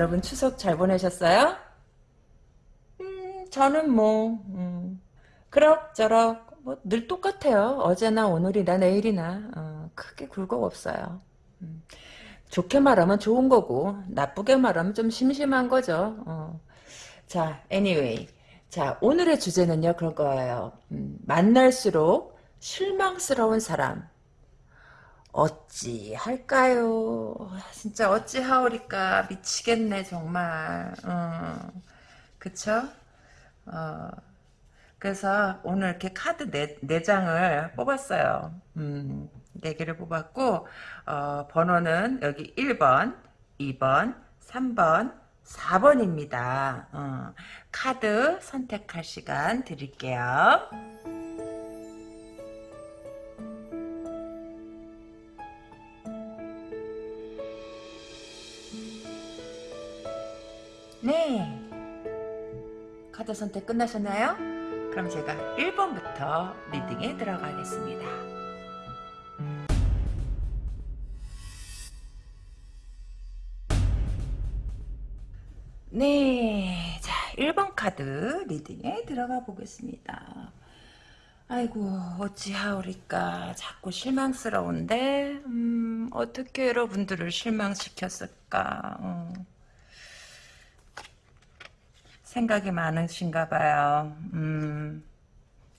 여러분 추석 잘 보내셨어요? 음, 저는 뭐 음, 그럭저럭 뭐 늘 똑같아요. 어제나 오늘이나 내일이나 어, 크게 굴곡 없어요. 음, 좋게 말하면 좋은 거고 나쁘게 말하면 좀 심심한 거죠. 어. 자, anyway. 자, 오늘의 주제는요, 그런 거예요. 음, 만날수록 실망스러운 사람. 어찌 할까요? 진짜 어찌 하오리까 미치겠네 정말. 어, 그쵸? 어, 그래서 오늘 이렇게 카드 네, 네 장을 뽑았어요. 음, 네 개를 뽑았고 어, 번호는 여기 1번, 2번, 3번, 4번입니다. 어, 카드 선택할 시간 드릴게요. 네. 카드 선택 끝나셨나요? 그럼 제가 1번부터 리딩에 들어가겠습니다. 네. 자, 1번 카드 리딩에 들어가 보겠습니다. 아이고, 어찌하오리까. 자꾸 실망스러운데, 음, 어떻게 여러분들을 실망시켰을까. 어. 생각이 많으신가 봐요. 음,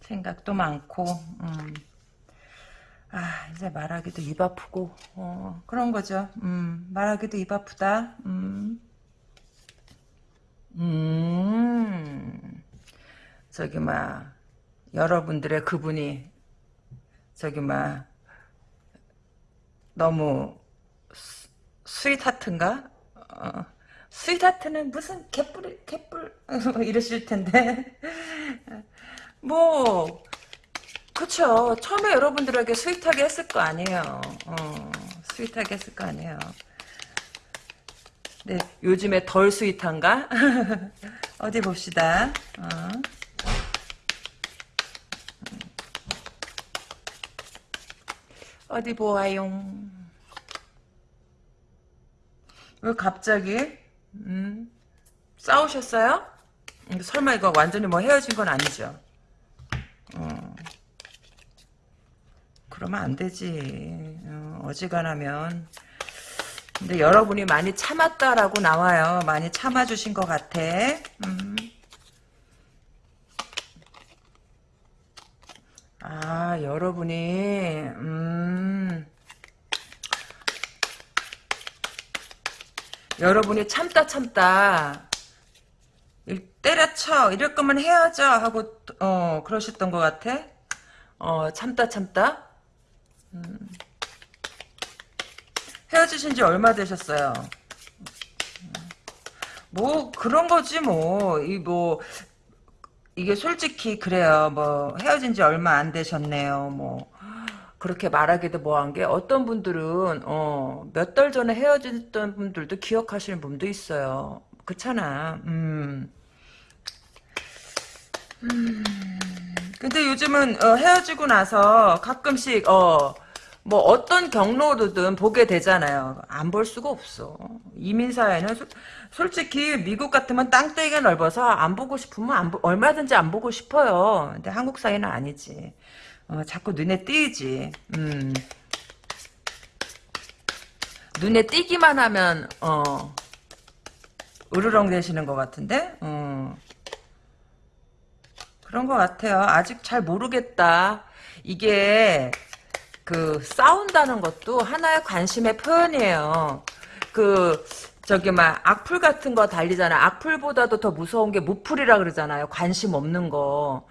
생각도 많고, 음. 아, 이제 말하기도 입 아프고, 어, 그런 거죠. 음, 말하기도 입 아프다. 음. 음, 저기, 막, 여러분들의 그분이, 저기, 막, 너무, 스, sweetheart인가? 어. sweetheart는 무슨 개뿔 개뿔 이러실 텐데. 뭐 그쵸. 처음에 여러분들에게 sweet하게 했을 거 아니에요. 어, sweet하게 했을 거 아니에요. 네 요즘에 덜 sweet한가? 어디 봅시다. 어. 어디 보아용? 왜 갑자기 음, 싸우셨어요? 설마 이거 완전히 뭐 헤어진 건 아니죠? 어, 그러면 안 되지. 어, 어지간하면. 근데 여러분이 많이 참았다라고 나와요. 많이 참아주신 것 같아. 음. 아, 여러분이, 음. 여러분이 참다 참다. 때려쳐. 이럴 거면 헤어져 하고 어 그러셨던 것 같아. 어 참다 참다. 음. 헤어지신 지 얼마 되셨어요? 뭐 그런 거지 뭐. 이 뭐 이게 솔직히 그래요. 뭐 헤어진 지 얼마 안 되셨네요. 뭐 그렇게 말하기도 뭐한 게 어떤 분들은 어, 몇 달 전에 헤어졌던 분들도 기억하시는 분도 있어요. 그렇잖아. 음. 음. 근데 요즘은 어, 헤어지고 나서 가끔씩 어, 뭐 어떤 경로로든 보게 되잖아요. 안 볼 수가 없어. 이민 사회는 소, 솔직히 미국 같으면 땅덩이가 넓어서 안 보고 싶으면 안, 얼마든지 안 보고 싶어요. 근데 한국 사회는 아니지. 어, 자꾸 눈에 띄지. 음. 눈에 띄기만 하면 어 으르렁 되시는 것 같은데 어. 그런 것 같아요. 아직 잘 모르겠다. 이게 그 싸운다는 것도 하나의 관심의 표현이에요. 그 저기 막 악플 같은 거 달리잖아. 악플보다도 더 무서운 게 무플이라 그러잖아요. 관심 없는 거.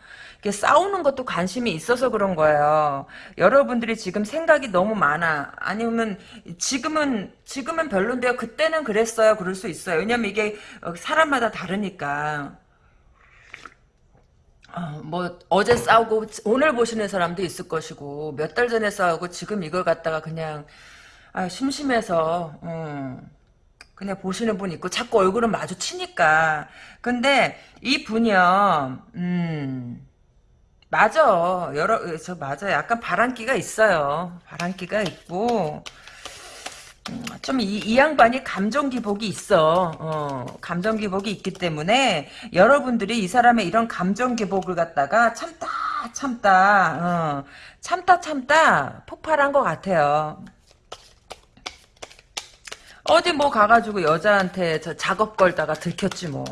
싸우는 것도 관심이 있어서 그런 거예요. 여러분들이 지금 생각이 너무 많아. 아니면 지금은 지금은 별론데요. 그때는 그랬어요. 그럴 수 있어요. 왜냐면 이게 사람마다 다르니까. 어, 뭐 어제 싸우고 오늘 보시는 사람도 있을 것이고 몇 달 전에 싸우고 지금 이걸 갖다가 그냥 아, 심심해서 어, 그냥 보시는 분 있고 자꾸 얼굴은 마주치니까 근데 이 분이요 음 맞아. 여러, 저 맞아. 약간 바람기가 있어요. 바람기가 있고, 좀 이 이 양반이 감정 기복이 있어. 어, 감정 기복이 있기 때문에 여러분들이 이 사람의 이런 감정 기복을 갖다가 참다 참다 어, 참다 참다 폭발한 것 같아요. 어디 뭐 가가지고 여자한테 저 작업 걸다가 들켰지 뭐.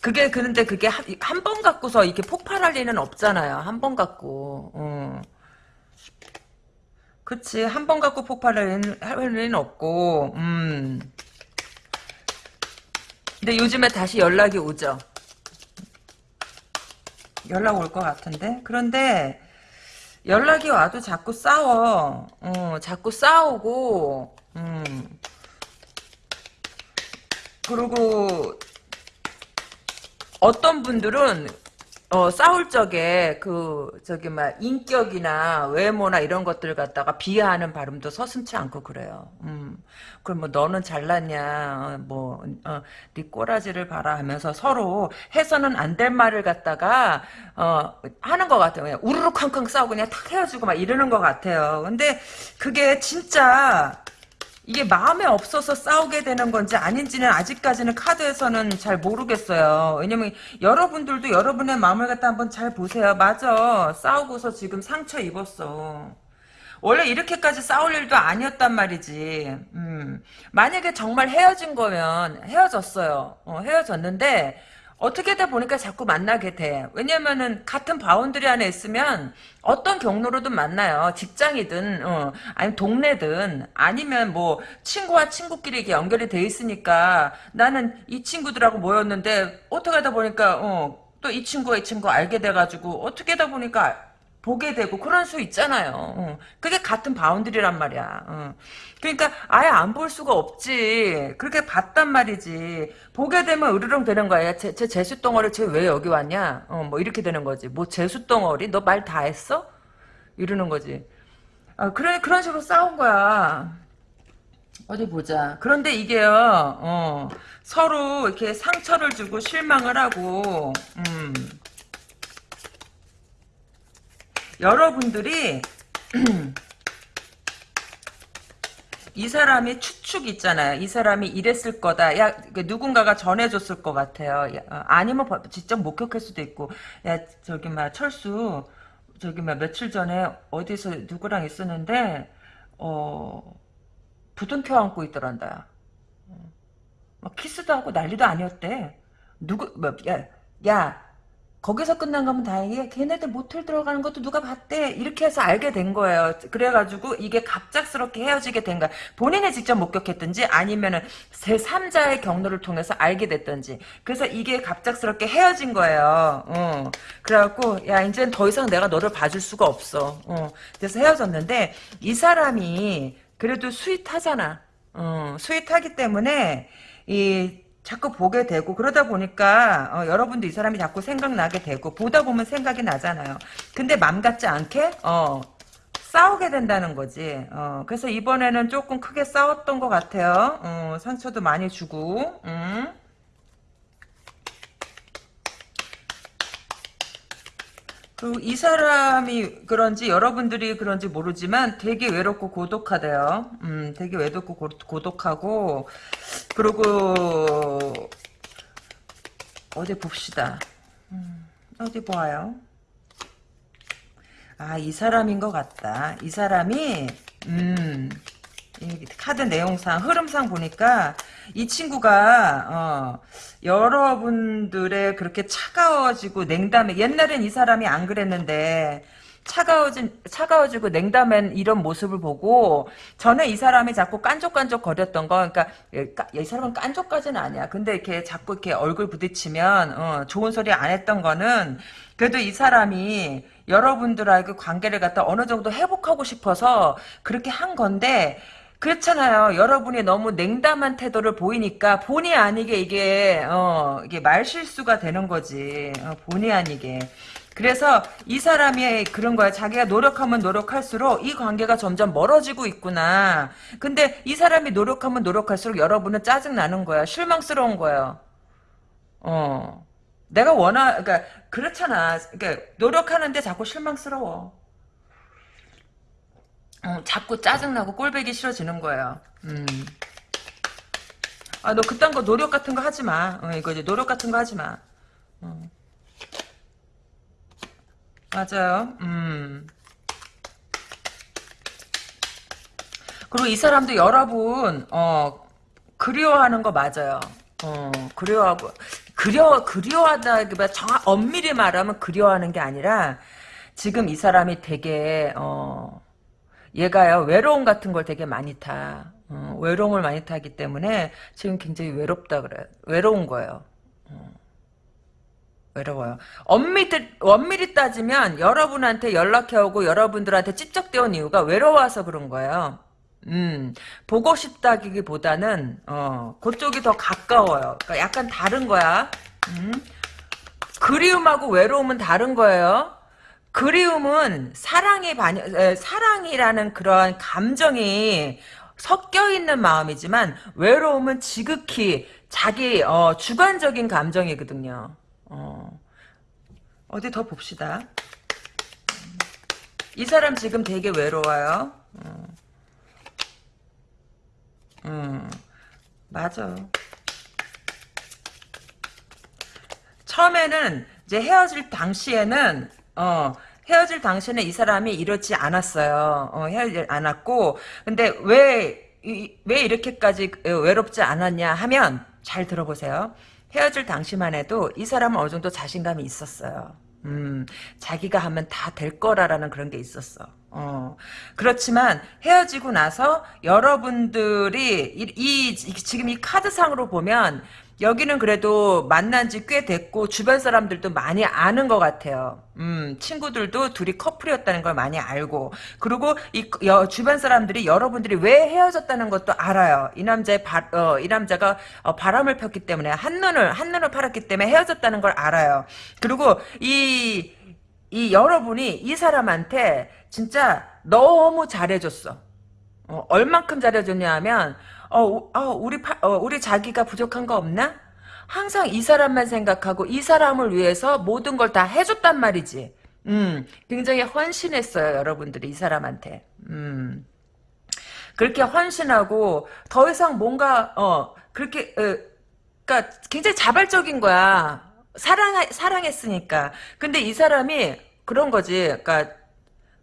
그게 그런데 그게 한 번 갖고서 이렇게 폭발할 리는 없잖아요. 한 번 갖고. 어. 그치 한 번 갖고 폭발할 리는 없고. 음. 근데 요즘에 다시 연락이 오죠. 연락 올 것 같은데. 그런데 연락이 와도 자꾸 싸워. 어, 자꾸 싸우고. 음. 그리고 어떤 분들은 어, 싸울 적에 그 저기 막 인격이나 외모나 이런 것들 갖다가 비하하는 발음도 서슴치 않고 그래요. 음. 그럼 뭐 너는 잘났냐, 어, 뭐, 어, 네 꼬라지를 봐라 하면서 서로 해서는 안 될 말을 갖다가 어, 하는 것 같아요. 그냥 우르르 쾅쾅 싸우고 그냥 탁 헤어지고 막 이러는 것 같아요. 근데 그게 진짜 이게 마음에 없어서 싸우게 되는 건지 아닌지는 아직까지는 카드에서는 잘 모르겠어요. 왜냐면 여러분들도 여러분의 마음을 갖다 한번 잘 보세요. 맞아. 싸우고서 지금 상처 입었어. 원래 이렇게까지 싸울 일도 아니었단 말이지. 음. 만약에 정말 헤어진 거면 헤어졌어요. 어, 헤어졌는데 어떻게다 보니까 자꾸 만나게 돼. 왜냐면은 같은 boundary 안에 있으면 어떤 경로로든 만나요. 직장이든 어, 아니면 동네든 아니면 뭐 친구와 친구끼리 이렇게 연결이 돼 있으니까 나는 이 친구들하고 모였는데 어떻게 하다 보니까 어, 또 이 친구가 이 친구 알게 돼가지고 어떻게 하다 보니까 보게 되고 그런 수 있잖아요. 어. 그게 같은 boundary란 말이야. 어. 그러니까 아예 안 볼 수가 없지. 그렇게 봤단 말이지. 보게 되면 으르렁 되는 거야. 제, 제 재수 덩어리 쟤 왜 여기 왔냐? 어, 뭐 이렇게 되는 거지. 뭐 재수 덩어리? 너 말 다 했어? 이러는 거지. 아, 그래, 그런 식으로 싸운 거야. 어디 보자. 그런데 이게요, 어, 서로 이렇게 상처를 주고 실망을 하고, 음, 여러분들이 이 사람이 추측 있잖아요. 이 사람이 이랬을 거다. 야, 그 누군가가 전해줬을 것 같아요. 야, 어, 아니면 직접 목격할 수도 있고. 야, 저기, 막, 철수, 저기, 막, 며칠 전에 어디서 누구랑 있었는데, 어, 부둥 켜 안고 있더란다. 어, 막 키스도 하고 난리도 아니었대. 누구, 뭐, 야, 야, 거기서 끝난 거면 다행이야. 걔네들 모텔 들어가는 것도 누가 봤대. 이렇게 해서 알게 된 거예요. 그래가지고 이게 갑작스럽게 헤어지게 된 거야. 본인이 직접 목격했든지 아니면은 제3자의 경로를 통해서 알게 됐든지. 그래서 이게 갑작스럽게 헤어진 거예요. 어. 그래갖고 야 이제는 더 이상 내가 너를 봐줄 수가 없어. 어. 그래서 헤어졌는데 이 사람이 그래도 스윗하잖아. 어. 스윗하기 때문에 이 자꾸 보게 되고 그러다 보니까 어, 여러분도 이 사람이 자꾸 생각나게 되고 보다 보면 생각이 나잖아요. 근데 맘 같지 않게 어, 싸우게 된다는 거지. 어, 그래서 이번에는 조금 크게 싸웠던 것 같아요. 어, 상처도 많이 주고. 음. 그리고 이 사람이 그런지 여러분들이 그런지 모르지만 되게 외롭고 고독하대요. 음, 되게 외롭고 고, 고독하고 그리고 어디 봅시다. 음, 어디 보아요. 아, 이 사람인 것 같다. 이 사람이 음, 카드 내용상 흐름상 보니까 이 친구가 어, 여러분들의 그렇게 차가워지고 냉담해. 옛날엔 이 사람이 안 그랬는데 차가워진 차가워지고 냉담한 이런 모습을 보고 전에 이 사람이 자꾸 깐족깐족 거렸던 거 그러니까 이 사람은 깐족까지는 아니야. 근데 이렇게 자꾸 이렇게 얼굴 부딪히면 어, 좋은 소리 안 했던 거는 그래도 이 사람이 여러분들하고 관계를 갖다 어느 정도 회복하고 싶어서 그렇게 한 건데 그렇잖아요. 여러분이 너무 냉담한 태도를 보이니까 본의 아니게 이게 어 이게 말실수가 되는 거지. 어, 본의 아니게. 그래서 이 사람이 그런 거야. 자기가 노력하면 노력할수록 이 관계가 점점 멀어지고 있구나. 근데 이 사람이 노력하면 노력할수록 여러분은 짜증 나는 거야. 실망스러운 거야. 어. 내가 원하, 그러니까 그렇잖아. 그러니까 노력하는데 자꾸 실망스러워. 음, 자꾸 짜증나고 꼴배기 싫어지는 거예요. 음. 아, 너 그딴 거 노력 같은 거 하지 마. 어, 이거 이제 노력 같은 거 하지 마. 어. 맞아요. 음. 그리고 이 사람도 여러분, 어, 그리워하는 거 맞아요. 어, 그리워하고, 그리워, 그리워하다기보다 정 엄밀히 말하면 그리워하는 게 아니라, 지금 이 사람이 되게, 어, 얘가요, 외로움 같은 걸 되게 많이 타. 어, 외로움을 많이 타기 때문에 지금 굉장히 외롭다 그래. 외로운 거예요. 어, 외로워요. 엄밀히, 엄밀히 따지면 여러분한테 연락해오고 여러분들한테 찝쩍대온 이유가 외로워서 그런 거예요. 음, 보고 싶다기보다는, 어, 그쪽이 더 가까워요. 그러니까 약간 다른 거야. 음. 그리움하고 외로움은 다른 거예요. 그리움은 사랑이 에, 사랑이라는 그런 감정이 섞여 있는 마음이지만 외로움은 지극히 자기 어, 주관적인 감정이거든요. 어. 어디 더 봅시다. 이 사람 지금 되게 외로워요. 어. 음, 맞아. 처음에는 이제 헤어질 당시에는 어 헤어질 당시에는 이 사람이 이렇지 않았어요. 어, 헤어질 않았고 근데 왜, 이, 왜 이렇게까지 외롭지 않았냐 하면 잘 들어보세요. 헤어질 당시만 해도 이 사람은 어느 정도 자신감이 있었어요. 음, 자기가 하면 다 될 거라라는 그런 게 있었어. 어, 그렇지만 헤어지고 나서 여러분들이 이, 이 지금 이 카드상으로 보면 여기는 그래도 만난 지 꽤 됐고 주변 사람들도 많이 아는 것 같아요. 음, 친구들도 둘이 커플이었다는 걸 많이 알고 그리고 이 여, 주변 사람들이 여러분들이 왜 헤어졌다는 것도 알아요. 이 남자의 바, 어, 이 남자가 어, 바람을 폈기 때문에 한눈을 한눈을 팔았기 때문에 헤어졌다는 걸 알아요. 그리고 이 이 여러분이 이 사람한테 진짜 너무 잘해줬어. 어, 얼만큼 잘해줬냐 하면 어, 어 우리 파, 어, 우리 자기가 부족한 거 없나? 항상 이 사람만 생각하고 이 사람을 위해서 모든 걸 다 해줬단 말이지. 음, 굉장히 헌신했어요, 여러분들이 이 사람한테. 음. 그렇게 헌신하고 더 이상 뭔가 어 그렇게 어, 그러니까 굉장히 자발적인 거야. 사랑 사랑했으니까. 근데 이 사람이 그런 거지. 그러니까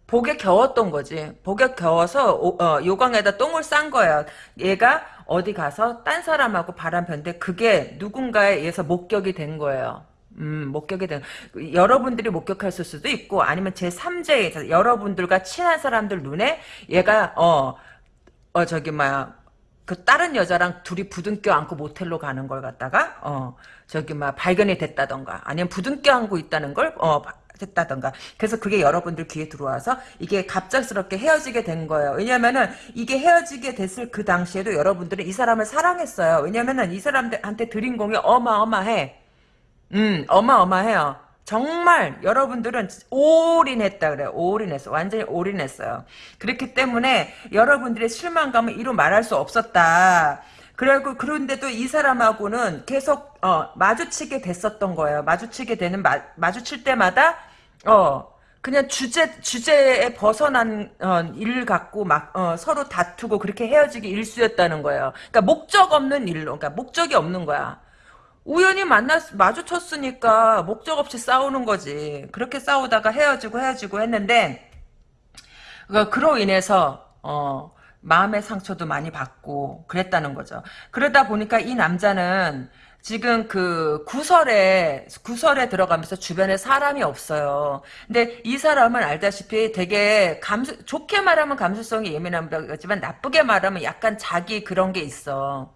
복에 겨웠던 거지. 복에 겨워서 어, 요강에다 똥을 싼 거야. 얘가 어디 가서 딴 사람하고 바람 편데 그게 누군가에 의해서 목격이 된 거예요. 음, 목격이 된 여러분들이 목격했을 수도 있고 아니면 제 3자에 여러분들과 친한 사람들 눈에 얘가 어, 어 저기 뭐야 그 다른 여자랑 둘이 부둥켜 안고 모텔로 가는 걸 갖다가 어 저기 막 발견이 됐다던가 아니면 부둥켜 안고 있다는 걸 어 됐다던가 그래서 그게 여러분들 귀에 들어와서 이게 갑작스럽게 헤어지게 된 거예요 왜냐면은 이게 헤어지게 됐을 그 당시에도 여러분들은 이 사람을 사랑했어요 왜냐면은 이 사람한테 드린 공이 어마어마해 음 어마어마해요 정말 여러분들은 올인했다 그래요. 올인했어. 완전히 올인했어요. 그렇기 때문에 여러분들의 실망감을 이루 말할 수 없었다. 그리고 그런데도 이 사람하고는 계속 어, 마주치게 됐었던 거예요. 마주치게 되는 마, 마주칠 때마다 어 그냥 주제 주제에 벗어난 어, 일 갖고 막 어, 서로 다투고 그렇게 헤어지기 일쑤였다는 거예요. 그러니까 목적 없는 일로, 그러니까 목적이 없는 거야. 우연히 만나 마주쳤으니까 목적 없이 싸우는 거지. 그렇게 싸우다가 헤어지고 헤어지고 했는데 그러니까 그로 인해서 어, 마음의 상처도 많이 받고 그랬다는 거죠. 그러다 보니까 이 남자는 지금 그 구설에 구설에 들어가면서 주변에 사람이 없어요. 근데 이 사람은 알다시피 되게 감수 좋게 말하면 감수성이 예민한 거지만 나쁘게 말하면 약간 자기 그런 게 있어.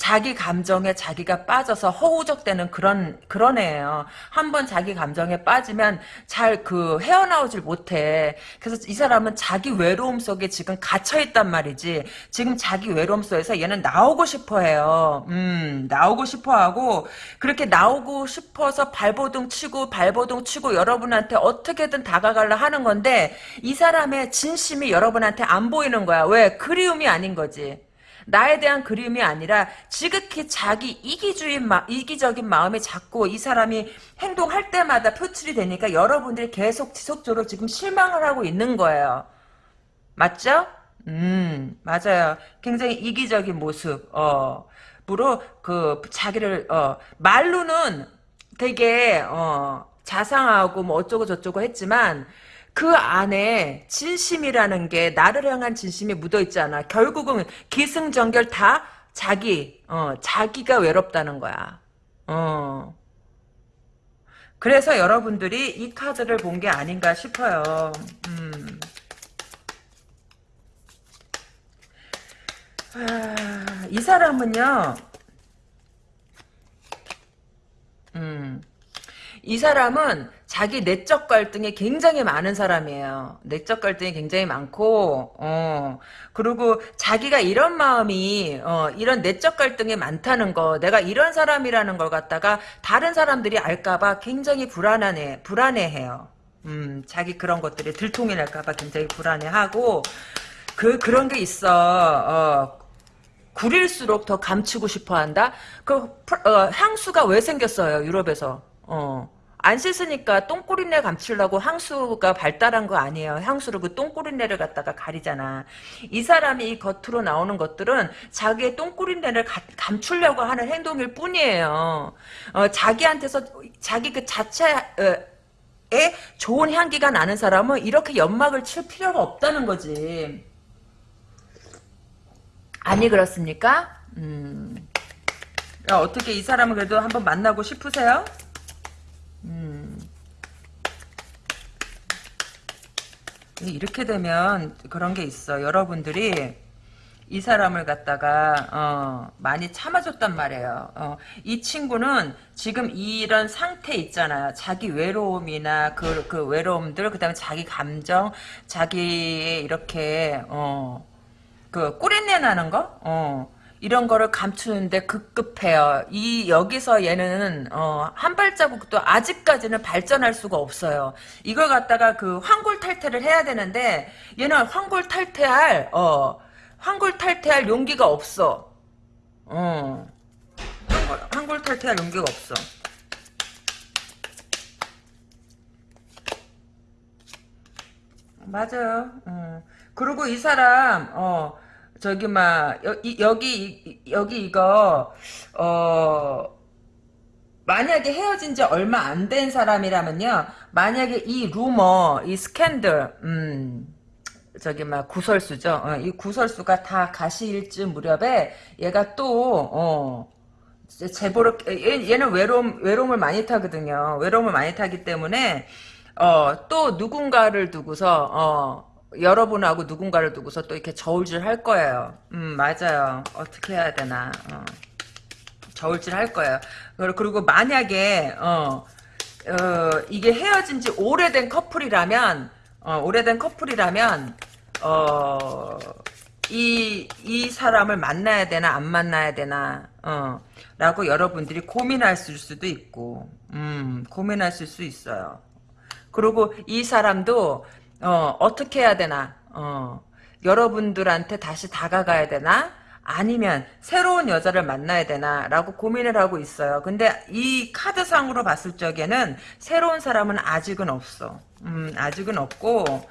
자기 감정에 자기가 빠져서 허우적대는 그런 그런 애예요. 한번 자기 감정에 빠지면 잘 그 헤어나오질 못해. 그래서 이 사람은 자기 외로움 속에 지금 갇혀 있단 말이지. 지금 자기 외로움 속에서 얘는 나오고 싶어해요. 음, 나오고 싶어하고 그렇게 나오고 싶어서 발버둥 치고 발버둥 치고 여러분한테 어떻게든 다가가려 하는 건데 이 사람의 진심이 여러분한테 안 보이는 거야. 왜? 그리움이 아닌 거지. 나에 대한 그림이 아니라 지극히 자기 이기주의 마, 이기적인 마음이 자꾸 이 사람이 행동할 때마다 표출이 되니까 여러분들이 계속 지속적으로 지금 실망을 하고 있는 거예요. 맞죠? 음, 맞아요. 굉장히 이기적인 모습, 어, 으로, 그, 자기를, 어, 말로는 되게, 어, 자상하고 뭐 어쩌고 저쩌고 했지만, 그 안에 진심이라는 게, 나를 향한 진심이 묻어 있잖아. 결국은 기승전결 다 자기, 어, 자기가 외롭다는 거야. 어. 그래서 여러분들이 이 카드를 본 게 아닌가 싶어요. 음. 아, 이 사람은요, 음, 이 사람은 자기 내적 갈등이 굉장히 많은 사람이에요. 내적 갈등이 굉장히 많고, 어, 그리고 자기가 이런 마음이, 어, 이런 내적 갈등이 많다는 거, 내가 이런 사람이라는 걸 갖다가 다른 사람들이 알까봐 굉장히 불안하네, 불안해해요. 음, 자기 그런 것들이 들통이 날까봐 굉장히 불안해하고, 그, 그런 게 있어, 어, 구릴수록 더 감추고 싶어 한다? 그, 어, 향수가 왜 생겼어요, 유럽에서? 어. 안 씻으니까 똥꼬리내 감추려고 향수가 발달한 거 아니에요. 향수로 그 똥꼬리내를 갖다가 가리잖아. 이 사람이 이 겉으로 나오는 것들은 자기의 똥꼬리내를 감추려고 하는 행동일 뿐이에요. 어, 자기한테서 자기 그 자체 에 좋은 향기가 나는 사람은 이렇게 연막을 칠 필요가 없다는 거지. 아니 그렇습니까? 음. 야, 어떻게 이 사람을 그래도 한번 만나고 싶으세요? 이렇게 되면 그런 게 있어. 여러분들이 이 사람을 갖다가 어, 많이 참아줬단 말이에요. 어, 이 친구는 지금 이런 상태 있잖아요. 자기 외로움이나 그, 그 외로움들, 그 다음에 자기 감정, 자기 이렇게 어, 그 꿀린내 나는 거? 어. 이런 거를 감추는데 급급해요. 이 여기서 얘는 어, 한 발자국도 아직까지는 발전할 수가 없어요. 이걸 갖다가 그 황골탈퇴를 해야 되는데 얘는 황골탈퇴할 어, 황골탈퇴할 용기가 없어. 어. 황골, 황골탈퇴할 용기가 없어. 맞아요. 어. 그리고 이 사람 어 저기 막 여, 기 여기 여기 이거 어 만약에 헤어진 지 얼마 안 된 사람이라면요. 만약에 이 루머, 이 스캔들, 음, 저기 막 구설수죠. 어, 이 구설수가 다 가시일쯤 무렵에 얘가 또 어, 제보를 얘, 는 외로움 외로움을 많이 타거든요. 외로움을 많이 타기 때문에 어, 또 누군가를 두고서 어, 여러분하고 누군가를 두고서 또 이렇게 저울질 할 거예요. 음, 맞아요. 어떻게 해야 되나. 어. 저울질 할 거예요. 그리고 만약에, 어, 어, 이게 헤어진 지 오래된 커플이라면, 어, 오래된 커플이라면, 어, 이, 이 사람을 만나야 되나, 안 만나야 되나, 어, 라고 여러분들이 고민하실 수도 있고, 음, 고민하실 수 있어요. 그리고 이 사람도 어, 어떻게 해야 되나? 어, 여러분들한테 다시 다가가야 되나? 아니면 새로운 여자를 만나야 되나 라고 고민을 하고 있어요. 근데 이 카드상으로 봤을 적에는 새로운 사람은 아직은 없어. 음, 아직은 없고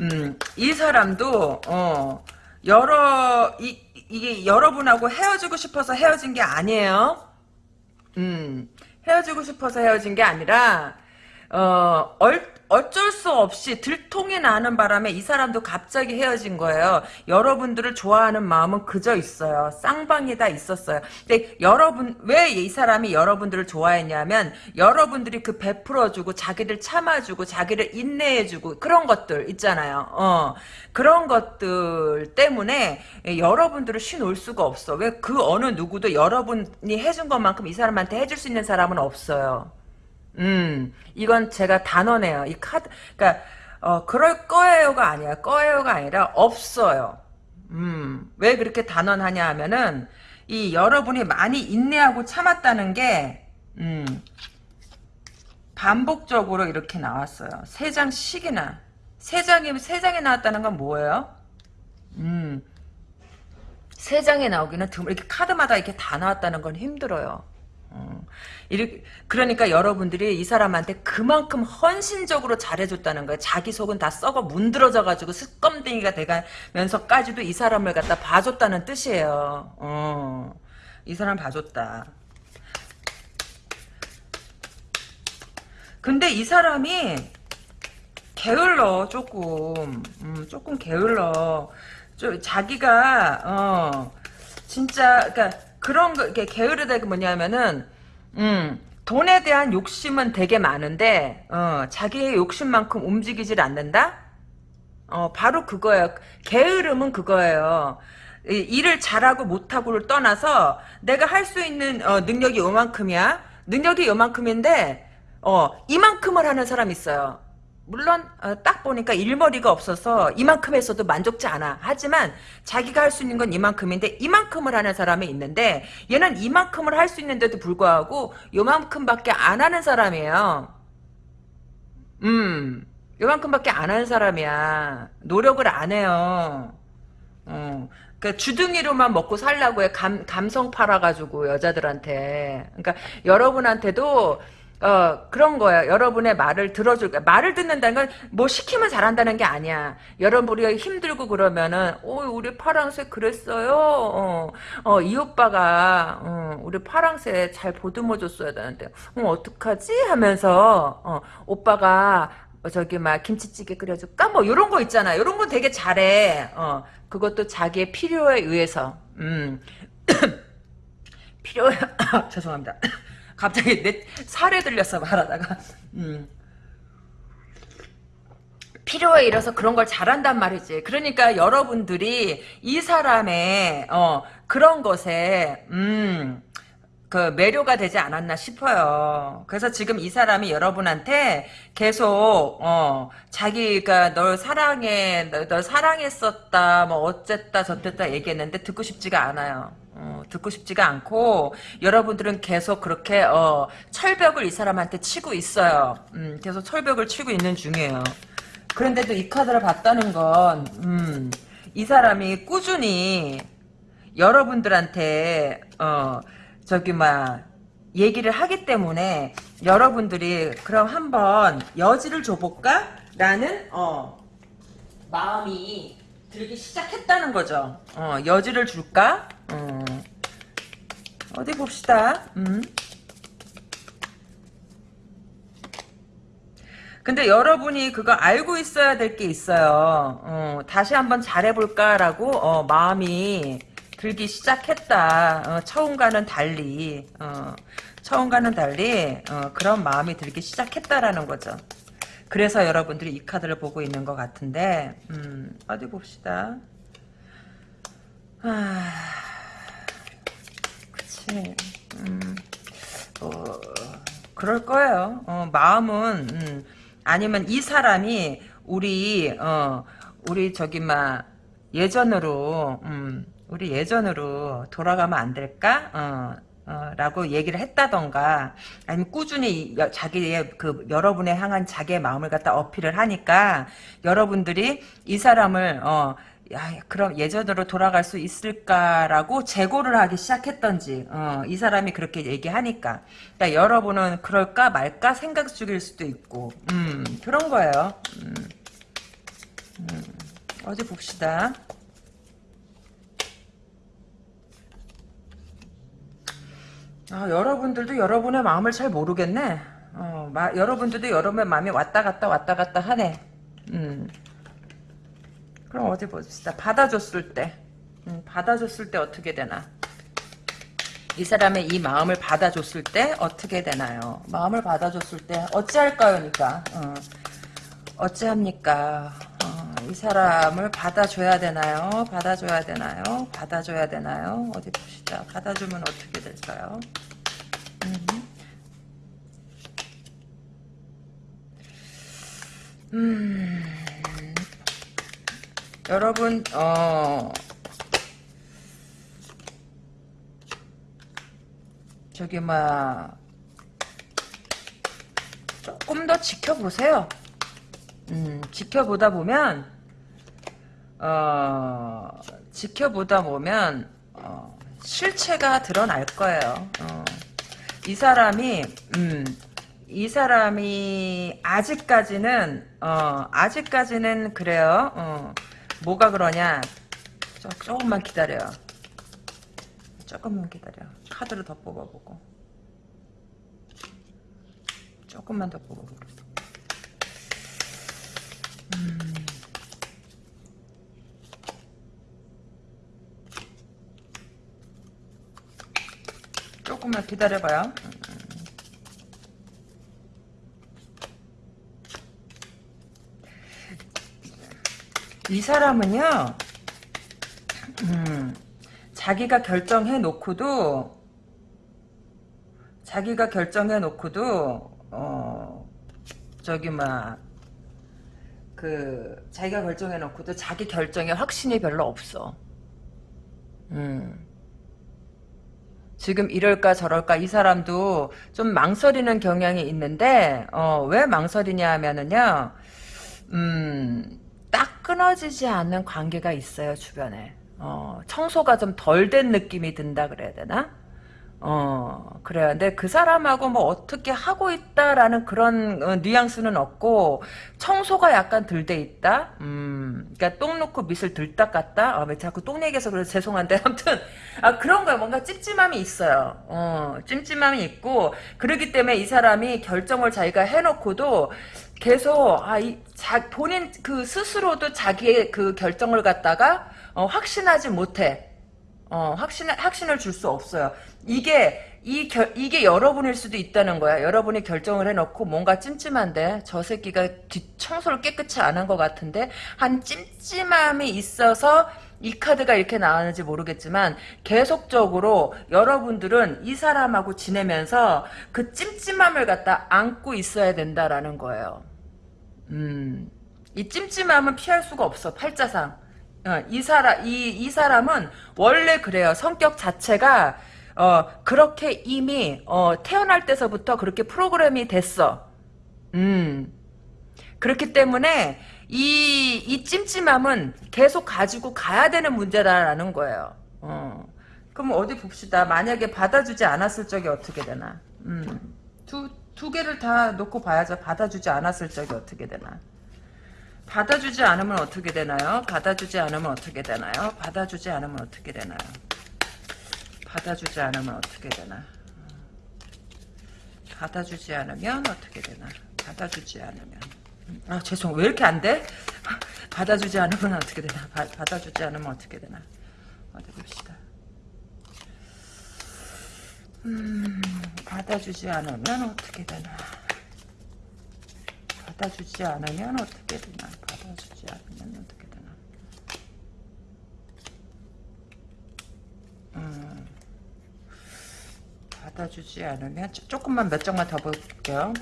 음, 이 사람도 어, 여러 이, 이게 여러분하고 헤어지고 싶어서 헤어진 게 아니에요. 음, 헤어지고 싶어서 헤어진 게 아니라 어, 얼, 어쩔 수 없이 들통이 나는 바람에 이 사람도 갑자기 헤어진 거예요. 여러분들을 좋아하는 마음은 그저 있어요. 쌍방이 다 있었어요. 근데 여러분 왜 이 사람이 여러분들을 좋아했냐면 여러분들이 그 베풀어주고 자기를 참아주고 자기를 인내해주고 그런 것들 있잖아요. 어 그런 것들 때문에 여러분들을 쉬놓을 수가 없어. 왜 그 어느 누구도 여러분이 해준 것만큼 이 사람한테 해줄 수 있는 사람은 없어요. 음, 이건 제가 단언해요. 이 카드, 그니까, 어, 그럴 거예요가 아니야. 거예요가 아니라 없어요. 음, 왜 그렇게 단언하냐 하면은, 이 여러분이 많이 인내하고 참았다는 게, 음, 반복적으로 이렇게 나왔어요. 세 장씩이나. 세 장이, 세 장이 나왔다는 건 뭐예요? 음, 세 장이 나오기는 드물, 이렇게 카드마다 이렇게 다 나왔다는 건 힘들어요. 음. 이렇게, 그러니까 여러분들이 이 사람한테 그만큼 헌신적으로 잘해줬다는 거예요. 자기 속은 다 썩어 문드러져가지고 스껌댕이가 돼가면서까지도 이 사람을 갖다 봐줬다는 뜻이에요. 어, 이 사람 봐줬다. 근데 이 사람이 게을러 조금 음, 조금 게을러 좀 자기가 어 진짜 그러니까 그런 거 이렇게 게으르다 그 뭐냐면은 음 돈에 대한 욕심은 되게 많은데 어 자기의 욕심만큼 움직이질 않는다? 어 바로 그거예요. 게으름은 그거예요. 이, 일을 잘하고 못하고를 떠나서 내가 할 수 있는 어, 능력이 요만큼이야. 능력이 요만큼인데 어 이만큼을 하는 사람 있어요 물론 어, 딱 보니까 일머리가 없어서 이만큼 했어도 만족지 않아. 하지만 자기가 할 수 있는 건 이만큼인데 이만큼을 하는 사람이 있는데 얘는 이만큼을 할 수 있는데도 불구하고 요만큼밖에 안 하는 사람이에요. 음, 요만큼밖에 안 하는 사람이야. 노력을 안 해요. 어. 그 주둥이로만 먹고 살라고 해. 감, 감성 팔아가지고 여자들한테. 그러니까 여러분한테도 어, 그런 거예요. 여러분의 말을 들어줄, 말을 듣는다는 건 뭐 시키면 잘한다는 게 아니야. 여러분이 힘들고 그러면은, 오, 우리 파랑새 그랬어요? 어, 어, 이 오빠가, 어, 우리 파랑새 잘 보듬어 줬어야 되는데, 어, 어떡하지? 하면서, 어, 오빠가, 저기 막 김치찌개 끓여줄까? 뭐 요런 거 있잖아. 요런 거 되게 잘해. 어, 그것도 자기의 필요에 의해서. 음. 필요, 죄송합니다. 갑자기 내 살에 들렸어 말하다가 음. 필요에 이래서 그런 걸 잘한단 말이지. 그러니까 여러분들이 이 사람의 어, 그런 것에 음, 그 매료가 되지 않았나 싶어요. 그래서 지금 이 사람이 여러분한테 계속 어 자기가 널 사랑해, 널, 널 사랑했었다, 뭐 어쨌다 저쨌다 얘기했는데 듣고 싶지가 않아요. 어, 듣고 싶지가 않고 여러분들은 계속 그렇게 어, 철벽을 이 사람한테 치고 있어요. 음, 계속 철벽을 치고 있는 중이에요. 그런데도 이 카드를 봤다는 건, 음, 이 사람이 꾸준히 여러분들한테 어, 저기 막 얘기를 하기 때문에 여러분들이 그럼 한번 여지를 줘볼까? 라는 어, 마음이 들기 시작했다는 거죠. 어, 여지를 줄까? 어, 어디 봅시다. 음. 근데 여러분이 그거 알고 있어야 될 게 있어요. 어, 다시 한번 잘해볼까라고 어, 마음이 들기 시작했다. 어, 처음과는 달리 어, 처음과는 달리 어, 그런 마음이 들기 시작했다라는 거죠. 그래서 여러분들이 이 카드를 보고 있는 것 같은데 음, 어디 봅시다. 아, 그치. 음, 어, 그럴 거예요. 어, 마음은 음, 아니면 이 사람이 우리 어, 우리 저기 막 예전으로 음, 우리 예전으로 돌아가면 안 될까? 어, 어, 라고 얘기를 했다던가 아니면 꾸준히 여, 자기의 그 여러분에 향한 자기의 마음을 갖다 어필을 하니까 여러분들이 이 사람을 어, 야, 그럼 예전으로 돌아갈 수 있을까라고 재고를 하기 시작했던지 어, 이 사람이 그렇게 얘기하니까. 그러니까 여러분은 그럴까 말까 생각 중일 수도 있고 음, 그런 거예요. 음, 음, 어디 봅시다 아, 여러분들도 여러분의 마음을 잘 모르겠네. 어, 마, 여러분들도 여러분의 마음이 왔다 갔다 왔다 갔다 하네. 음. 그럼 어디 봅시다. 받아줬을 때. 음, 받아줬을 때 어떻게 되나. 이 사람의 이 마음을 받아줬을 때 어떻게 되나요? 마음을 받아줬을 때 어찌할까요? 니까 어. 어찌합니까? 어, 이 사람을 받아줘야 되나요? 받아줘야 되나요? 받아줘야 되나요? 어디 봅시다. 받아주면 어떻게 될까요? 음. 음. 여러분, 어, 저기, 막, 조금 더 지켜보세요. 음, 지켜보다 보면, 어, 지켜보다 보면, 어, 실체가 드러날 거예요. 어. 이 사람이 음, 이 사람이 아직까지는 어 아직까지는 그래요. 어, 뭐가 그러냐? 조, 조금만 기다려. 조금만 기다려. 카드를 더 뽑아보고. 조금만 더 뽑아보고. 음. 조금만 기다려봐요. 이 사람은요, 음, 자기가 결정해 놓고도, 자기가 결정해 놓고도, 어, 저기, 막, 그, 자기가 결정해 놓고도 자기 결정에 확신이 별로 없어. 음. 지금 이럴까 저럴까 이 사람도 좀 망설이는 경향이 있는데, 어, 왜 망설이냐 하면은요, 음, 딱 끊어지지 않는 관계가 있어요, 주변에. 어, 청소가 좀 덜 된 느낌이 든다 그래야 되나? 어, 그래요. 근데 그 사람하고 뭐 어떻게 하고 있다라는 그런 어, 뉘앙스는 없고, 청소가 약간 덜 돼 있다? 음, 그니까 똥 놓고 밑을 들 닦았다? 어, 왜 자꾸 똥 얘기해서 그래서 죄송한데, 아무튼, 아, 그런 거야. 뭔가 찜찜함이 있어요. 어, 찜찜함이 있고, 그러기 때문에 이 사람이 결정을 자기가 해놓고도, 계속 아 이 자 본인 그 스스로도 자기의 그 결정을 갖다가 어, 확신하지 못해. 어 확신 확신을 줄 수 없어요. 이게 이 결, 이게 여러분일 수도 있다는 거야. 여러분이 결정을 해놓고 뭔가 찜찜한데 저 새끼가 뒷 청소를 깨끗이 안 한 것 같은데 한 찜찜함이 있어서 이 카드가 이렇게 나왔는지 모르겠지만 계속적으로 여러분들은 이 사람하고 지내면서 그 찜찜함을 갖다 안고 있어야 된다라는 거예요. 음, 이 찜찜함은 피할 수가 없어. 팔자상. 어, 이 사람 이, 이 사람은 원래 그래요. 성격 자체가 어, 그렇게 이미 어, 태어날 때서부터 그렇게 프로그램이 됐어. 음. 그렇기 때문에 이, 이 찜찜함은 계속 가지고 가야 되는 문제다라는 거예요. 어. 그럼 어디 봅시다. 만약에 받아주지 않았을 적이 어떻게 되나. 음. 두, 두 개를 다 놓고 봐야죠. 받아주지 않았을 적이 어떻게 되나. 받아주지 않으면 어떻게 되나요? 받아주지 않으면 어떻게 되나요? 받아주지 않으면 어떻게 되나요? 받아주지 않으면 어떻게 되나? 받아주지 않으면 어떻게 되나? 받아주지 않으면. 아 죄송 왜 이렇게 안 돼? 받아주지 않으면 어떻게 되나? 바, 받아주지 않으면 어떻게 되나? 어디 봅시다. 음, 받아주지 않으면 어떻게 되나? 받아주지 않으면 어떻게 되나? 받아주지 않으면 어떻게 되나? 음, 받아주지 않으면 조금만 몇 장만 더 볼게요.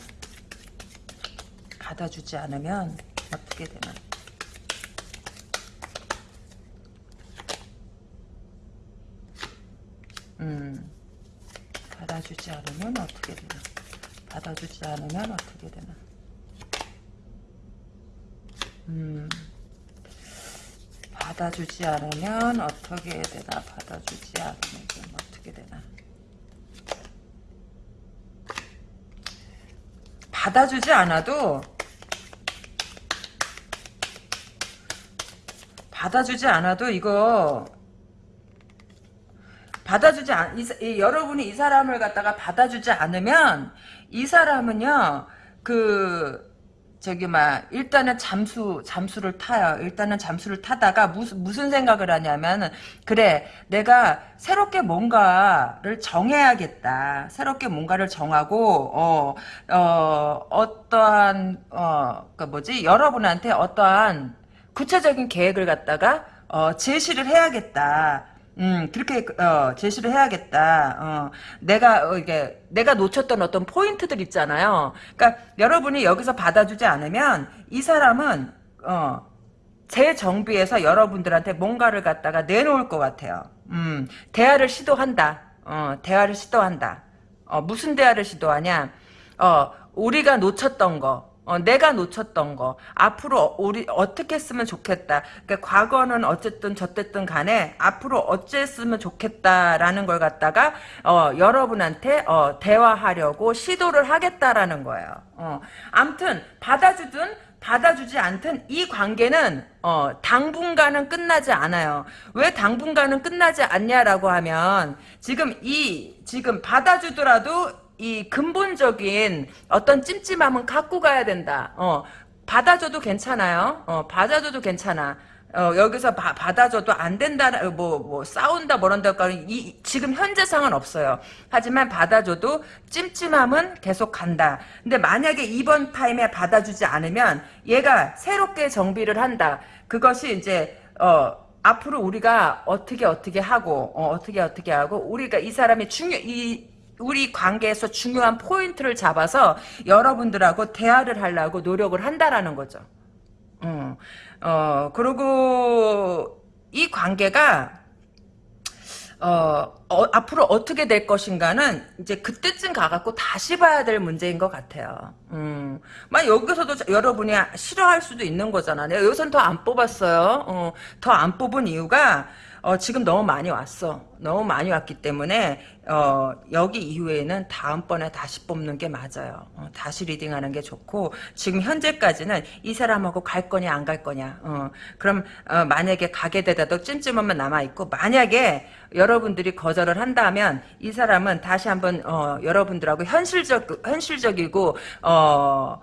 받아주지 않으면 어떻게 되나? 음, 받아주지 않으면 어떻게 되나? 받아주지 않으면 어떻게 되나? 음, 받아주지 않으면 어떻게 되나? 받아주지 않으면 어떻게 되나? 받아주지 않아도 받아주지 않아도 이거 받아주지 않, 이, 이, 여러분이 이 사람을 갖다가 받아주지 않으면 이 사람은요 그 저기 막 일단은 잠수 잠수를 타요. 일단은 잠수를 타다가 무슨 무슨 생각을 하냐면 그래 내가 새롭게 뭔가를 정해야겠다. 새롭게 뭔가를 정하고 어, 어 어떠한 어그 뭐지 여러분한테 어떠한 구체적인 계획을 갖다가 어, 제시를 해야겠다. 음, 그렇게, 어, 제시를 해야겠다. 어, 내가, 어, 이게, 내가 놓쳤던 어떤 포인트들 있잖아요. 그러니까, 여러분이 여기서 받아주지 않으면, 이 사람은, 어, 제 정비에서 여러분들한테 뭔가를 갖다가 내놓을 것 같아요. 음, 대화를 시도한다. 어, 대화를 시도한다. 어, 무슨 대화를 시도하냐? 어, 우리가 놓쳤던 거, 어, 내가 놓쳤던 거 앞으로 우리 어떻게 했으면 좋겠다. 그러니까 과거는 어쨌든 저쨌든 간에 앞으로 어쨌으면 좋겠다라는 걸 갖다가 어, 여러분한테 어, 대화하려고 시도를 하겠다라는 거예요. 어, 암튼 받아주든 받아주지 않든 이 관계는 어, 당분간은 끝나지 않아요. 왜 당분간은 끝나지 않냐라고 하면 지금 이 지금 받아주더라도 이 근본적인 어떤 찜찜함은 갖고 가야 된다. 어, 받아줘도 괜찮아요. 어, 받아줘도 괜찮아. 어, 여기서 바, 받아줘도 안 된다, 뭐, 뭐, 싸운다, 뭐란다, 이, 지금 현재 상은 없어요. 하지만 받아줘도 찜찜함은 계속 간다. 근데 만약에 이번 타임에 받아주지 않으면 얘가 새롭게 정비를 한다. 그것이 이제, 어, 앞으로 우리가 어떻게 어떻게 하고, 어, 어떻게 어떻게 하고, 우리가 이 사람이 중요, 이, 우리 관계에서 중요한 포인트를 잡아서 여러분들하고 대화를 하려고 노력을 한다라는 거죠. 어, 어, 그리고 이 관계가 어, 어, 앞으로 어떻게 될 것인가는 이제 그때쯤 가갖고 다시 봐야 될 문제인 것 같아요. 음, 막 여기서도 여러분이 싫어할 수도 있는 거잖아. 내가 여기선 더 안 뽑았어요. 어, 더 안 뽑은 이유가 어, 지금 너무 많이 왔어. 너무 많이 왔기 때문에 어, 여기 이후에는 다음번에 다시 뽑는 게 맞아요. 어, 다시 reading하는 게 좋고 지금 현재까지는 이 사람하고 갈 거냐 안 갈 거냐. 어, 그럼 어, 만약에 가게 되다도 찜찜함만 남아있고 만약에 여러분들이 거절을 한다면 이 사람은 다시 한번 어, 여러분들하고 현실적 현실적이고 어,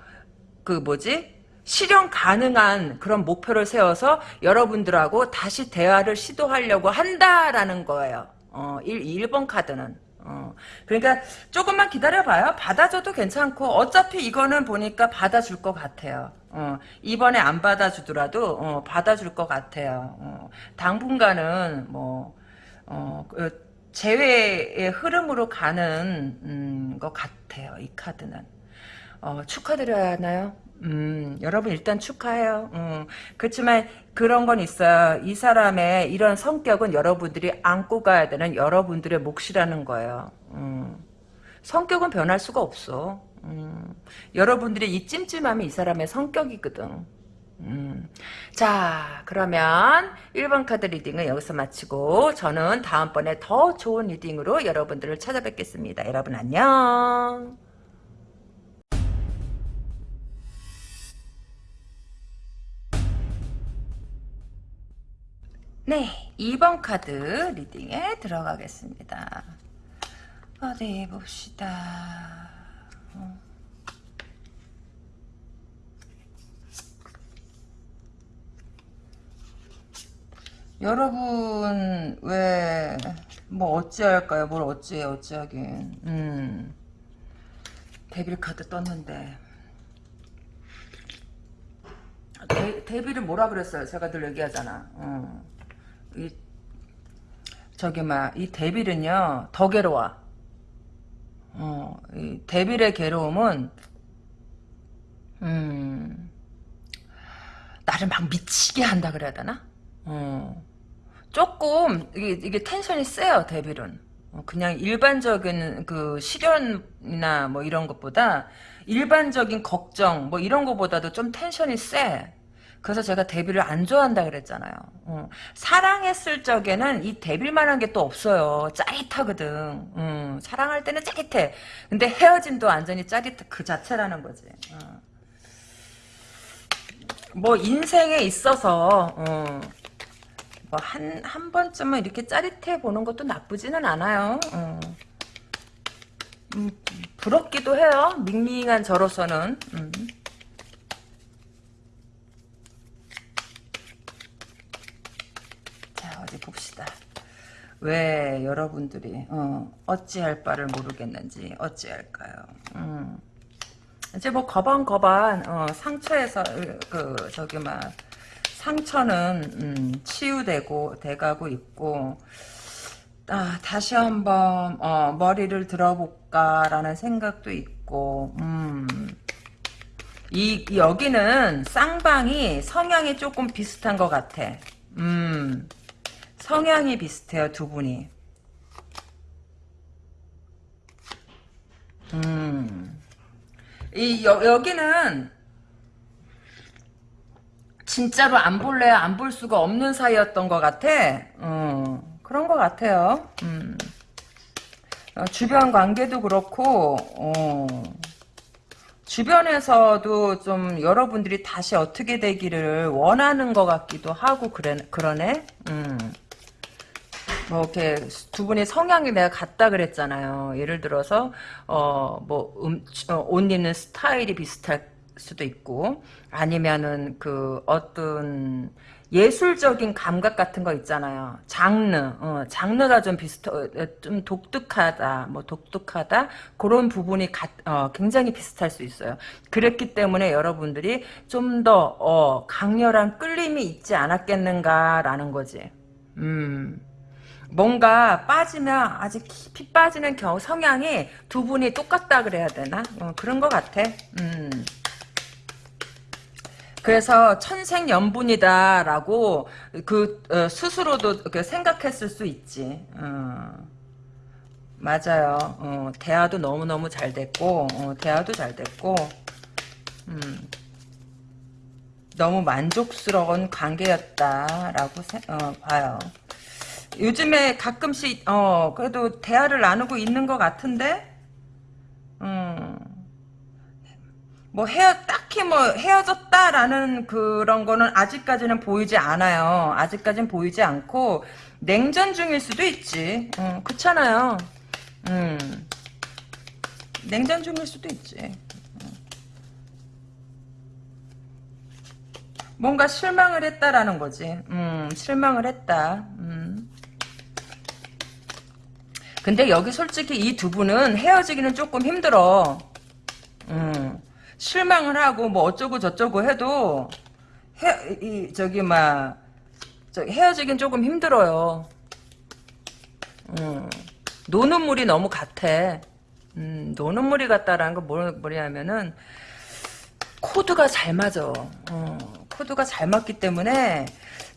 그 뭐지 실현 가능한 그런 목표를 세워서 여러분들하고 다시 대화를 시도하려고 한다라는 거예요. 어, 1, 1번 카드는. 어, 그러니까 조금만 기다려봐요. 받아줘도 괜찮고 어차피 이거는 보니까 받아줄 것 같아요. 어, 이번에 안 받아주더라도 어, 받아줄 것 같아요. 어, 당분간은 뭐 어, 그 재회의 흐름으로 가는 음, 것 같아요. 이 카드는. 어, 축하드려야 하나요? 음, 여러분 일단 축하해요. 음, 그렇지만 그런 건 있어요. 이 사람의 이런 성격은 여러분들이 안고 가야 되는 여러분들의 몫이라는 거예요. 음, 성격은 변할 수가 없어. 음, 여러분들이 이 찜찜함이 이 사람의 성격이거든. 음. 자 그러면 1번 카드 reading은 여기서 마치고 저는 다음번에 더 좋은 reading으로 여러분들을 찾아뵙겠습니다. 여러분 안녕. 네, 2번 카드 reading에 들어가겠습니다. 어디 봅시다. 어. 여러분 왜 뭐 어찌할까요? 뭘 어찌해 어찌하긴 음 데빌 카드 떴는데 데, 데빌을 뭐라 그랬어요? 제가 늘 얘기하잖아. 어. 이 저기 막이 데빌은요 더 괴로워. 어, 이 데빌의 괴로움은 음 나를 막 미치게 한다 그래야 되나? 어, 조금 이게, 이게 텐션이 세요 데빌은. 어, 그냥 일반적인 그 시련이나 뭐 이런 것보다 일반적인 걱정 뭐 이런 것보다도 좀 텐션이 세. 그래서 제가 데뷔를 안 좋아한다 그랬잖아요. 어. 사랑했을 적에는 이 데뷔만한 게 또 없어요. 짜릿하거든. 음, 사랑할 때는 짜릿해. 근데 헤어짐도 완전히 짜릿해. 그 자체라는 거지. 어. 뭐 인생에 있어서 어, 뭐한 한 번쯤은 이렇게 짜릿해 보는 것도 나쁘지는 않아요. 어. 음, 부럽기도 해요. 밍밍한 저로서는. 음. 어디 봅시다. 왜 여러분들이 어, 어찌할 바를 모르겠는지 어찌할까요? 음. 이제 뭐 거반 거반 어, 상처에서 그 저기 막 상처는 음, 치유되고 돼가고 있고 아, 다시 한번 어, 머리를 들어볼까라는 생각도 있고 음. 이, 여기는 쌍방이 성향이 조금 비슷한 것 같아. 음. 성향이 비슷해요, 두 분이. 음. 이, 여, 여기는, 진짜로 안 볼래 안볼 수가 없는 사이였던 것 같아. 어, 그런 것 같아요. 음. 어, 주변 관계도 그렇고 어, 주변에서도 좀 여러분들이 다시 어떻게 되기를 원하는 것 같기도 하고 그래 그러네. 음. 뭐 이렇게 두 분의 성향이 내가 같다 그랬잖아요. 예를 들어서 어뭐옷 입는 스타일이 비슷할 수도 있고 아니면은 그 어떤 예술적인 감각 같은 거 있잖아요. 장르, 어, 장르가 좀 비슷, 어, 좀 독특하다, 뭐 독특하다 그런 부분이 가, 어, 굉장히 비슷할 수 있어요. 그랬기 때문에 여러분들이 좀더 어, 강렬한 끌림이 있지 않았겠는가라는 거지. 음. 뭔가 빠지면 아직 깊이 빠지는 경 성향이 두 분이 똑같다 그래야 되나? 어, 그런 것 같아. 음. 그래서 천생연분이다라고 그 어, 스스로도 그 생각했을 수 있지. 어. 맞아요. 어, 대화도 너무너무 잘 됐고 어, 대화도 잘 됐고 음. 너무 만족스러운 관계였다라고 세, 어, 봐요. 요즘에 가끔씩 어 그래도 대화를 나누고 있는 것 같은데 음. 뭐 헤어 딱히 뭐 헤어졌다라는 그런 거는 아직까지는 보이지 않아요. 아직까지는 보이지 않고 냉전 중일 수도 있지. 음, 그렇잖아요. 음. 냉전 중일 수도 있지. 음. 뭔가 실망을 했다라는 거지. 음, 실망을 했다. 음. 근데 여기 솔직히 이 두 분은 헤어지기는 조금 힘들어. 음. 실망을 하고 뭐 어쩌고 저쩌고 해도 헤, 이, 저기 막 헤어지긴 조금 힘들어요. 음, 노는 물이 너무 같아. 음, 노는 물이 같다라는 건 뭐, 뭐냐면은 코드가 잘 맞아. 어, 코드가 잘 맞기 때문에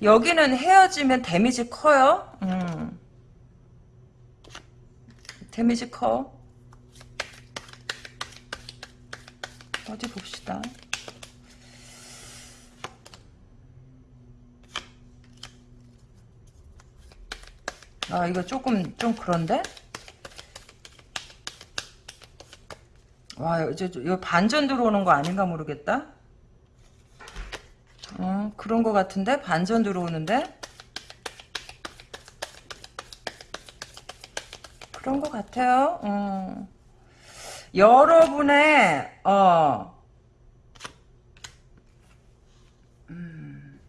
여기는 헤어지면 데미지 커요. 음. 데미지 커. 어디 봅시다. 아 이거 조금 좀 그런데? 와 이제 이거 반전 들어오는 거 아닌가 모르겠다. 어 그런 거 같은데 반전 들어오는데 그런 거 같아요. 어. 여러분의 어 음.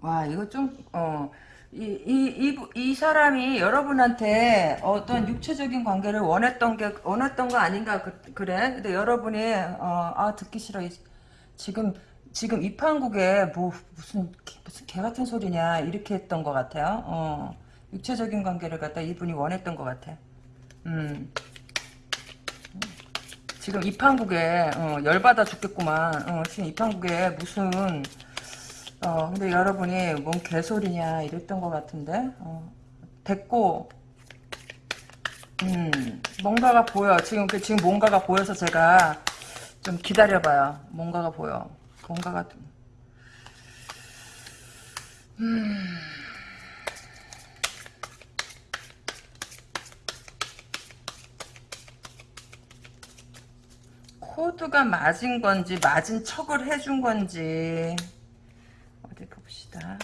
와 이거 좀 어 이, 이, 이, 이 사람이 여러분한테 어떤 육체적인 관계를 원했던 게, 원했던 거 아닌가, 그, 래 근데 여러분이, 어, 아, 듣기 싫어. 지금, 지금 이 판국에 뭐, 무슨, 무슨 개 같은 소리냐, 이렇게 했던 것 같아요. 어. 육체적인 관계를 갖다 이분이 원했던 것 같아. 음. 지금 이판국에 어, 열받아 죽겠구만. 어, 지금 이판국에 무슨 어 근데 여러분이 뭔 개소리냐 이랬던 것 같은데 어, 됐고 음 뭔가가 보여. 지금 그 지금 뭔가가 보여서 제가 좀 기다려봐요. 뭔가가 보여. 뭔가가 음. 코드가 맞은 건지 맞은 척을 해준 건지 어디 봅시다.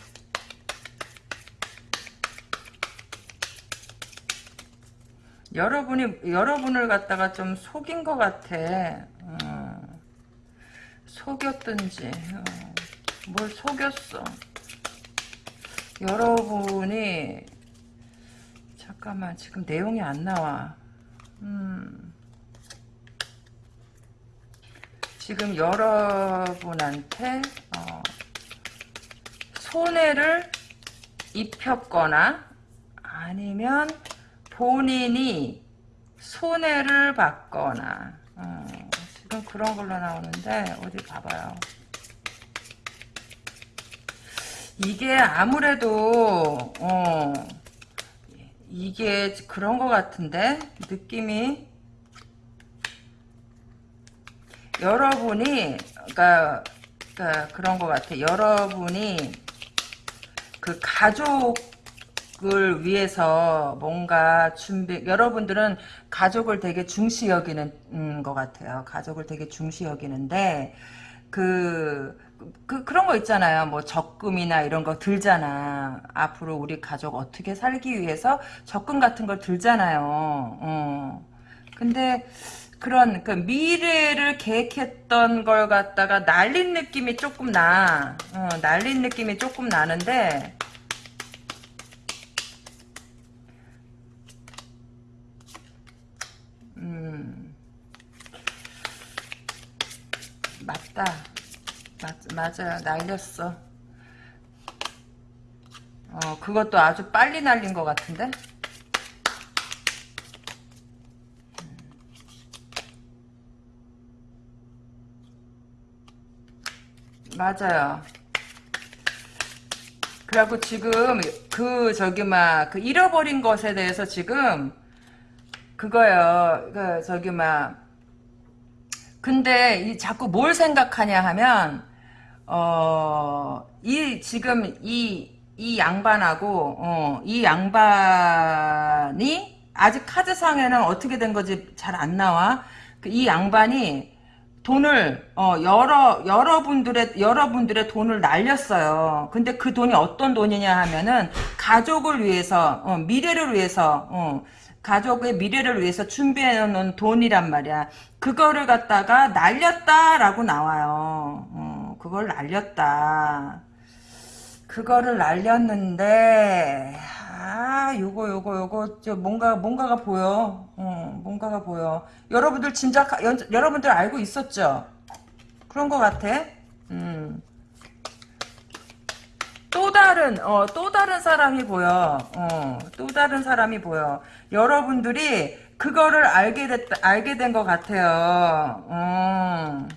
여러분이 여러분을 갖다가 좀 속인 것 같아. 어, 속였든지 어, 뭘 속였어. 여러분이 잠깐만 지금 내용이 안 나와. 음. 지금 여러분한테 어, 손해를 입혔거나 아니면 본인이 손해를 받거나 어, 지금 그런 걸로 나오는데 어디 봐봐요. 이게 아무래도 어, 이게 그런 것 같은데 느낌이 여러분이 그러니까, 그러니까 그런 것 같아. 여러분이 그 가족 을 위해서 뭔가 준비 여러분들은 가족을 되게 중시 여기는 음, 것 같아요. 가족을 되게 중시 여기는데 그, 그 그런 거 있잖아요. 뭐 적금이나 이런 거 들잖아. 앞으로 우리 가족 어떻게 살기 위해서 적금 같은 걸 들잖아요. 어. 근데 그런 그 미래를 계획했던 걸 갖다가 날린 느낌이 조금 나. 어, 날린 느낌이 조금 나는데 맞다. 맞, 맞아요. 날렸어. 어, 그것도 아주 빨리 날린 것 같은데? 맞아요. 그래갖고 지금 그 저기 막 그 잃어버린 것에 대해서 지금 그거요. 그 저기 막 근데 이 자꾸 뭘 생각하냐 하면 어 이 지금 이 이 양반하고 어, 이 양반이 아직 카드상에는 어떻게 된 거지 잘 안 나와. 그이 양반이 돈을 어 여러 여러분들의 여러분들의 돈을 날렸어요. 근데 그 돈이 어떤 돈이냐 하면은 가족을 위해서 어, 미래를 위해서 어, 가족의 미래를 위해서 준비해 놓은 돈이란 말이야. 그거를 갖다가 날렸다라고 나와요. 어, 그걸 날렸다. 그거를 날렸는데 아 요거 요거 요거 저 뭔가 뭔가가 보여 어, 뭔가가 보여 여러분들 진작 연, 여러분들 알고 있었죠 그런 것 같아 음. 또 다른 어, 또 다른 사람이 보여 어, 또 다른 사람이 보여 여러분들이 그거를 알게 됐 알게 된 것 같아요 어.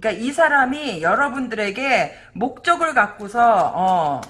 그러니까 이 사람이 여러분들에게 목적을 갖고서 어,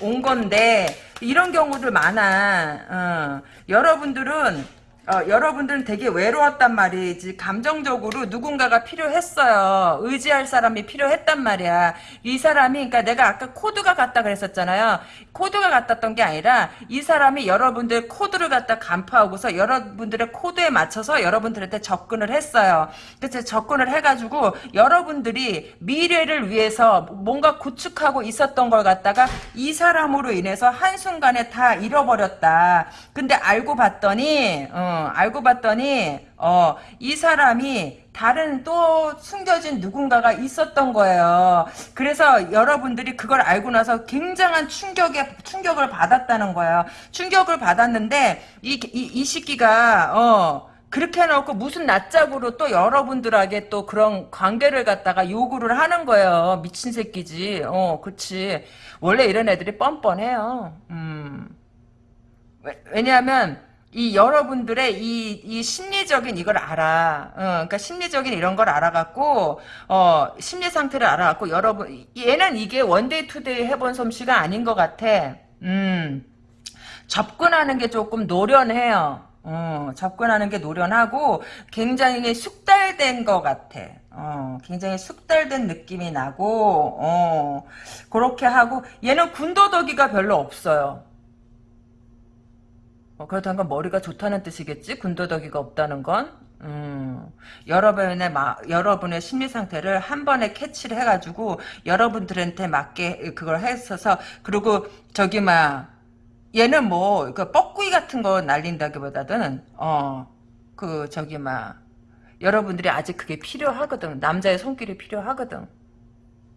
온 건데 이런 경우들 많아. 어, 여러분들은 어, 여러분들은 되게 외로웠단 말이지. 감정적으로 누군가가 필요했어요. 의지할 사람이 필요했단 말이야. 이 사람이, 그러니까 내가 아까 코드가 같다 그랬었잖아요. 코드가 같았던 게 아니라 이 사람이 여러분들 코드를 갖다 간파하고서 여러분들의 코드에 맞춰서 여러분들한테 접근을 했어요. 그래서 접근을 해가지고 여러분들이 미래를 위해서 뭔가 구축하고 있었던 걸 갖다가 이 사람으로 인해서 한순간에 다 잃어버렸다. 근데 알고 봤더니, 어, 알고 봤더니 어, 이 사람이 다른 또 숨겨진 누군가가 있었던 거예요. 그래서 여러분들이 그걸 알고 나서 굉장한 충격에 충격을 받았다는 거예요. 충격을 받았는데 이 이 이 시기가 어 그렇게 해놓고 무슨 낯짝으로 또 여러분들에게 또 그런 관계를 갖다가 요구를 하는 거예요. 미친 새끼지. 어, 그치. 원래 이런 애들이 뻔뻔해요. 음. 왜, 왜냐하면 이 여러분들의 이, 이 심리적인 이걸 알아. 어, 그러니까 심리적인 이런 걸 알아갖고, 어, 심리 상태를 알아갖고, 여러분, 얘는 이게 one day two day 해본 솜씨가 아닌 것 같아. 음, 접근하는 게 조금 노련해요. 어, 접근하는 게 노련하고, 굉장히 숙달된 것 같아. 어, 굉장히 숙달된 느낌이 나고, 어, 그렇게 하고, 얘는 군더더기가 별로 없어요. 어, 그렇다는 건 머리가 좋다는 뜻이겠지? 군더더기가 없다는 건? 음, 여러분의 마, 여러분의 심리 상태를 한 번에 캐치를 해가지고 여러분들한테 맞게 그걸 했어서 그리고 저기 막 얘는 뭐 그 뻐꾸이 같은 거 날린다기보다는 어 그 저기 막 여러분들이 아직 그게 필요하거든 남자의 손길이 필요하거든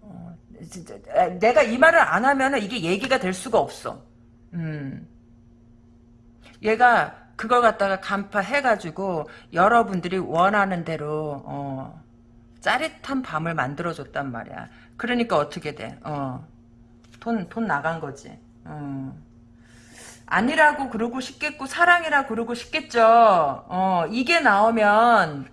어, 진짜 내가 이 말을 안 하면은 이게 얘기가 될 수가 없어 음. 얘가 그걸 갖다가 간파해가지고 여러분들이 원하는 대로 어, 짜릿한 밤을 만들어줬단 말이야. 그러니까 어떻게 돼? 어, 돈, 돈 나간 거지. 어. 아니라고 그러고 싶겠고 사랑이라 그러고 싶겠죠. 어, 이게 나오면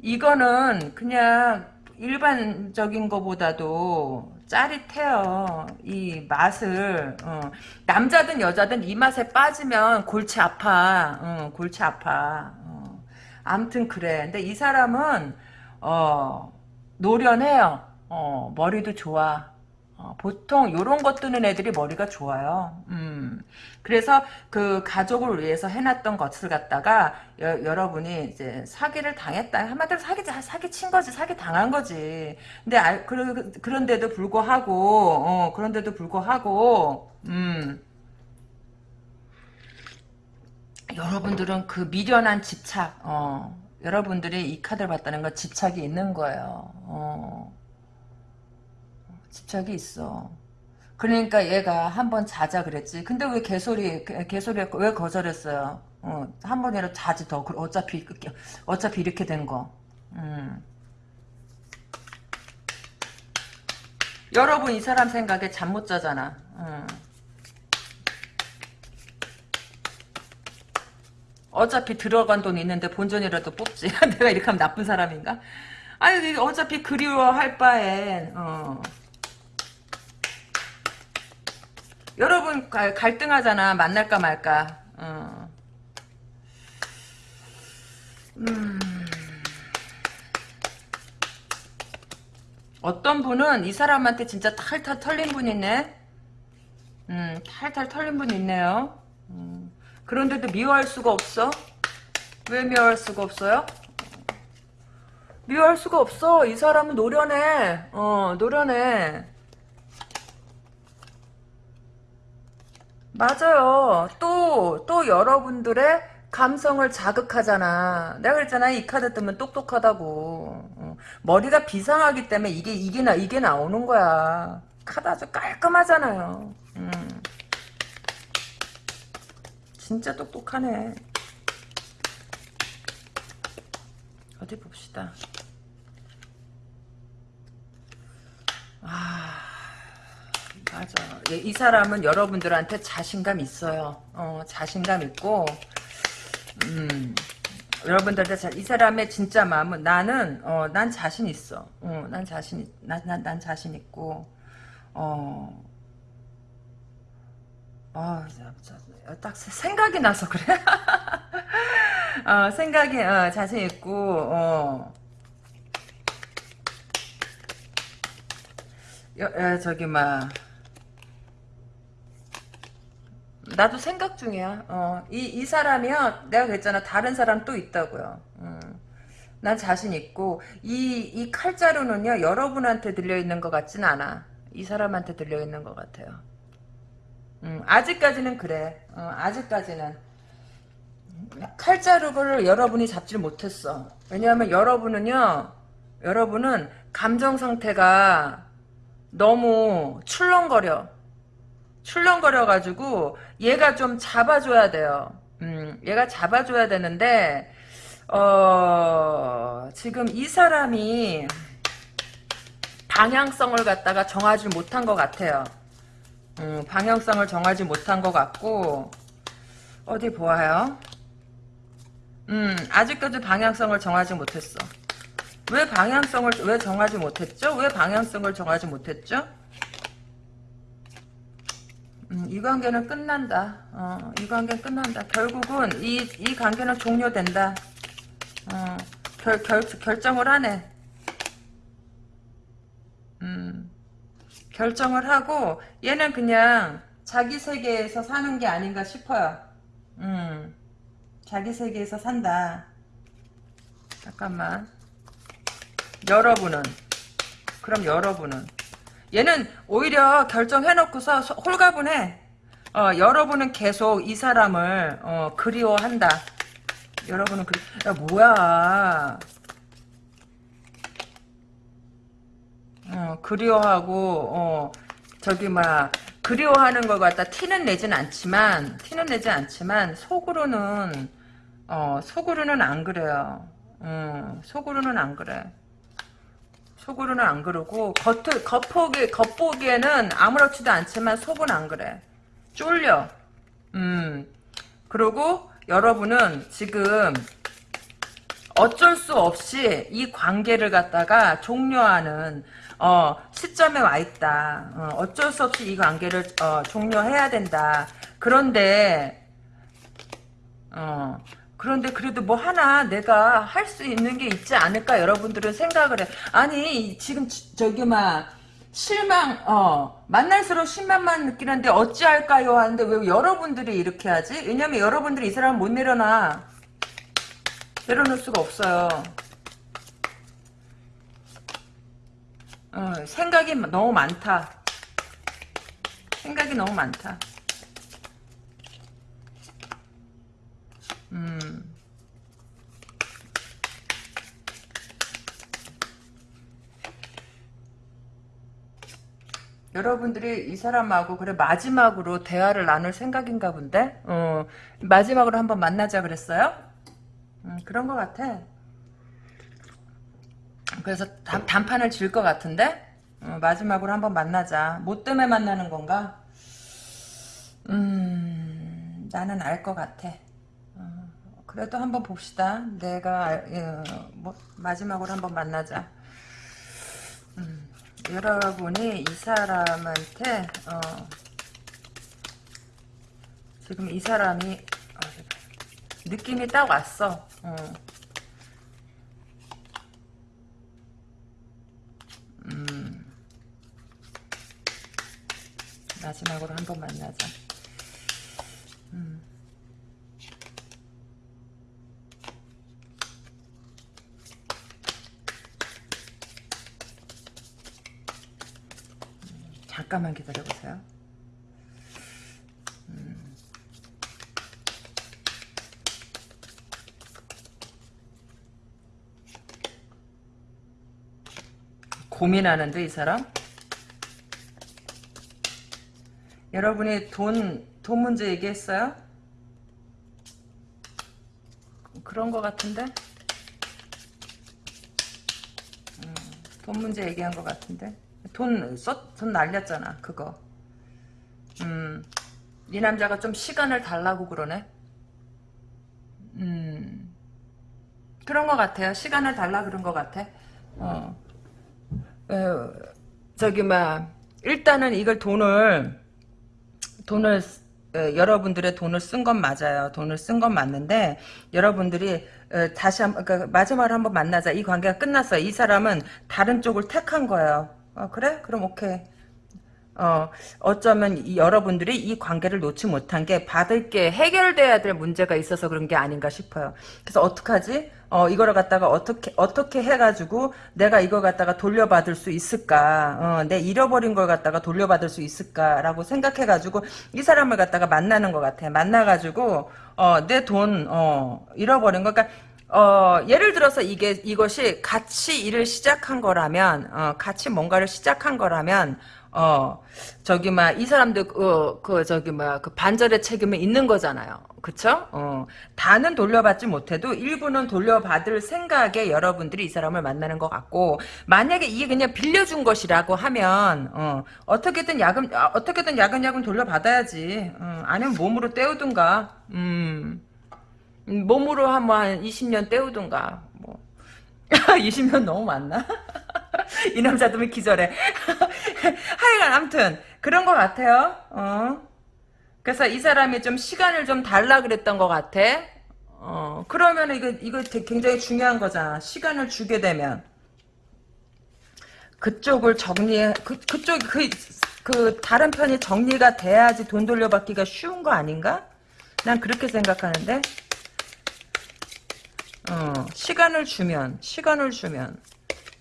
이거는 그냥 일반적인 거보다도 짜릿해요. 이 맛을 어. 남자든 여자든 이 맛에 빠지면 골치 아파. 어, 골치 아파. 어. 아무튼 그래. 근데 이 사람은 어, 노련해요. 어, 머리도 좋아. 어, 보통 요런 것 뜨는 애들이 머리가 좋아요. 음. 그래서 그 가족을 위해서 해놨던 것을 갖다가 여, 러분이 이제 사기를 당했다. 한마디로 사기 사기 친 거지, 사기 당한 거지. 근데 알, 그, 그런데도 불구하고, 어, 그런데도 불구하고, 음. 여러분들은 그 미련한 집착, 어, 여러분들이 이 카드를 봤다는 건 집착이 있는 거예요. 어. 집착이 있어. 그러니까 얘가 한 번 자자 그랬지. 근데 왜 개소리 개소리 왜 거절했어요? 어, 한 번이라도 자지 더. 어차피 어차피 이렇게 된 거. 음. 여러분 이 사람 생각에 잠 못 자잖아. 음. 어차피 들어간 돈 있는데 본전이라도 뽑지. 내가 이렇게 하면 나쁜 사람인가? 아니 어차피 그리워할 바엔 어. 여러분 갈등하잖아 만날까 말까 어. 음. 어떤 분은 이 사람한테 진짜 탈탈 털린 분 있네 음, 탈탈 털린 분 있네요 음. 그런데도 미워할 수가 없어 왜 미워할 수가 없어요? 미워할 수가 없어 이 사람은 노련해 어 노련해 맞아요. 또, 또 여러분들의 감성을 자극하잖아. 내가 그랬잖아. 이 카드 뜨면 똑똑하다고. 어. 머리가 비상하기 때문에 이게, 이게 나, 이게 나오는 거야. 카드 아주 깔끔하잖아요. 음. 진짜 똑똑하네. 어디 봅시다. 아. 맞아. 예, 이 사람은 여러분들한테 자신감 있어요. 어, 자신감 있고, 음, 여러분들한테 자, 이 사람의 진짜 마음은 나는, 어, 난 자신 있어. 어, 난 자신, 난, 난, 난 자신 있고, 어, 어, 딱 생각이 나서 그래. 어, 생각이, 어, 자신 있고, 어, 여, 여, 저기, 막, 나도 생각 중이야. 어, 이, 이 사람이요. 내가 그랬잖아. 다른 사람 또 있다고요. 음. 난 자신 있고, 이, 이 칼자루는요, 여러분한테 들려있는 것 같진 않아. 이 사람한테 들려있는 것 같아요. 음, 아직까지는 그래. 어, 아직까지는. 칼자루를 여러분이 잡지를 못했어. 왜냐하면 여러분은요, 여러분은 감정 상태가 너무 출렁거려. 출렁거려가지고 얘가 좀 잡아줘야 돼요. 음, 얘가 잡아줘야 되는데 어, 지금 이 사람이 방향성을 갖다가 정하지 못한 것 같아요. 음, 방향성을 정하지 못한 것 같고 어디 보아요? 음, 아직까지 방향성을 정하지 못했어. 왜 방향성을 왜 정하지 못했죠? 왜 방향성을 정하지 못했죠? 음, 이 관계는 끝난다. 어, 이 관계는 끝난다. 결국은 이, 이 관계는 종료된다. 어, 결, 결, 결정을 하네. 음, 결정을 하고 얘는 그냥 자기 세계에서 사는 게 아닌가 싶어요. 음, 자기 세계에서 산다. 잠깐만. 여러분은 그럼 여러분은 얘는 오히려 결정해놓고서 홀가분해. 어, 여러분은 계속 이 사람을 어, 그리워한다. 여러분은 그리... 야 뭐야. 어, 그리워하고 어, 저기 막 그리워하는 걸 갖다 티는 내진 않지만 티는 내지 않지만 속으로는 어, 속으로는 안 그래요. 음, 속으로는 안 그래. 속으로는 안 그러고 겉 겉보기 겉보기에는 아무렇지도 않지만 속은 안 그래. 쫄려. 음. 그리고 여러분은 지금 어쩔 수 없이 이 관계를 갖다가 종료하는 어, 시점에 와 있다. 어, 쩔수 없이 이 관계를 어, 종료해야 된다. 그런데 어, 그런데 그래도 뭐 하나 내가 할 수 있는 게 있지 않을까 여러분들은 생각을 해. 아니 지금 지- 저기 막 실망 어 만날수록 실망만 느끼는데 어찌할까요 하는데 왜 여러분들이 이렇게 하지? 왜냐면 여러분들이 이 사람을 못 내려놔. 내려놓을 수가 없어요. 어, 생각이 너무 많다. 생각이 너무 많다. 음. 여러분들이 이 사람하고 그래 마지막으로 대화를 나눌 생각인가 본데 어, 마지막으로 한번 만나자 그랬어요? 음, 그런 것 같아. 그래서 단, 단판을 질 것 같은데 어, 마지막으로 한번 만나자. 뭐 때문에 만나는 건가? 음, 나는 알 것 같아. 어, 그래도 한번 봅시다. 내가 알- 어, 뭐 마지막으로 한번 만나자. 음, 여러분이 이 사람한테 어, 지금 이 사람이 어, 느낌이 딱 왔어. 어. 음. 마지막으로 한번 만나자. 잠깐만 기다려보세요. 음. 고민하는데 이 사람? 여러분이 돈, 돈 문제 얘기했어요? 그런 것 같은데? 음, 돈 문제 얘기한 것 같은데? 돈, 썼, 돈 날렸잖아, 그거. 음, 이 남자가 좀 시간을 달라고 그러네? 음, 그런 것 같아요. 시간을 달라 그런 것 같아. 어. 어, 저기 막 일단은 이걸 돈을 돈을 에, 여러분들의 돈을 쓴 건 맞아요. 돈을 쓴 건 맞는데 여러분들이 에, 다시 한번 그러니까 마지막으로 한번 만나자. 이 관계가 끝났어요. 이 사람은 다른 쪽을 택한 거예요. 어, 그래? 그럼 오케이. 어, 어쩌면 이 여러분들이 이 관계를 놓지 못한 게 받을 게 해결돼야 될 문제가 있어서 그런 게 아닌가 싶어요. 그래서 어떡하지? 어, 이거를 갖다가 어떻게, 어떻게 해가지고 내가 이걸 갖다가 돌려받을 수 있을까? 어, 내 잃어버린 걸 갖다가 돌려받을 수 있을까라고 생각해가지고 이 사람을 갖다가 만나는 것 같아. 만나가지고, 어, 내 돈, 어, 잃어버린 거. 그러니까, 어, 예를 들어서 이게, 이것이 같이 일을 시작한 거라면, 어, 같이 뭔가를 시작한 거라면, 어, 저기, 막, 이 사람들, 그, 그, 저기, 막, 그 반절의 책임이 있는 거잖아요. 그쵸? 어, 다는 돌려받지 못해도 일부는 돌려받을 생각에 여러분들이 이 사람을 만나는 것 같고, 만약에 이게 그냥 빌려준 것이라고 하면, 어, 어떻게든 야금, 아, 어떻게든 야금야금 돌려받아야지. 어, 아니면 몸으로 때우든가, 음, 음, 몸으로 한번 한 20년 때우든가, 뭐. 20년 너무 많나? 이 남자들은 기절해. 하여간 아무튼 그런 것 같아요. 어. 그래서 이 사람이 좀 시간을 좀 달라 그랬던 것 같아. 어. 그러면 이거 이거 굉장히 중요한 거잖아. 시간을 주게 되면 그쪽을 정리해 그 그쪽 그, 그 다른 편이 정리가 돼야지 돈 돌려받기가 쉬운 거 아닌가? 난 그렇게 생각하는데. 어, 시간을 주면, 시간을 주면.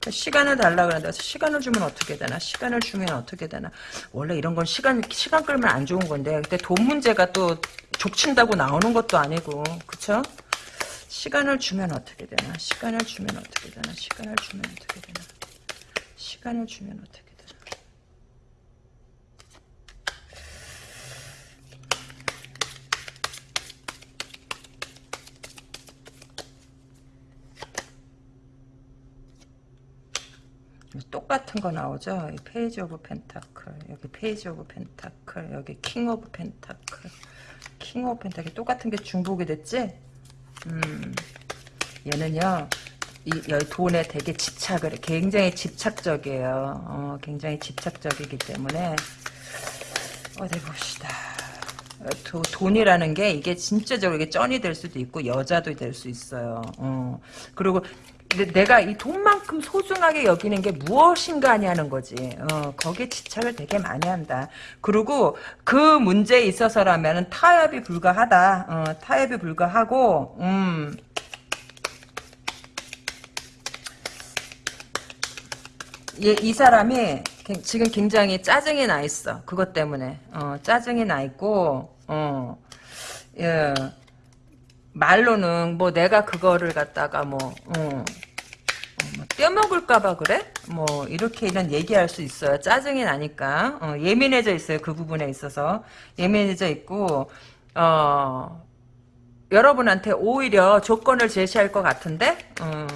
시간을 달라 그러는데 시간을 주면 어떻게 되나? 시간을 주면 어떻게 되나? 원래 이런 건 시간 시간 끌면 안 좋은 건데 근데 돈 문제가 또 족친다고 나오는 것도 아니고 그쵸? 시간을 주면 어떻게 되나? 시간을 주면 어떻게 되나? 시간을 주면 어떻게 되나? 시간을 주면 어떻게 되나? 똑같은 거 나오죠? 이 Page of Pentacle, 여기 Page of Pentacle, 여기 King of Pentacle, King of Pentacle 똑같은 게 중복이 됐지? 음, 얘는요 이 여기 돈에 되게 집착을 해. 굉장히 집착적이에요. 어, 굉장히 집착적이기 때문에 어디 봅시다. 어, 도, 돈이라는 게 이게 진짜적으로 이게 쩐이 될 수도 있고 여자도 될 수 있어요. 어. 그리고 내- 내가 이 돈만큼 소중하게 여기는 게 무엇인가 하냐는 거지. 어, 거기에 집착을 되게 많이 한다. 그리고 그 문제에 있어서라면 타협이 불가하다. 어, 타협이 불가하고, 음, 얘, 이 사람이 갱- 지금 굉장히 짜증이 나 있어. 그것 때문에. 어, 짜증이 나 있고, 어, 예. 말로는 뭐 내가 그거를 갖다가 뭐, 어, 어, 뭐 떼먹을까봐 그래? 뭐 이렇게는 얘기할 수 있어요. 짜증이 나니까 어, 예민해져 있어요. 그 부분에 있어서 예민해져 있고 어, 여러분한테 오히려 조건을 제시할 것 같은데 어,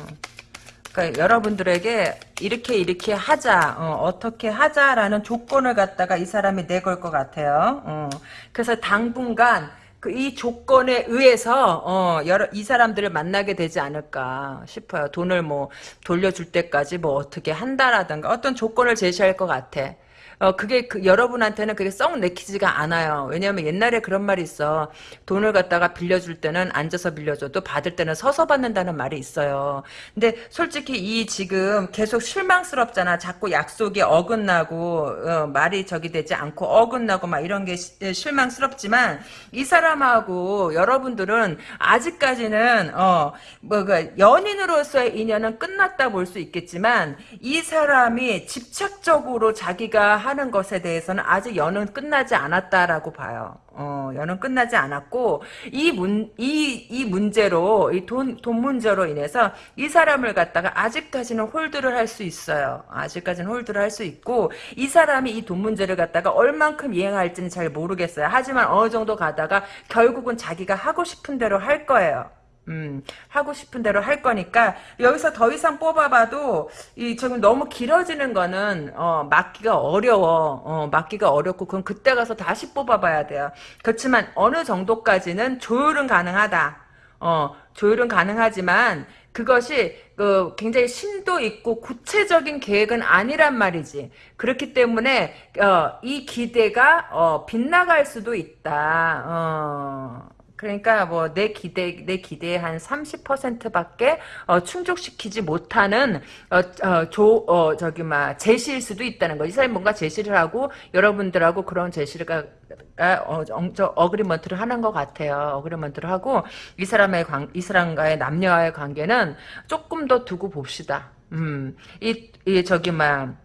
그러니까 여러분들에게 이렇게 이렇게 하자 어, 떻게 하자라는 조건을 갖다가 이 사람이 내걸 것 같아요. 어, 그래서 당분간 그 이 조건에 의해서 어, 여러 이 사람들을 만나게 되지 않을까 싶어요. 돈을 뭐 돌려줄 때까지 뭐 어떻게 한다라든가 어떤 조건을 제시할 것 같아. 어, 그게, 그, 여러분한테는 그게 썩 내키지가 않아요. 왜냐면 옛날에 그런 말이 있어. 돈을 갖다가 빌려줄 때는 앉아서 빌려줘도 받을 때는 서서 받는다는 말이 있어요. 근데 솔직히 이 지금 계속 실망스럽잖아. 자꾸 약속이 어긋나고, 어, 말이 저기 되지 않고 어긋나고 막 이런 게 시- 실망스럽지만 이 사람하고 여러분들은 아직까지는, 어, 뭐, 그, 연인으로서의 인연은 끝났다 볼 수 있겠지만 이 사람이 집착적으로 자기가 하는 것에 대해서는 아직 연은 끝나지 않았다라고 봐요. 어, 연은 끝나지 않았고 이 문, 이, 이 문제로 이 돈, 돈 문제로 인해서 이 사람을 갖다가 아직까지는 홀드를 할 수 있어요. 아직까지는 홀드를 할 수 있고 이 사람이 이 돈 문제를 갖다가 얼만큼 이행할지는 잘 모르겠어요. 하지만 어느 정도 가다가 결국은 자기가 하고 싶은 대로 할 거예요. 음, 하고 싶은 대로 할 거니까 여기서 더 이상 뽑아봐도 이 지금 너무 길어지는 거는 어, 막기가 어려워. 어, 막기가 어렵고 그건 그때 가서 다시 뽑아봐야 돼요. 그렇지만 어느 정도까지는 조율은 가능하다. 어, 조율은 가능하지만 그것이 그 굉장히 심도 있고 구체적인 계획은 아니란 말이지. 그렇기 때문에 어, 이 기대가 어, 빗나갈 수도 있다. 어. 그러니까 뭐 내 기대 내 기대의 한 30%밖에 어, 충족시키지 못하는 어, 어, 조, 어, 저기 막 제시일 수도 있다는 거. 이 사람이 뭔가 제시를 하고 여러분들하고 그런 제시를 가, 어, 저, agreement를 하는 것 같아요. agreement를 하고 이 사람의 관, 이 사람과의 남녀와의 관계는 조금 더 두고 봅시다. 음, 이, 이 저기 막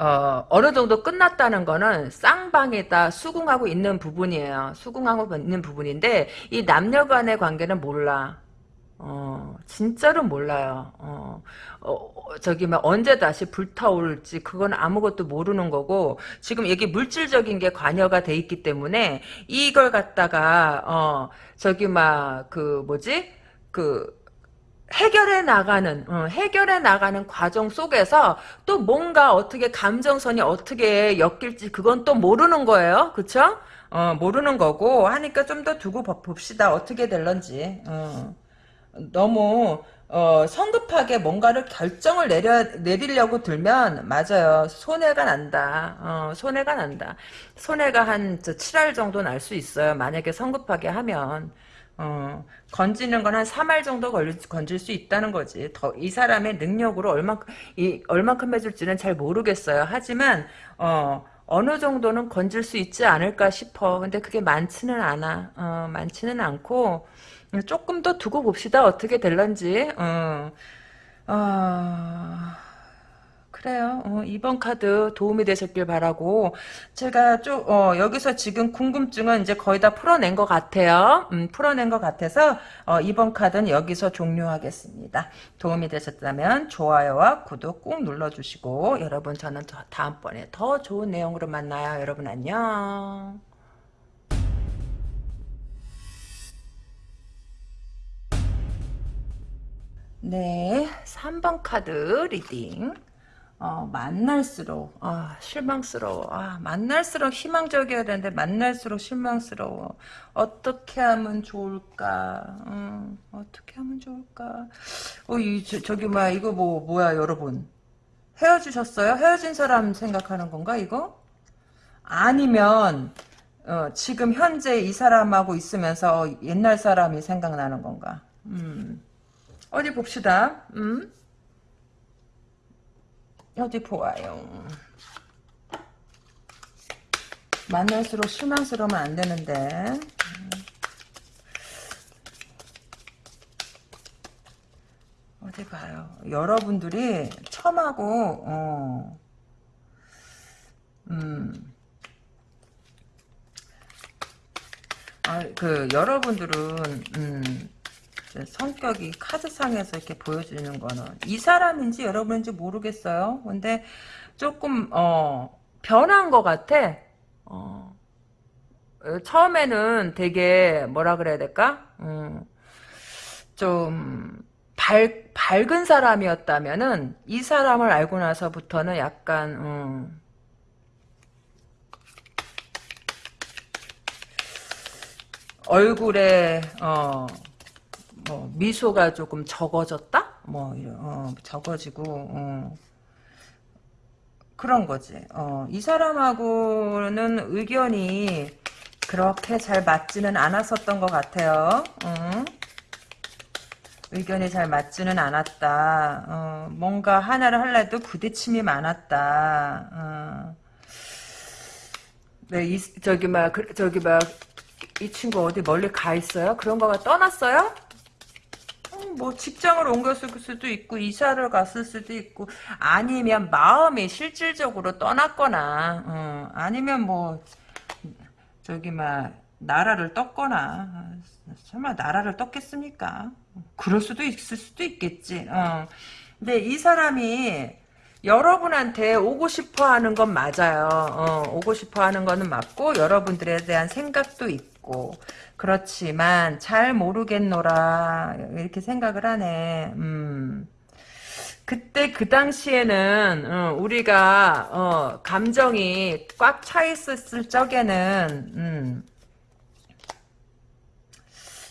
어, 어느 정도 끝났다는 거는 쌍방에다 수긍하고 있는 부분이에요. 수긍하고 있는 부분인데, 이 남녀 간의 관계는 몰라. 어, 진짜로 몰라요. 어, 어, 저기, 막, 언제 다시 불타올지, 그건 아무것도 모르는 거고, 지금 이게 물질적인 게 관여가 돼 있기 때문에, 이걸 갖다가, 어, 저기, 막, 그, 뭐지? 그, 해결해 나가는 어, 해결해 나가는 과정 속에서 또 뭔가 어떻게 감정선이 어떻게 엮일지 그건 또 모르는 거예요. 그쵸? 어, 모르는 거고 하니까 좀 더 두고 봅- 봅시다. 어떻게 될런지. 어. 너무 어, 성급하게 뭔가를 결정을 내려 내리려고 들면 맞아요. 손해가 난다. 어, 손해가 난다. 손해가 한 7할 정도 날 수 있어요. 만약에 성급하게 하면 어, 건지는 건 한 3할 정도 걸릴, 건질 수 있다는 거지. 더, 이 사람의 능력으로 얼만큼, 이, 얼만큼 해줄지는 잘 모르겠어요. 하지만, 어, 어느 정도는 건질 수 있지 않을까 싶어. 근데 그게 많지는 않아. 어, 많지는 않고, 조금 더 두고 봅시다. 어떻게 될런지. 어, 어, 그래요. 어, 이번 카드 도움이 되셨길 바라고 제가 좀 어, 여기서 지금 궁금증은 이제 거의 다 풀어낸 것 같아요. 음, 풀어낸 것 같아서 어, 이번 카드는 여기서 종료하겠습니다. 도움이 되셨다면 좋아요와 구독 꾹 눌러주시고 여러분 저는 더, 다음번에 더 좋은 내용으로 만나요. 여러분 안녕. 네, 3번 카드 reading. 어, 만날수록 아, 실망스러워. 아, 만날수록 희망적이어야 되는데 만날수록 실망스러워. 어떻게 하면 좋을까? 음, 어떻게 하면 좋을까? 어, 이 저, 뭐야 이거 뭐 뭐야 여러분 헤어지셨어요? 헤어진 사람 생각하는 건가 이거? 아니면 어, 지금 현재 이 사람하고 있으면서 옛날 사람이 생각나는 건가? 음. 어디 봅시다. 음? 어디 보아요. 만날수록 실망스러우면 안 되는데. 음. 어디 봐요. 여러분들이 처음하고 어, 음, 아, 그 여러분들은 음, 성격이 카드상에서 이렇게 보여주는 거는 이 사람인지 여러분인지 모르겠어요. 근데 조금 어 변한 것 같아. 어, 처음에는 되게 뭐라 그래야 될까? 음, 좀 밝, 밝은 사람이었다면은 이 사람을 알고 나서부터는 약간 음, 얼굴에 어, 뭐 미소가 조금 적어졌다? 뭐 이런 어, 적어지고 어. 그런 거지. 어, 이 사람하고는 의견이 그렇게 잘 맞지는 않았었던 것 같아요. 어. 의견이 잘 맞지는 않았다. 어, 뭔가 하나를 할래도 부딪힘이 많았다. 어. 네, 이, 저기 막 그, 저기 막 이 친구 어디 멀리 가 있어요? 그런 거가 떠났어요? 음, 뭐 직장을 옮겼을 수도 있고 이사를 갔을 수도 있고 아니면 마음이 실질적으로 떠났거나 어, 아니면 뭐 저기 막 나라를 떴거나 설마 나라를 떴겠습니까? 그럴 수도 있을 수도 있겠지. 어. 근데 이 사람이 여러분한테 오고 싶어 하는 건 맞아요. 어, 오고 싶어 하는 거는 맞고 여러분들에 대한 생각도 있고 그렇지만 잘 모르겠노라 이렇게 생각을 하네. 음. 그때 그 당시에는 어, 우리가 어, 감정이 꽉 차 있었을 적에는 음,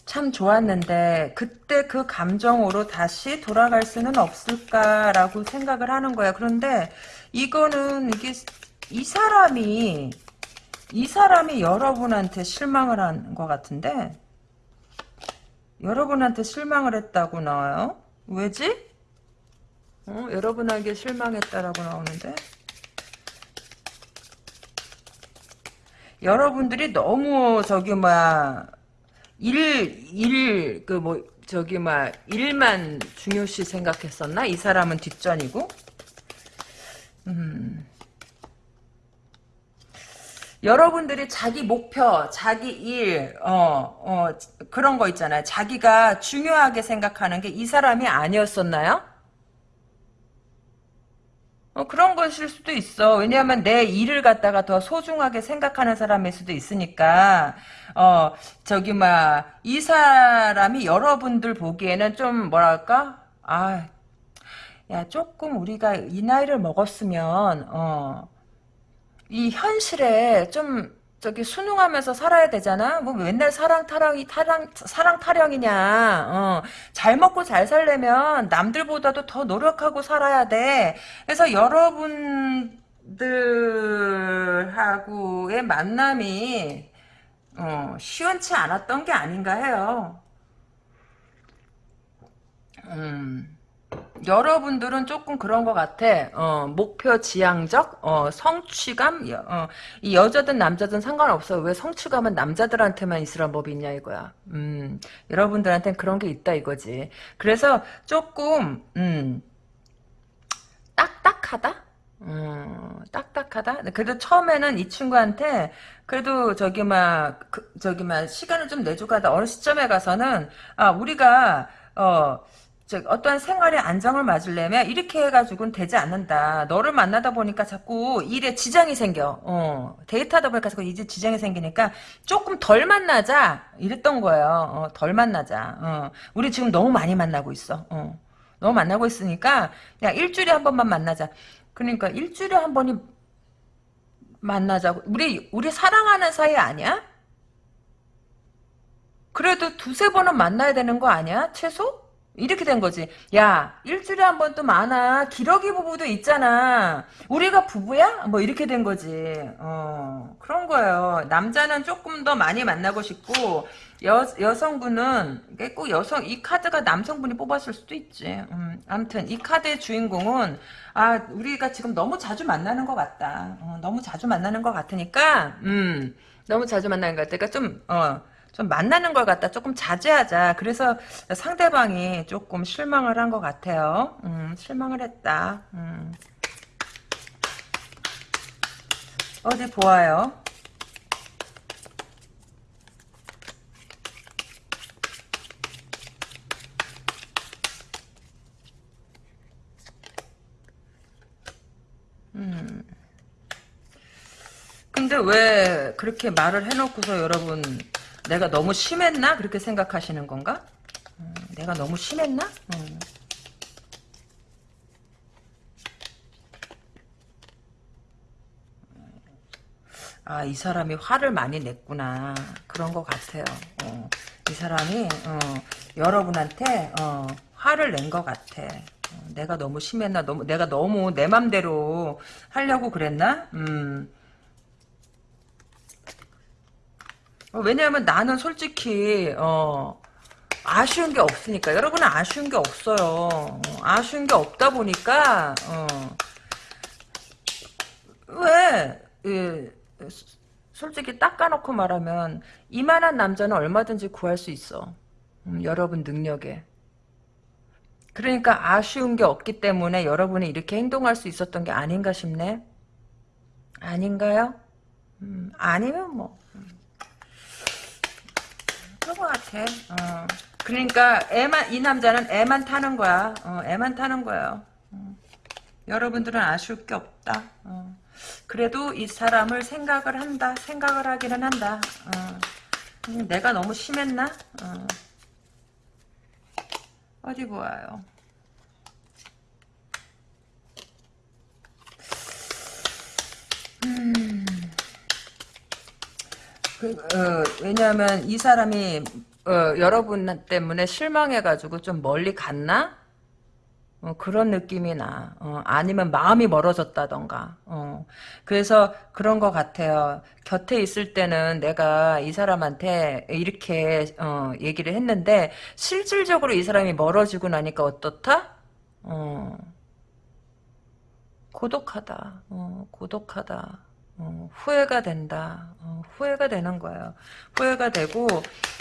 참 좋았는데 그때 그 감정으로 다시 돌아갈 수는 없을까라고 생각을 하는 거야. 그런데 이거는 이게 이 사람이 이 사람이 여러분한테 실망을 한 것 같은데 여러분한테 실망을 했다고 나와요. 왜지? 어, 여러분에게 실망했다라고 나오는데 여러분들이 너무 저기 뭐야 일, 일, 그 뭐, 저기, 막, 일만 중요시 생각했었나? 이 사람은 뒷전이고? 음. 여러분들이 자기 목표, 자기 일, 어, 어, 그런 거 있잖아요. 자기가 중요하게 생각하는 게 이 사람이 아니었었나요? 어, 그런 것일 수도 있어. 왜냐하면 내 일을 갖다가 더 소중하게 생각하는 사람일 수도 있으니까, 어, 저기, 막, 이 사람이 여러분들 보기에는 좀, 뭐랄까? 아, 야, 조금 우리가 이 나이를 먹었으면, 어, 이 현실에 좀, 저기 순응하면서 살아야 되잖아. 뭐 맨날 사랑 타령이 타랑 사랑 타령이냐. 어. 잘 먹고 잘 살려면 남들보다도 더 노력하고 살아야 돼. 그래서 여러분들하고의 만남이 어, 시원치 않았던 게 아닌가 해요. 음. 여러분들은 조금 그런 것 같아. 어, 목표 지향적, 어, 성취감, 어, 이 여자든 남자든 상관없어. 왜 성취감은 남자들한테만 있으란 법이 있냐 이거야. 음, 여러분들한테는 그런 게 있다 이거지. 그래서 조금, 음, 딱딱하다? 음, 딱딱하다? 그래도 처음에는 이 친구한테, 그래도 저기 막, 그, 저기 막, 시간을 좀 내주고 하다 어느 시점에 가서는, 아, 우리가, 어, 즉 어떠한 생활의 안정을 맞으려면 이렇게 해가지고는 되지 않는다. 너를 만나다 보니까 자꾸 일에 지장이 생겨. 어, 데이트하다 보니까 자꾸 이제 지장이 생기니까 조금 덜 만나자 이랬던 거예요. 어, 덜 만나자. 어, 우리 지금 너무 많이 만나고 있어. 어, 너무 만나고 있으니까 그냥 일주일에 한 번만 만나자. 그러니까 일주일에 한 번이 만나자고. 우리, 우리 사랑하는 사이 아니야? 그래도 두세 번은 만나야 되는 거 아니야? 최소? 이렇게 된 거지. 야, 일주일에 한 번 또 많아. 기러기 부부도 있잖아. 우리가 부부야? 뭐 이렇게 된 거지. 어, 그런 거예요. 남자는 조금 더 많이 만나고 싶고, 여, 여성분은, 꼭 여성, 이 카드가 남성분이 뽑았을 수도 있지. 음, 아무튼, 이 카드의 주인공은, 아, 우리가 지금 너무 자주 만나는 것 같다. 어, 너무 자주 만나는 것 같으니까, 음, 너무 자주 만나는 것 같으니까 좀, 어, 좀 만나는 걸 갖다 조금 자제하자. 그래서 상대방이 조금 실망을 한 것 같아요. 음, 실망을 했다. 음. 어디 보아요. 음. 근데 왜 그렇게 말을 해놓고서 여러분 내가 너무 심했나? 그렇게 생각하시는 건가? 음, 내가 너무 심했나? 음. 아, 이 사람이 화를 많이 냈구나. 그런 것 같아요. 어, 이 사람이, 어, 여러분한테, 어, 화를 낸 것 같아. 어, 내가 너무 심했나? 너무, 내가 너무 내 맘대로 하려고 그랬나? 음. 어, 왜냐하면 나는 솔직히 어, 아쉬운 게 없으니까 여러분은 아쉬운 게 없어요. 어, 아쉬운 게 없다 보니까 어, 왜 예, 솔직히 닦아놓고 말하면 이만한 남자는 얼마든지 구할 수 있어. 음, 여러분 능력에. 그러니까 아쉬운 게 없기 때문에 여러분이 이렇게 행동할 수 있었던 게 아닌가 싶네. 아닌가요? 음, 아니면 뭐. 그런 것 같아. 어. 그러니까 애만 이 남자는 애만 타는 거야. 어, 애만 타는 거예요. 어. 여러분들은 아쉬울 게 없다. 어. 그래도 이 사람을 생각을 한다. 생각을 하기는 한다. 어. 음, 내가 너무 심했나? 어. 어디 보아요. 음. 그, 어, 왜냐하면 이 사람이 어, 여러분 때문에 실망해가지고 좀 멀리 갔나? 어, 그런 느낌이 나. 어, 아니면 마음이 멀어졌다던가. 어, 그래서 그런 것 같아요. 곁에 있을 때는 내가 이 사람한테 이렇게 어, 얘기를 했는데 실질적으로 이 사람이 멀어지고 나니까 어떻다? 어, 고독하다. 어, 고독하다. 어, 후회가 된다. 어, 후회가 되는 거예요. 후회가 되고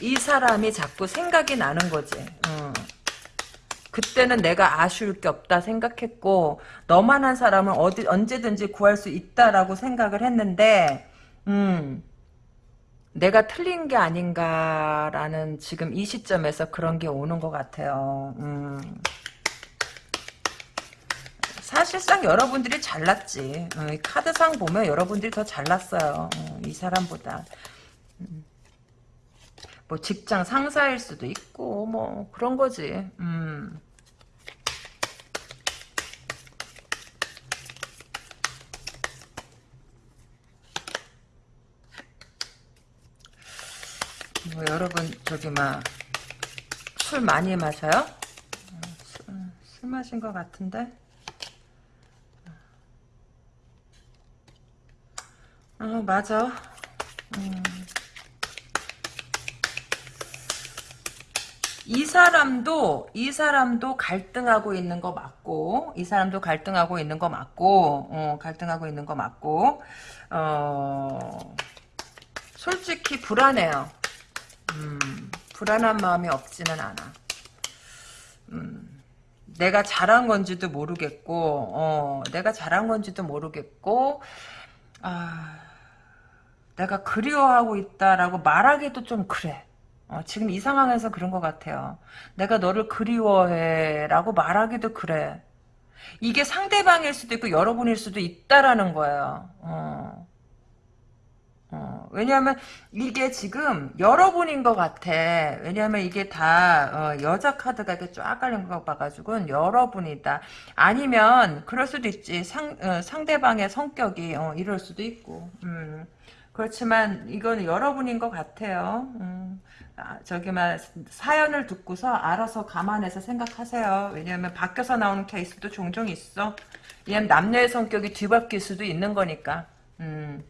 이 사람이 자꾸 생각이 나는 거지. 어. 그때는 내가 아쉬울 게 없다 생각했고 너만 한 사람은 어디 언제든지 구할 수 있다라고 생각을 했는데 음, 내가 틀린 게 아닌가라는 지금 이 시점에서 그런 게 오는 것 같아요. 음. 사실상 여러분들이 잘났지. 어, 카드상 보면 여러분들이 더 잘났어요. 어, 이 사람보다. 음. 뭐 직장 상사일 수도 있고 뭐 그런 거지. 음. 뭐 여러분 저기 막 술 많이 마셔요? 어, 술, 술 마신 것 같은데? 어, 맞아. 음. 이 사람도 이 사람도 갈등하고 있는 거 맞고 이 사람도 갈등하고 있는 거 맞고 어, 갈등하고 있는 거 맞고 어, 솔직히 불안해요. 음, 불안한 마음이 없지는 않아. 음, 내가 잘한 건지도 모르겠고 어, 내가 잘한 건지도 모르겠고 아, 내가 그리워하고 있다라고 말하기도 좀 그래. 어, 지금 이 상황에서 그런 것 같아요. 내가 너를 그리워해라고 말하기도 그래. 이게 상대방일 수도 있고 여러분일 수도 있다라는 거예요. 어. 어, 왜냐하면 이게 지금 여러분인 것 같아. 왜냐하면 이게 다 어, 여자 카드가 이렇게 쫙 깔린 거 봐가지고는 여러분이다. 아니면 그럴 수도 있지. 상 어, 상대방의 성격이 어, 이럴 수도 있고. 음. 그렇지만 이건 여러분인 것 같아요. 음. 아, 저기 막 사연을 듣고서 알아서 감안해서 생각하세요. 왜냐하면 밖에서 나오는 케이스도 종종 있어. 왜냐면 남녀의 성격이 뒤바뀔 수도 있는 거니까. 음.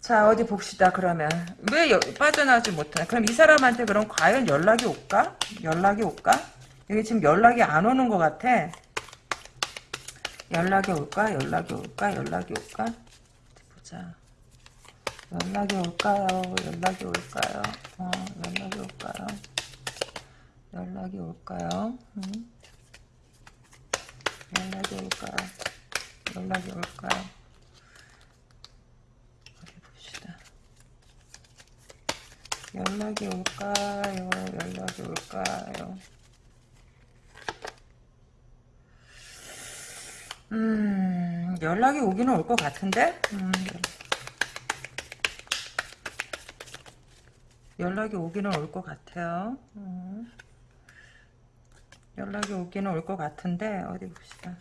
자 어디 봅시다 그러면 왜 여, 빠져나오지 못하나 그럼 이 사람한테 그럼 과연 연락이 올까? 연락이 올까? 여기 지금 연락이 안 오는 것 같아 연락이 올까? 연락이 올까? 연락이 올까? 보자 연락이 올까요? 연락이 올까요? 어, 연락이 올까요? 연락이 올까요? 음? 연락이 올까요? 연락이 올까요? 어디 봅시다. 연락이 올까요? 연락이 올까요? 음, 연락이 오기는 올 것 같은데? 음, 연락이 오기는 올 것 같아요. 음. 연락이 오기는 올 것 같은데 어디 봅시다.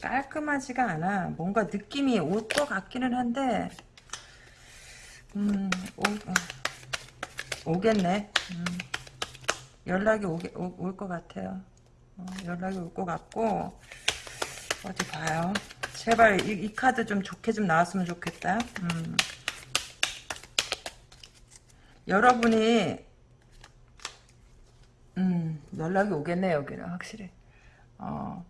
깔끔하지가 않아. 뭔가 느낌이 올 것 같기는 한데 음, 오, 오겠네. 음. 연락이 올 것 같아요. 어, 연락이 올 것 같고 어디 봐요. 제발 이, 이, 카드 좀 좋게 좀 나왔으면 좋겠다. 음. 여러분이 음, 연락이 오겠네 여기는 확실히. 어,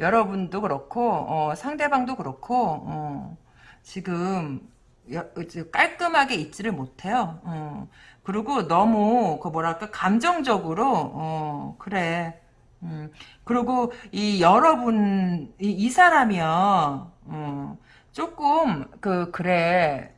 여러분도 그렇고 어, 상대방도 그렇고 어, 지금 여, 깔끔하게 있지를 못해요. 어, 그리고 너무 그 뭐랄까 감정적으로 어, 그래. 음, 그리고 이 여러분 이, 이 사람이요. 어, 조금 그 그래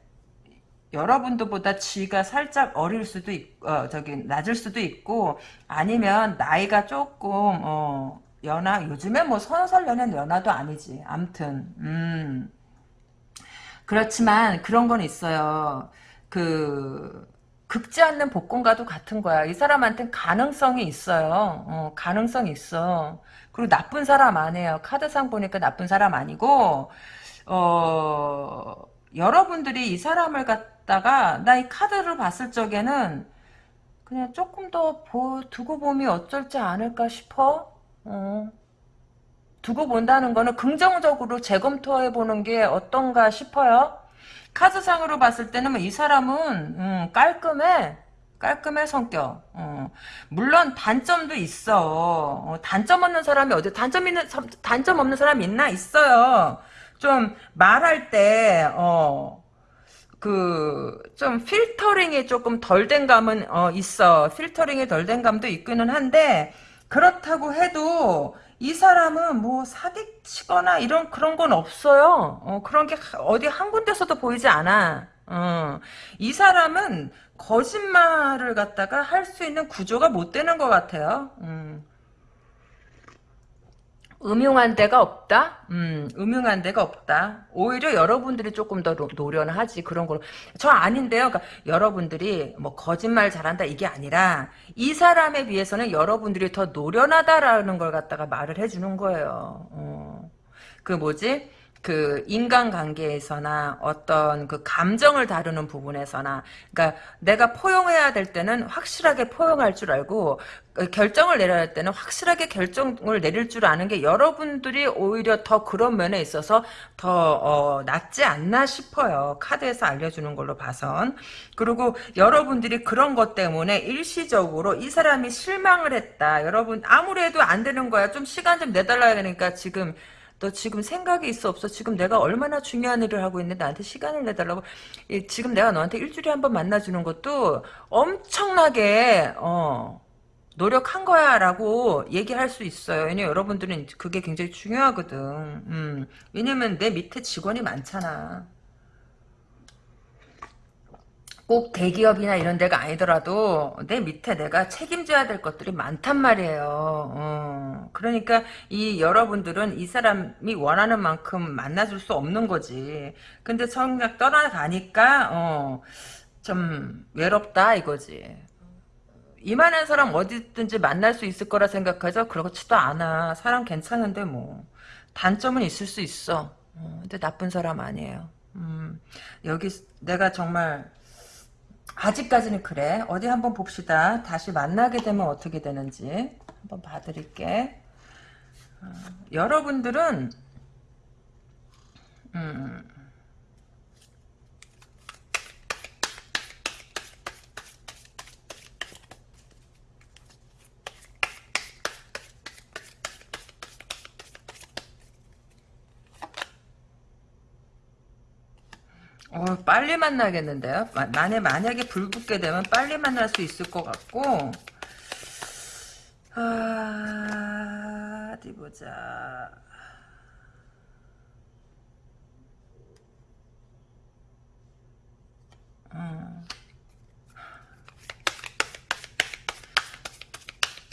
여러분들보다 지가 살짝 어릴 수도 있, 어, 저기 낮을 수도 있고 아니면 나이가 조금 어, 연하 요즘에 뭐살 연하는 연하도 아니지. 암튼 음. 그렇지만 그런 건 있어요. 그 극지 않는 복권과도 같은 거야. 이 사람한테는 가능성이 있어요. 어, 가능성이 있어. 그리고 나쁜 사람 아니에요. 카드상 보니까 나쁜 사람 아니고 어 여러분들이 이 사람을 갖다가 나 이 카드를 봤을 적에는 그냥 조금 더 보, 두고 보면 어쩔지 않을까 싶어. 어. 두고 본다는 거는 긍정적으로 재검토해 보는 게 어떤가 싶어요. 카드상으로 봤을 때는 뭐 이 사람은 음, 깔끔해. 깔끔해 성격. 어. 물론 단점도 있어. 어, 단점 없는 사람이 어디 단점 있는 단점 없는 사람 있나 있어요. 좀 말할 때 어. 그, 좀, 필터링이 조금 덜 된 감은, 어, 있어. 필터링이 덜 된 감도 있기는 한데, 그렇다고 해도, 이 사람은 뭐 사기치거나 이런 그런 건 없어요. 어, 그런 게 어디 한 군데서도 보이지 않아. 어, 이 사람은 거짓말을 갖다가 할 수 있는 구조가 못 되는 것 같아요. 음. 음흉한 데가 없다? 음, 음흉한 데가 없다. 오히려 여러분들이 조금 더 노련하지, 그런 걸로. 저 아닌데요. 그러니까 여러분들이 뭐 거짓말 잘한다, 이게 아니라, 이 사람에 비해서는 여러분들이 더 노련하다라는 걸 갖다가 말을 해주는 거예요. 어. 그 뭐지? 그 인간관계에서나 어떤 그 감정을 다루는 부분에서나 그러니까 내가 포용해야 될 때는 확실하게 포용할 줄 알고 그 결정을 내려야 할 때는 확실하게 결정을 내릴 줄 아는 게 여러분들이 오히려 더 그런 면에 있어서 더 어, 낫지 않나 싶어요. 카드에서 알려주는 걸로 봐선. 그리고 여러분들이 그런 것 때문에 일시적으로 이 사람이 실망을 했다. 여러분 아무래도 안 되는 거야. 좀 시간 좀 내달라야 되니까 지금 너 지금 생각이 있어 없어? 지금 내가 얼마나 중요한 일을 하고 있는데 나한테 시간을 내달라고 지금 내가 너한테 일주일에 한 번 만나주는 것도 엄청나게 어 노력한 거야 라고 얘기할 수 있어요. 왜냐면 여러분들은 그게 굉장히 중요하거든. 음, 왜냐면 내 밑에 직원이 많잖아. 꼭 대기업이나 이런 데가 아니더라도 내 밑에 내가 책임져야 될 것들이 많단 말이에요. 어, 그러니까 이 여러분들은 이 사람이 원하는 만큼 만나줄 수 없는 거지. 근데 성략 떠나가니까 어, 좀 외롭다 이거지. 이만한 사람 어디든지 만날 수 있을 거라 생각하죠? 그렇지도 않아. 사람 괜찮은데 뭐. 단점은 있을 수 있어. 어, 근데 나쁜 사람 아니에요. 음, 여기 내가 정말 아직까지는 그래. 어디 한번 봅시다. 다시 만나게 되면 어떻게 되는지 한번 봐드릴게. 어, 여러분들은 음, 어, 빨리 만나겠는데요? 마, 만약, 만약에 불 붙게 되면 빨리 만날 수 있을 것 같고, 아, 어디 보자. 음.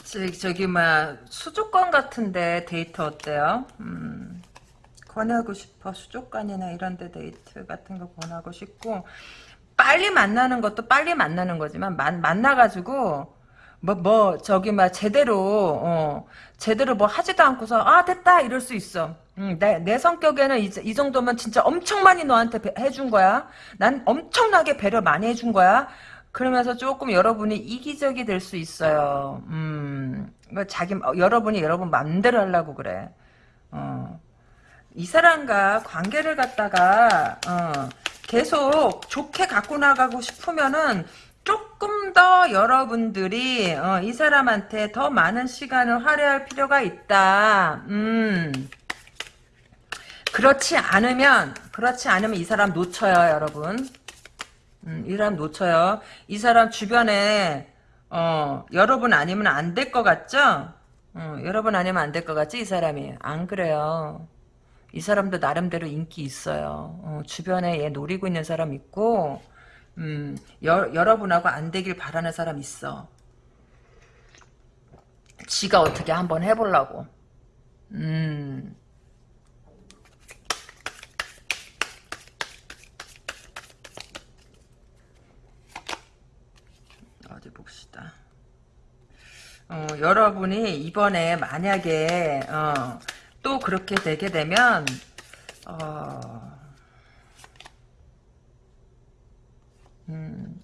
저기, 저기, 막, 수족관 같은데 데이터 어때요? 음. 권하고 싶어. 수족관이나 이런 데 데이트 같은 거 권하고 싶고 빨리 만나는 것도 빨리 만나는 거지만 만, 만나가지고 뭐, 뭐, 저기, 막, 제대로, 어, 제대로 뭐 하지도 않고서, 아, 됐다! 이럴 수 있어. 음, 내, 내 성격에는 이, 이 정도면 진짜 엄청 많이 너한테 배, 해준 거야. 난 엄청나게 배려 많이 해준 거야. 그러면서 조금 여러분이 이기적이 될 수 있어요. 음, 뭐 자기, 어, 여러분이 여러분 맘대로 하려고 그래. 어. 이 사람과 관계를 갖다가 어, 계속 좋게 갖고 나가고 싶으면은 조금 더 여러분들이 어, 이 사람한테 더 많은 시간을 할애할 필요가 있다. 음. 그렇지 않으면 그렇지 않으면 이 사람 놓쳐요, 여러분. 음, 이 사람 놓쳐요. 이 사람 주변에 어, 여러분 아니면 안 될 것 같죠? 어, 여러분 아니면 안 될 것 같지? 이 사람이 안 그래요. 이 사람도 나름대로 인기 있어요. 어, 주변에 얘 노리고 있는 사람 있고 음, 여, 여러분하고 안 되길 바라는 사람 있어. 지가 어떻게 한번 해보려고. 음. 어디 봅시다. 어, 여러분이 이번에 만약에 어, 또 그렇게 되게 되면 어, 음,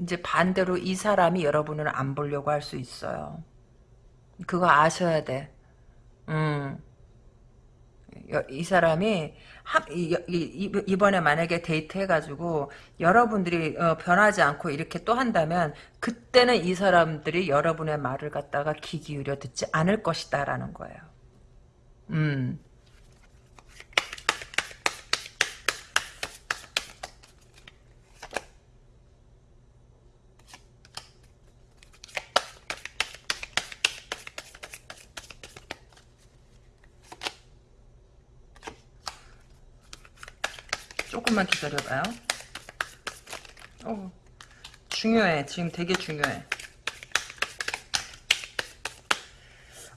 이제 반대로 이 사람이 여러분을 안 보려고 할 수 있어요. 그거 아셔야 돼. 음. 이 사람이 이번에 만약에 데이트 해가지고 여러분들이 어, 변하지 않고 이렇게 또 한다면 그때는 이 사람들이 여러분의 말을 갖다가 귀 기울여 듣지 않을 것이다 라는 거예요. 음. 조금만 기다려봐요. 어, 중요해. 지금 되게 중요해.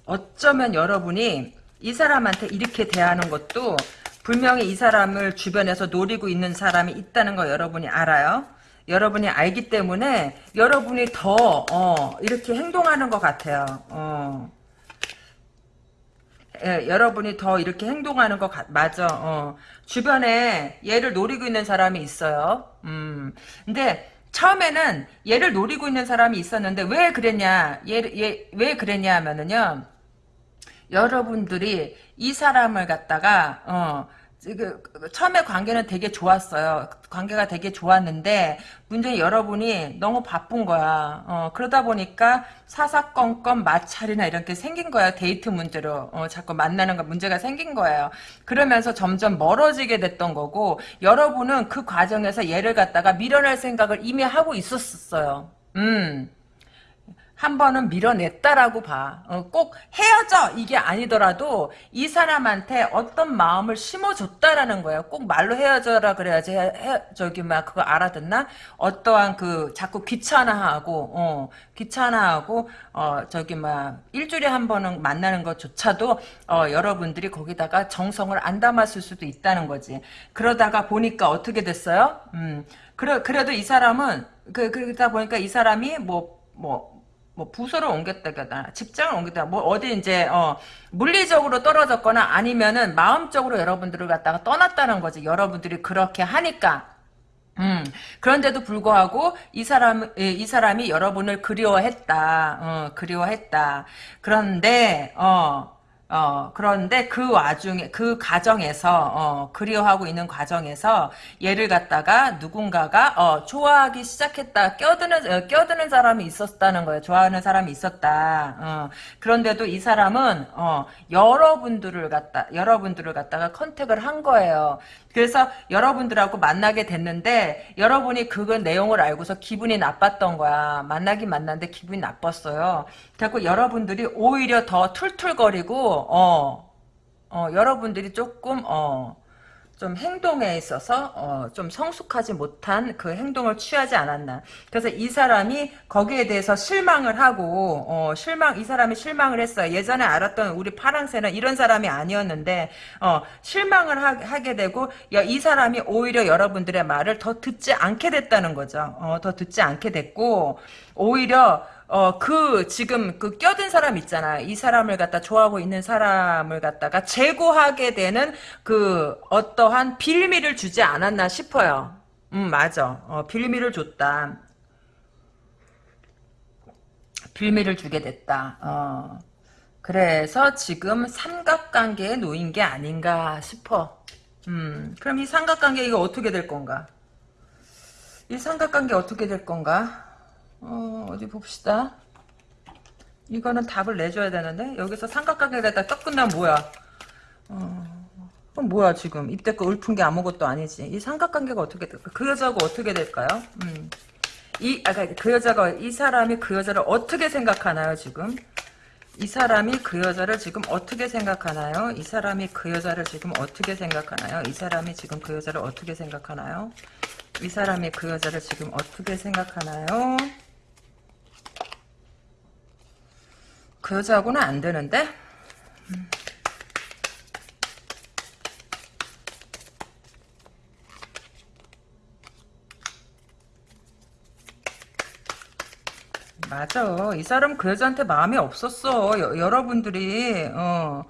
어쩌면 여러분이 이 사람한테 이렇게 대하는 것도 분명히 이 사람을 주변에서 노리고 있는 사람이 있다는 거 여러분이 알아요. 여러분이 알기 때문에 여러분이 더 어, 이렇게 행동하는 것 같아요. 어. 예, 여러분이 더 이렇게 행동하는 것 같, 맞아. 어. 주변에 얘를 노리고 있는 사람이 있어요. 음. 근데 처음에는 얘를 노리고 있는 사람이 있었는데 왜 그랬냐? 얘, 얘, 왜 그랬냐 하면은요. 여러분들이 이 사람을 갖다가 어 그, 처음에 관계는 되게 좋았어요. 관계가 되게 좋았는데 문제는 여러분이 너무 바쁜 거야. 어, 그러다 보니까 사사건건 마찰이나 이런 게 생긴 거야. 데이트 문제로 어, 자꾸 만나는 거 문제가 생긴 거예요. 그러면서 점점 멀어지게 됐던 거고 여러분은 그 과정에서 얘를 갖다가 밀어낼 생각을 이미 하고 있었어요. 음. 한 번은 밀어냈다라고 봐. 어, 꼭 헤어져 이게 아니더라도 이 사람한테 어떤 마음을 심어줬다라는 거예요. 꼭 말로 헤어져라 그래야지 헤, 헤, 저기 막 그거 알아듣나? 어떠한 그 자꾸 귀찮아하고 어, 귀찮아하고 어 저기 막 일주일에 한 번은 만나는 것조차도 어, 여러분들이 거기다가 정성을 안 담았을 수도 있다는 거지. 그러다가 보니까 어떻게 됐어요? 음, 그래 그래도 이 사람은 그 그러다 보니까 이 사람이 뭐뭐 뭐 부서를 옮겼다거나 직장을 옮겼다 뭐 어디 이제 어 물리적으로 떨어졌거나 아니면은 마음적으로 여러분들을 갖다가 떠났다는 거지. 여러분들이 그렇게 하니까. 음. 그런데도 불구하고 이 사람 이 사람이 여러분을 그리워했다. 어 그리워했다. 그런데 어 어, 그런데 그 와중에, 그 과정에서, 어, 그리워하고 있는 과정에서 얘를 갖다가 누군가가, 어, 좋아하기 시작했다. 껴드는, 어, 껴드는 사람이 있었다는 거예요. 좋아하는 사람이 있었다. 어, 그런데도 이 사람은, 어, 여러분들을 갖다, 여러분들을 갖다가 컨택을 한 거예요. 그래서 여러분들하고 만나게 됐는데, 여러분이 그 내용을 알고서 기분이 나빴던 거야. 만나긴 만났는데 기분이 나빴어요. 자꾸 여러분들이 오히려 더 툴툴거리고 어, 어 여러분들이 조금 어, 좀 행동에 있어서 어, 좀 성숙하지 못한 그 행동을 취하지 않았나. 그래서 이 사람이 거기에 대해서 실망을 하고 어, 실망 이 사람이 실망을 했어요. 예전에 알았던 우리 파랑새는 이런 사람이 아니었는데 어, 실망을 하, 게 되고 야, 이 사람이 오히려 여러분들의 말을 더 듣지 않게 됐다는 거죠. 어, 더 듣지 않게 됐고 오히려 어, 그, 지금, 그, 껴든 사람 있잖아. 이 사람을 갖다 좋아하고 있는 사람을 갖다가 제고하게 되는 그, 어떠한 빌미를 주지 않았나 싶어요. 음, 맞아. 어, 빌미를 줬다. 빌미를 주게 됐다. 어. 그래서 지금 삼각관계에 놓인 게 아닌가 싶어. 음, 그럼 이 삼각관계 이거 어떻게 될 건가? 이 삼각관계 어떻게 될 건가? 어, 어디 봅시다. 이거는 답을 내줘야 되는데 여기서 삼각관계에다 딱 끝나면 뭐야? 어, 그럼 뭐야 지금 입대껏 읊은 게 아무것도 아니지. 이 삼각관계가 어떻게 될까? 그 여자가 어떻게 될까요? 음. 이 아까 그 여자가 이 사람이 그 여자를 어떻게 생각하나요 지금? 이 사람이 그 여자를 지금 어떻게 생각하나요? 이 사람이 그 여자를 지금 어떻게 생각하나요? 이 사람이 지금 그 여자를 어떻게 생각하나요? 이 사람이 그 여자를 지금 어떻게 생각하나요? 그 여자하고는 안 되는데? 맞아. 이 사람 그 여자한테 마음이 없었어. 여, 여러분들이, 어,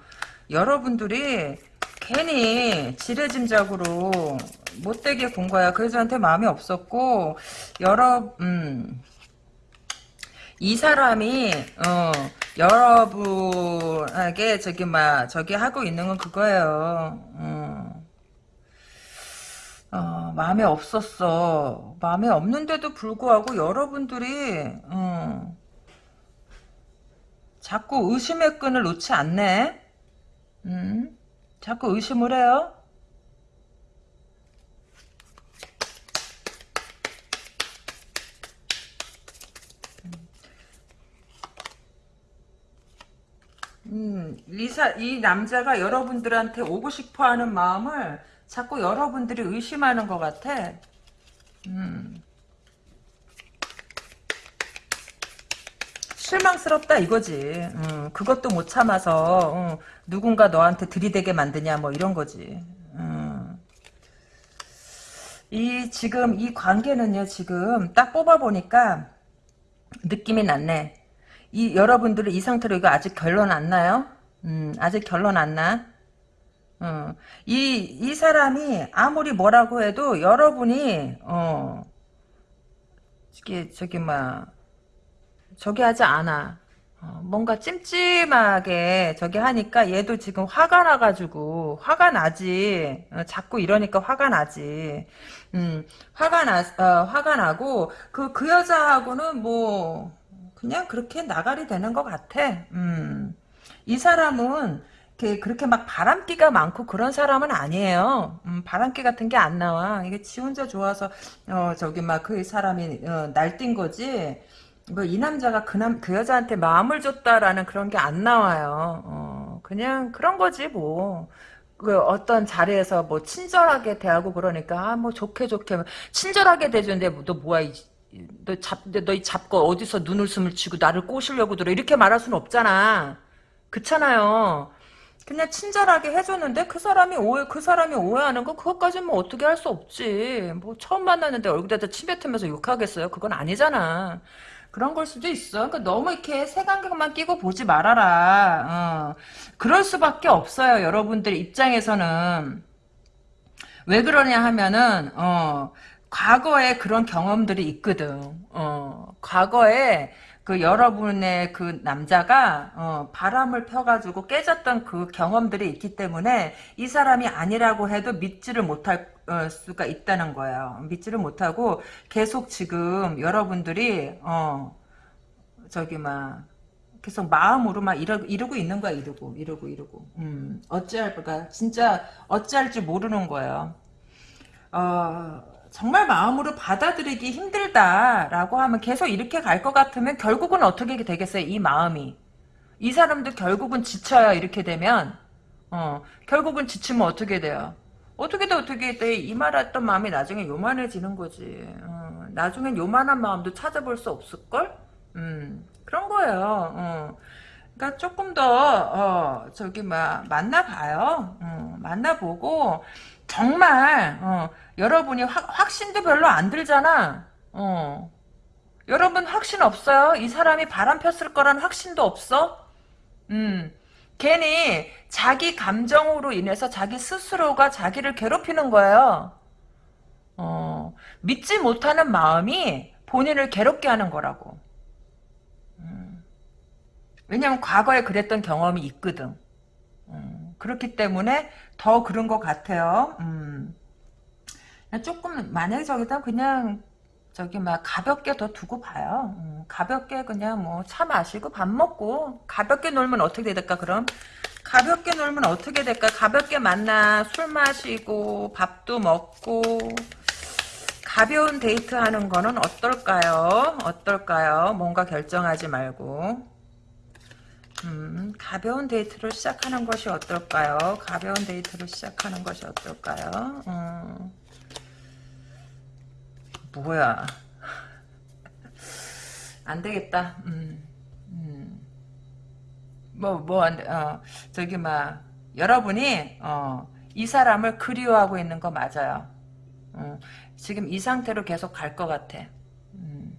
여러분들이 괜히 지레짐작으로 못되게 본 거야. 그 여자한테 마음이 없었고, 여러, 음, 이 사람이 어 여러분에게 저기 막 저기 하고 있는 건 그거예요. 어. 어, 마음에 없었어. 마음에 없는데도 불구하고 여러분들이 어, 자꾸 의심의 끈을 놓지 않네. 음? 자꾸 의심을 해요. 음, 리사, 이 남자가 여러분들한테 오고 싶어 하는 마음을 자꾸 여러분들이 의심하는 것 같아. 음. 실망스럽다 이거지. 음, 그것도 못 참아서 음, 누군가 너한테 들이대게 만드냐 뭐 이런 거지. 음. 이 지금 이 관계는요 지금 딱 뽑아보니까 느낌이 났네. 이 여러분들은 이 상태로 이거 아직 결론 안 나요? 음, 아직 결론 안 나? 어, 이, 이 사람이 아무리 뭐라고 해도 여러분이, 어, 저기, 저기, 막, 저기 하지 않아. 어, 뭔가 찜찜하게 저기 하니까 얘도 지금 화가 나가지고, 화가 나지. 어, 자꾸 이러니까 화가 나지. 음, 화가 나, 어, 화가 나고, 그, 그 여자하고는 뭐, 그냥 그렇게 나가리 되는 것 같아. 음. 이 사람은 그렇게 막 바람기가 많고 그런 사람은 아니에요. 음, 바람기 같은 게 안 나와. 이게 지 혼자 좋아서 어 저기 막 그 사람이 어, 날뛴 거지. 뭐 이 남자가 그남 그 여자한테 마음을 줬다라는 그런 게 안 나와요. 어, 그냥 그런 거지 뭐. 그 어떤 자리에서 뭐 친절하게 대하고 그러니까 아 뭐 좋게 좋게 친절하게 대주는데 너 뭐야 이, 너 잡너 잡고 어디서 눈웃음을 치고 나를 꼬시려고 들어 이렇게 말할 수는 없잖아. 그렇잖아요. 그냥 친절하게 해줬는데 그 사람이 오해 그 사람이 오해하는 거 그것까지는 뭐 어떻게 할 수 없지. 뭐 처음 만났는데 얼굴에다 침 뱉으면서 욕하겠어요. 그건 아니잖아. 그런 걸 수도 있어. 그러니까 너무 이렇게 색안경만 끼고 보지 말아라. 어. 그럴 수밖에 없어요. 여러분들 입장에서는 왜 그러냐 하면은 어, 과거에 그런 경험들이 있거든. 어, 과거에 그 여러분의 그 남자가 어, 바람을 펴가지고 깨졌던 그 경험들이 있기 때문에 이 사람이 아니라고 해도 믿지를 못할 어, 수가 있다는 거예요. 믿지를 못하고 계속 지금 여러분들이 어 저기 막 계속 마음으로 막 이러, 이러고 있는 거야 이러고 이러고 이러고 음 어찌할까 진짜 어찌할지 모르는 거예요. 어 정말 마음으로 받아들이기 힘들다라고 하면 계속 이렇게 갈 것 같으면 결국은 어떻게 되겠어요? 이 마음이. 이 사람도 결국은 지쳐요. 이렇게 되면. 어, 결국은 지치면 어떻게 돼요? 어떻게 돼 어떻게 돼? 이 말했던 마음이 나중에 요만해지는 거지. 어, 나중엔 요만한 마음도 찾아볼 수 없을걸? 음, 그런 거예요. 어. 그러니까 조금 더 어, 저기 막 만나봐요. 어, 만나보고 정말 어, 여러분이 확, 확신도 별로 안 들잖아. 어. 여러분 확신 없어요? 이 사람이 바람 폈을 거란 확신도 없어? 음. 괜히 자기 감정으로 인해서 자기 스스로가 자기를 괴롭히는 거예요. 어, 믿지 못하는 마음이 본인을 괴롭게 하는 거라고. 음. 왜냐면 과거에 그랬던 경험이 있거든. 음. 그렇기 때문에 더 그런 것 같아요. 음. 조금 만약에 저기다 그냥 저기 막 가볍게 더 두고 봐요. 음, 가볍게 그냥 뭐 차 마시고 밥 먹고 가볍게 놀면 어떻게 될까 그럼? 가볍게 놀면 어떻게 될까? 가볍게 만나 술 마시고 밥도 먹고 가벼운 데이트 하는 거는 어떨까요? 어떨까요? 뭔가 결정하지 말고 음, 가벼운 데이트로 시작하는 것이 어떨까요? 가벼운 데이트로 시작하는 것이 어떨까요? 음. 뭐야. 안 되겠다. 음, 음. 뭐, 뭐, 안 돼. 어, 저기, 막, 여러분이, 어, 이 사람을 그리워하고 있는 거 맞아요. 어, 지금 이 상태로 계속 갈 것 같아. 음,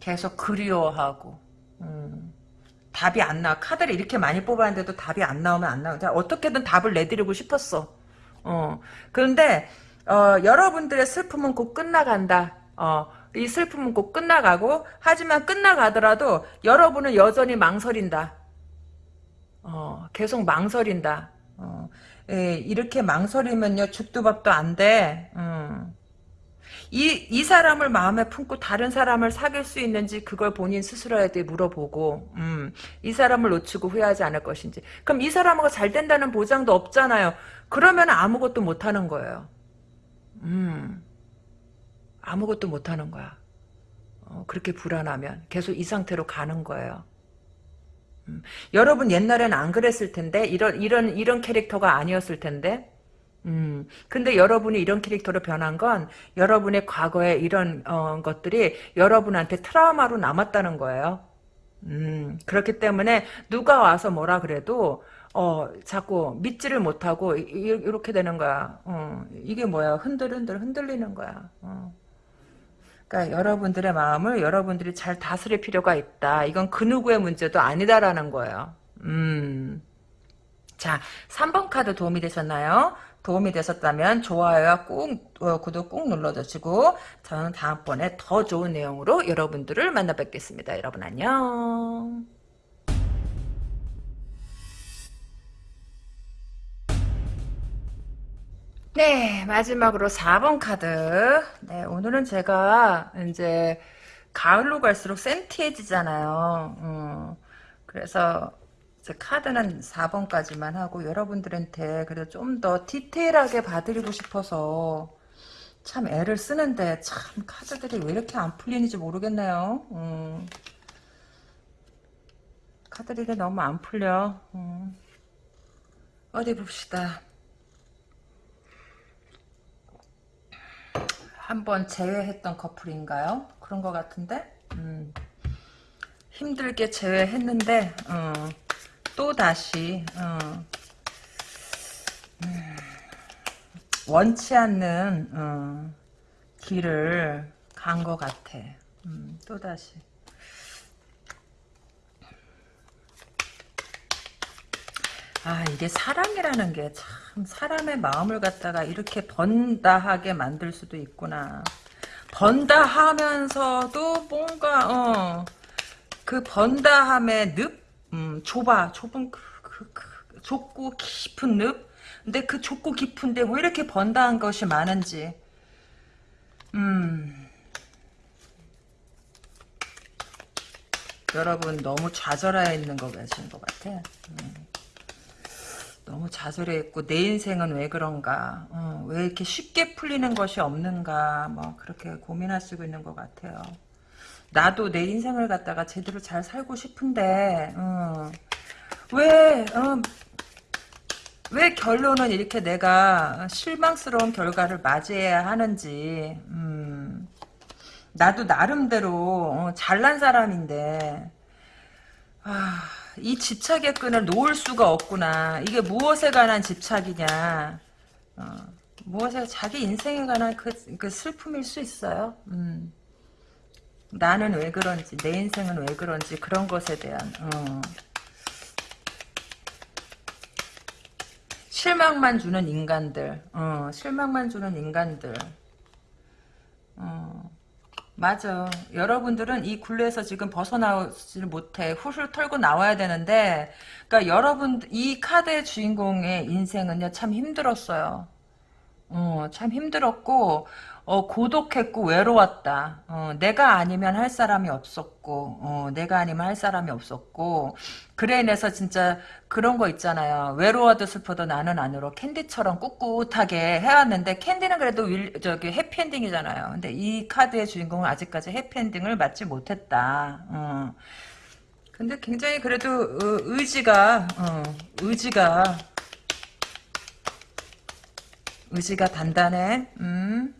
계속 그리워하고. 음, 답이 안 나와. 카드를 이렇게 많이 뽑았는데도 답이 안 나오면 안 나와. 어떻게든 답을 내드리고 싶었어. 어, 그런데, 어, 여러분들의 슬픔은 곧 끝나간다. 어, 이 슬픔은 곧 끝나가고 하지만 끝나가더라도 여러분은 여전히 망설인다. 어, 계속 망설인다. 어, 예, 이렇게 망설이면요 죽도 밥도 안 돼. 음. 이, 이 사람을 마음에 품고 다른 사람을 사귈 수 있는지 그걸 본인 스스로에게 물어보고 음, 이 사람을 놓치고 후회하지 않을 것인지 그럼 이 사람하고 잘 된다는 보장도 없잖아요. 그러면 아무것도 못 하는 거예요. 음, 아무것도 못 하는 거야. 어, 그렇게 불안하면 계속 이 상태로 가는 거예요. 음, 여러분 옛날엔 안 그랬을 텐데 이런 이런 이런 캐릭터가 아니었을 텐데. 음, 근데 여러분이 이런 캐릭터로 변한 건 여러분의 과거에 이런 어, 것들이 여러분한테 트라우마로 남았다는 거예요. 음, 그렇기 때문에 누가 와서 뭐라 그래도 어, 자꾸 믿지를 못하고, 이, 렇게 되는 거야. 어, 이게 뭐야. 흔들흔들 흔들리는 거야. 어. 그러니까 여러분들의 마음을 여러분들이 잘 다스릴 필요가 있다. 이건 그 누구의 문제도 아니다라는 거예요. 음. 자, 3번 카드 도움이 되셨나요? 도움이 되셨다면 좋아요와 꾹 어, 구독 꾹 눌러주시고 저는 다음번에 더 좋은 내용으로 여러분들을 만나 뵙겠습니다. 여러분 안녕. 네, 마지막으로 4번 카드. 네, 오늘은 제가 이제 가을로 갈수록 센티해지잖아요. 음, 그래서 카드는 4번까지만 하고 여러분들한테 그래도 좀 더 디테일하게 봐드리고 싶어서 참 애를 쓰는데 참 카드들이 왜 이렇게 안 풀리는지 모르겠네요. 음. 카드들이 너무 안 풀려. 음. 어디 봅시다. 한번 제외했던 커플인가요? 그런 것 같은데? 음. 힘들게 제외했는데 어, 또 다시 어, 음, 원치 않는 어, 길을 간 것 같아. 음, 또 다시. 아 이게 사랑이라는 게 참 사람의 마음을 갖다가 이렇게 번다하게 만들 수도 있구나. 번다 하면서도 뭔가 어, 그 번다함의 늪, 음, 좁아, 좁은 그, 그, 그, 좁고 깊은 늪. 근데 그 좁고 깊은데 왜 이렇게 번다한 것이 많은지. 음. 여러분 너무 좌절해 있는 거 계신 것 같아. 음. 너무 좌절해 있고 내 인생은 왜 그런가 어, 왜 이렇게 쉽게 풀리는 것이 없는가 뭐 그렇게 고민하시고 있는 것 같아요 나도 내 인생을 갖다가 제대로 잘 살고 싶은데 어, 왜 어, 왜 결론은 이렇게 내가 실망스러운 결과를 맞이해야 하는지 음, 나도 나름대로 어, 잘난 사람인데 아, 이 집착의 끈을 놓을 수가 없구나. 이게 무엇에 관한 집착이냐. 어, 무엇에 자기 인생에 관한 그, 그 슬픔일 수 있어요. 음. 나는 왜 그런지 내 인생은 왜 그런지 그런 것에 대한 어. 실망만 주는 인간들 어, 실망만 주는 인간들 어. 맞아. 여러분들은 이 굴레에서 지금 벗어나오지를 못해. 훌훌 털고 나와야 되는데, 그러니까 여러분, 이 카드의 주인공의 인생은요, 참 힘들었어요. 어, 참 힘들었고, 어, 고독했고, 외로웠다. 어, 내가 아니면 할 사람이 없었고, 어, 내가 아니면 할 사람이 없었고, 그로 인해서 진짜 그런 거 있잖아요. 외로워도 슬퍼도 나는 안 울어 캔디처럼 꿋꿋하게 해왔는데, 캔디는 그래도 윌, 저기 해피엔딩이잖아요. 근데 이 카드의 주인공은 아직까지 해피엔딩을 맞지 못했다. 어. 근데 굉장히 그래도 어, 의지가, 어, 의지가, 의지가 단단해. 음.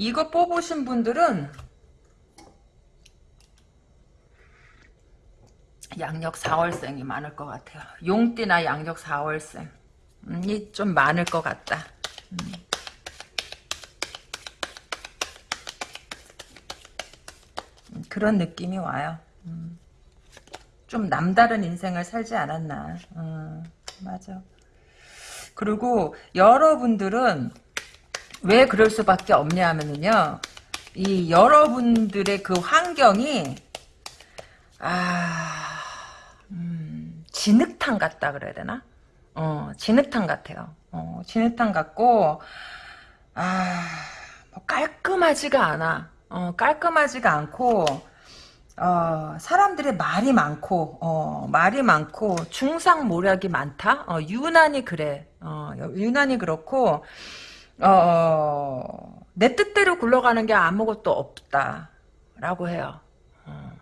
이거 뽑으신 분들은 양력 4월생이 많을 것 같아요. 용띠나 양력 4월생. 음, 이좀 많을 것 같다. 음. 음, 그런 느낌이 와요. 음. 좀 남다른 인생을 살지 않았나. 음, 맞아. 그리고 여러분들은 왜 그럴 수밖에 없냐 하면은요. 이 여러분들의 그 환경이 아 음, 진흙탕 같다 그래야 되나? 어, 진흙탕 같아요. 어, 진흙탕 같고 아, 뭐 깔끔하지가 않아. 어, 깔끔하지가 않고 어, 사람들의 말이 많고, 어, 말이 많고, 중상모략이 많다? 어, 유난히 그래. 어, 유난히 그렇고, 어, 내 뜻대로 굴러가는 게 아무것도 없다라고 해요. 어.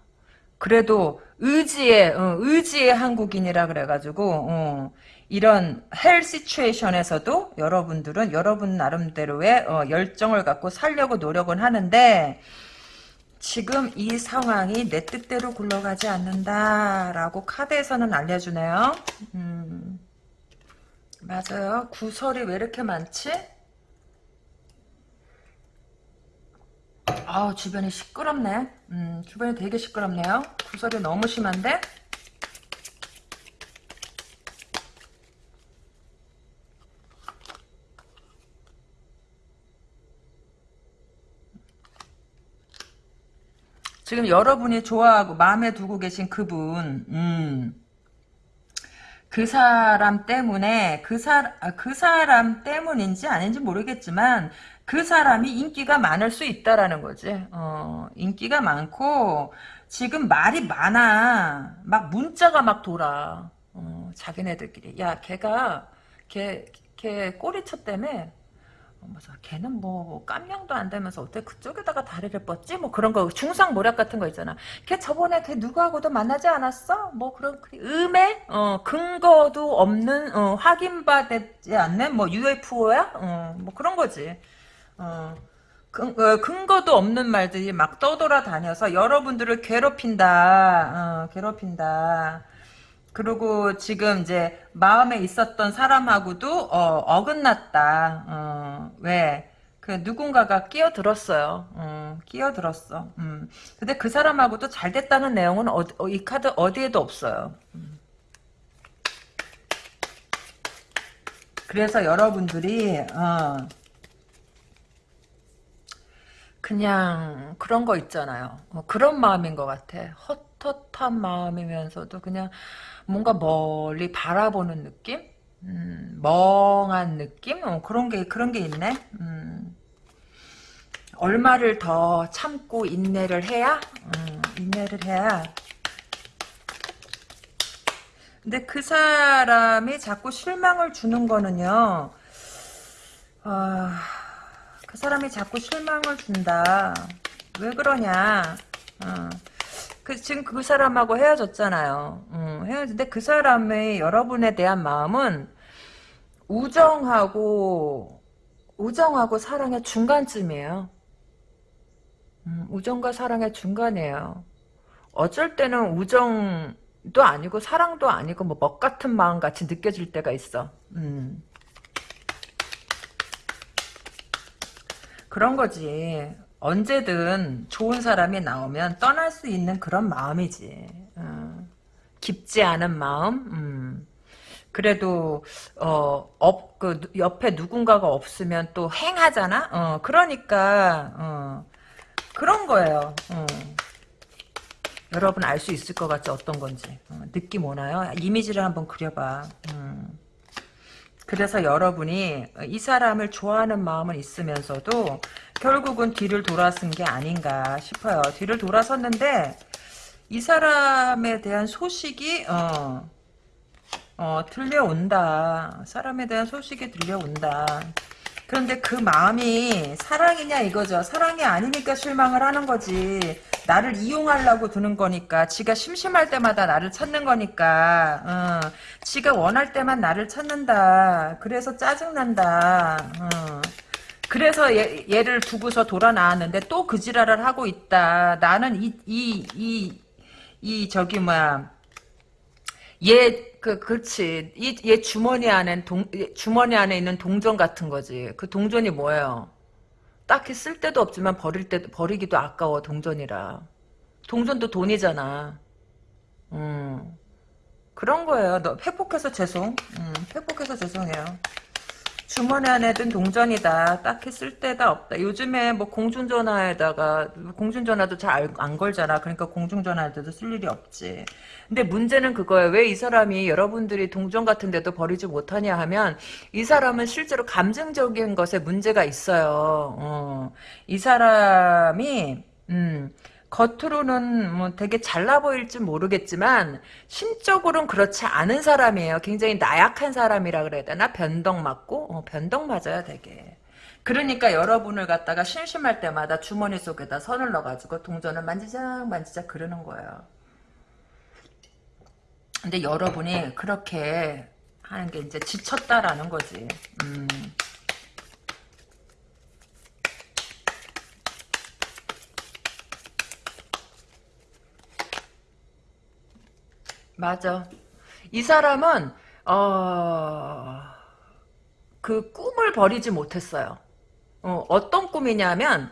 그래도 의지의 어, 의지의 한국인이라 그래가지고 어, 이런 헬 시츄에이션에서도 여러분들은 여러분 나름대로의 어, 열정을 갖고 살려고 노력은 하는데 지금 이 상황이 내 뜻대로 굴러가지 않는다라고 카드에서는 알려주네요. 음, 맞아요. 구설이 왜 이렇게 많지? 아 주변이 시끄럽네. 음, 주변이 되게 시끄럽네요. 구설이 너무 심한데? 지금 여러분이 좋아하고 마음에 두고 계신 그분, 음, 그 사람 때문에 그, 사, 아, 그 사람 때문인지 아닌지 모르겠지만 그 사람이 인기가 많을 수 있다라는 거지. 어, 인기가 많고 지금 말이 많아. 막 문자가 막 돌아. 어, 자기네들끼리. 야, 걔가, 걔, 걔 꼬리쳐 때문에, 어, 뭐죠? 걔는 뭐 깜냥도 안 되면서 어떻게 그쪽에다가 다리를 뻗지? 뭐 그런 거 중상 모략 같은 거 있잖아. 걔 저번에 걔 누구하고도 만나지 않았어? 뭐 그런 그 음에 어 근거도 없는 어 확인받지 않는 뭐 UFO야? 어 뭐 그런 거지. 어 근, 어, 근거도 없는 말들이 막 떠돌아 다녀서 여러분들을 괴롭힌다. 어, 괴롭힌다. 그리고 지금 이제 마음에 있었던 사람하고도 어, 긋났다 어, 왜? 그 누군가가 끼어들었어요. 어, 끼어들었어. 음. 근데 그 사람하고도 잘 됐다는 내용은 어, 어, 이 카드 어디에도 없어요. 음. 그래서 여러분들이 어, 그냥 그런 거 있잖아요. 어, 그런 마음인 것 같아. 헛헛한 마음이면서도 그냥 뭔가 멀리 바라보는 느낌? 음, 멍한 느낌? 어, 그런 게 그런 게 있네. 음, 얼마를 더 참고 인내를 해야? 음, 인내를 해야. 근데 그 사람이 자꾸 실망을 주는 거는요. 아, 그 사람이 자꾸 실망을 준다. 왜 그러냐? 어. 그 지금 그 사람하고 헤어졌잖아요. 음, 헤어졌는데 그 사람의 여러분에 대한 마음은 우정하고 우정하고 사랑의 중간쯤이에요. 음, 우정과 사랑의 중간이에요. 어쩔 때는 우정도 아니고 사랑도 아니고 뭐 뭣 같은 마음 같이 느껴질 때가 있어. 음. 그런 거지. 언제든 좋은 사람이 나오면 떠날 수 있는 그런 마음이지. 어, 깊지 않은 마음. 음. 그래도 어, 업, 그 옆에 누군가가 없으면 또 휑하잖아. 어, 그러니까 어, 그런 거예요. 어. 여러분 알 수 있을 것 같지 어떤 건지 어, 느낌 오나요? 이미지를 한번 그려봐. 음. 그래서 여러분이 이 사람을 좋아하는 마음은 있으면서도 결국은 뒤를 돌아선 게 아닌가 싶어요. 뒤를 돌아섰는데 이 사람에 대한 소식이 어, 어, 들려온다. 사람에 대한 소식이 들려온다. 그런데 그 마음이 사랑이냐 이거죠. 사랑이 아니니까 실망을 하는 거지. 나를 이용하려고 드는 거니까. 지가 심심할 때마다 나를 찾는 거니까. 어, 지가 원할 때만 나를 찾는다. 그래서 짜증난다. 어. 그래서 얘, 얘를 두고서 돌아 나왔는데 또 그 지랄을 하고 있다. 나는 이, 이, 이, 이, 저기, 뭐야. 얘, 그, 그렇지. 이, 얘 주머니 안에 동, 주머니 안에 있는 동전 같은 거지. 그 동전이 뭐예요? 딱히 쓸 데도 없지만 버릴 때, 버리기도 아까워, 동전이라. 동전도 돈이잖아. 음. 그런 거예요. 너 회복해서 죄송. 음, 회복해서 죄송해요. 주머니 안에 든 동전이다. 딱히 쓸 데가 없다. 요즘에 뭐 공중전화에다가 공중전화도 잘 안 걸잖아. 그러니까 공중전화에도 쓸 일이 없지. 근데 문제는 그거예요. 왜 이 사람이 여러분들이 동전 같은 데도 버리지 못하냐 하면 이 사람은 실제로 감정적인 것에 문제가 있어요. 어. 이 사람이 음, 겉으로는 뭐 되게 잘나 보일지 모르겠지만 심적으로는 그렇지 않은 사람이에요. 굉장히 나약한 사람이라 그래야 되나? 변덕 맞고 어, 변덕 맞아요, 되게. 그러니까 여러분을 갖다가 심심할 때마다 주머니 속에다 선을 넣어가지고 동전을 만지작 만지작 그러는 거예요. 근데 여러분이 그렇게 하는 게 이제 지쳤다라는 거지. 음. 맞아. 이 사람은 어... 그 꿈을 버리지 못했어요. 어, 어떤 꿈이냐면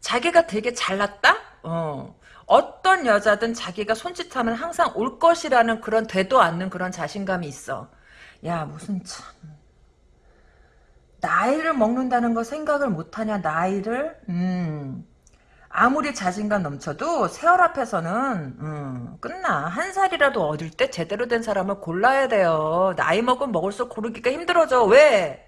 자기가 되게 잘났다? 어. 어떤 여자든 자기가 손짓하면 항상 올 것이라는 그런 되도 않는 그런 자신감이 있어. 야 무슨 참 나이를 먹는다는 거 생각을 못하냐 나이를? 음 아무리 자신감 넘쳐도 세월 앞에서는 음, 끝나. 한 살이라도 어릴 때 제대로 된 사람을 골라야 돼요. 나이 먹으면 먹을수록 고르기가 힘들어져. 왜?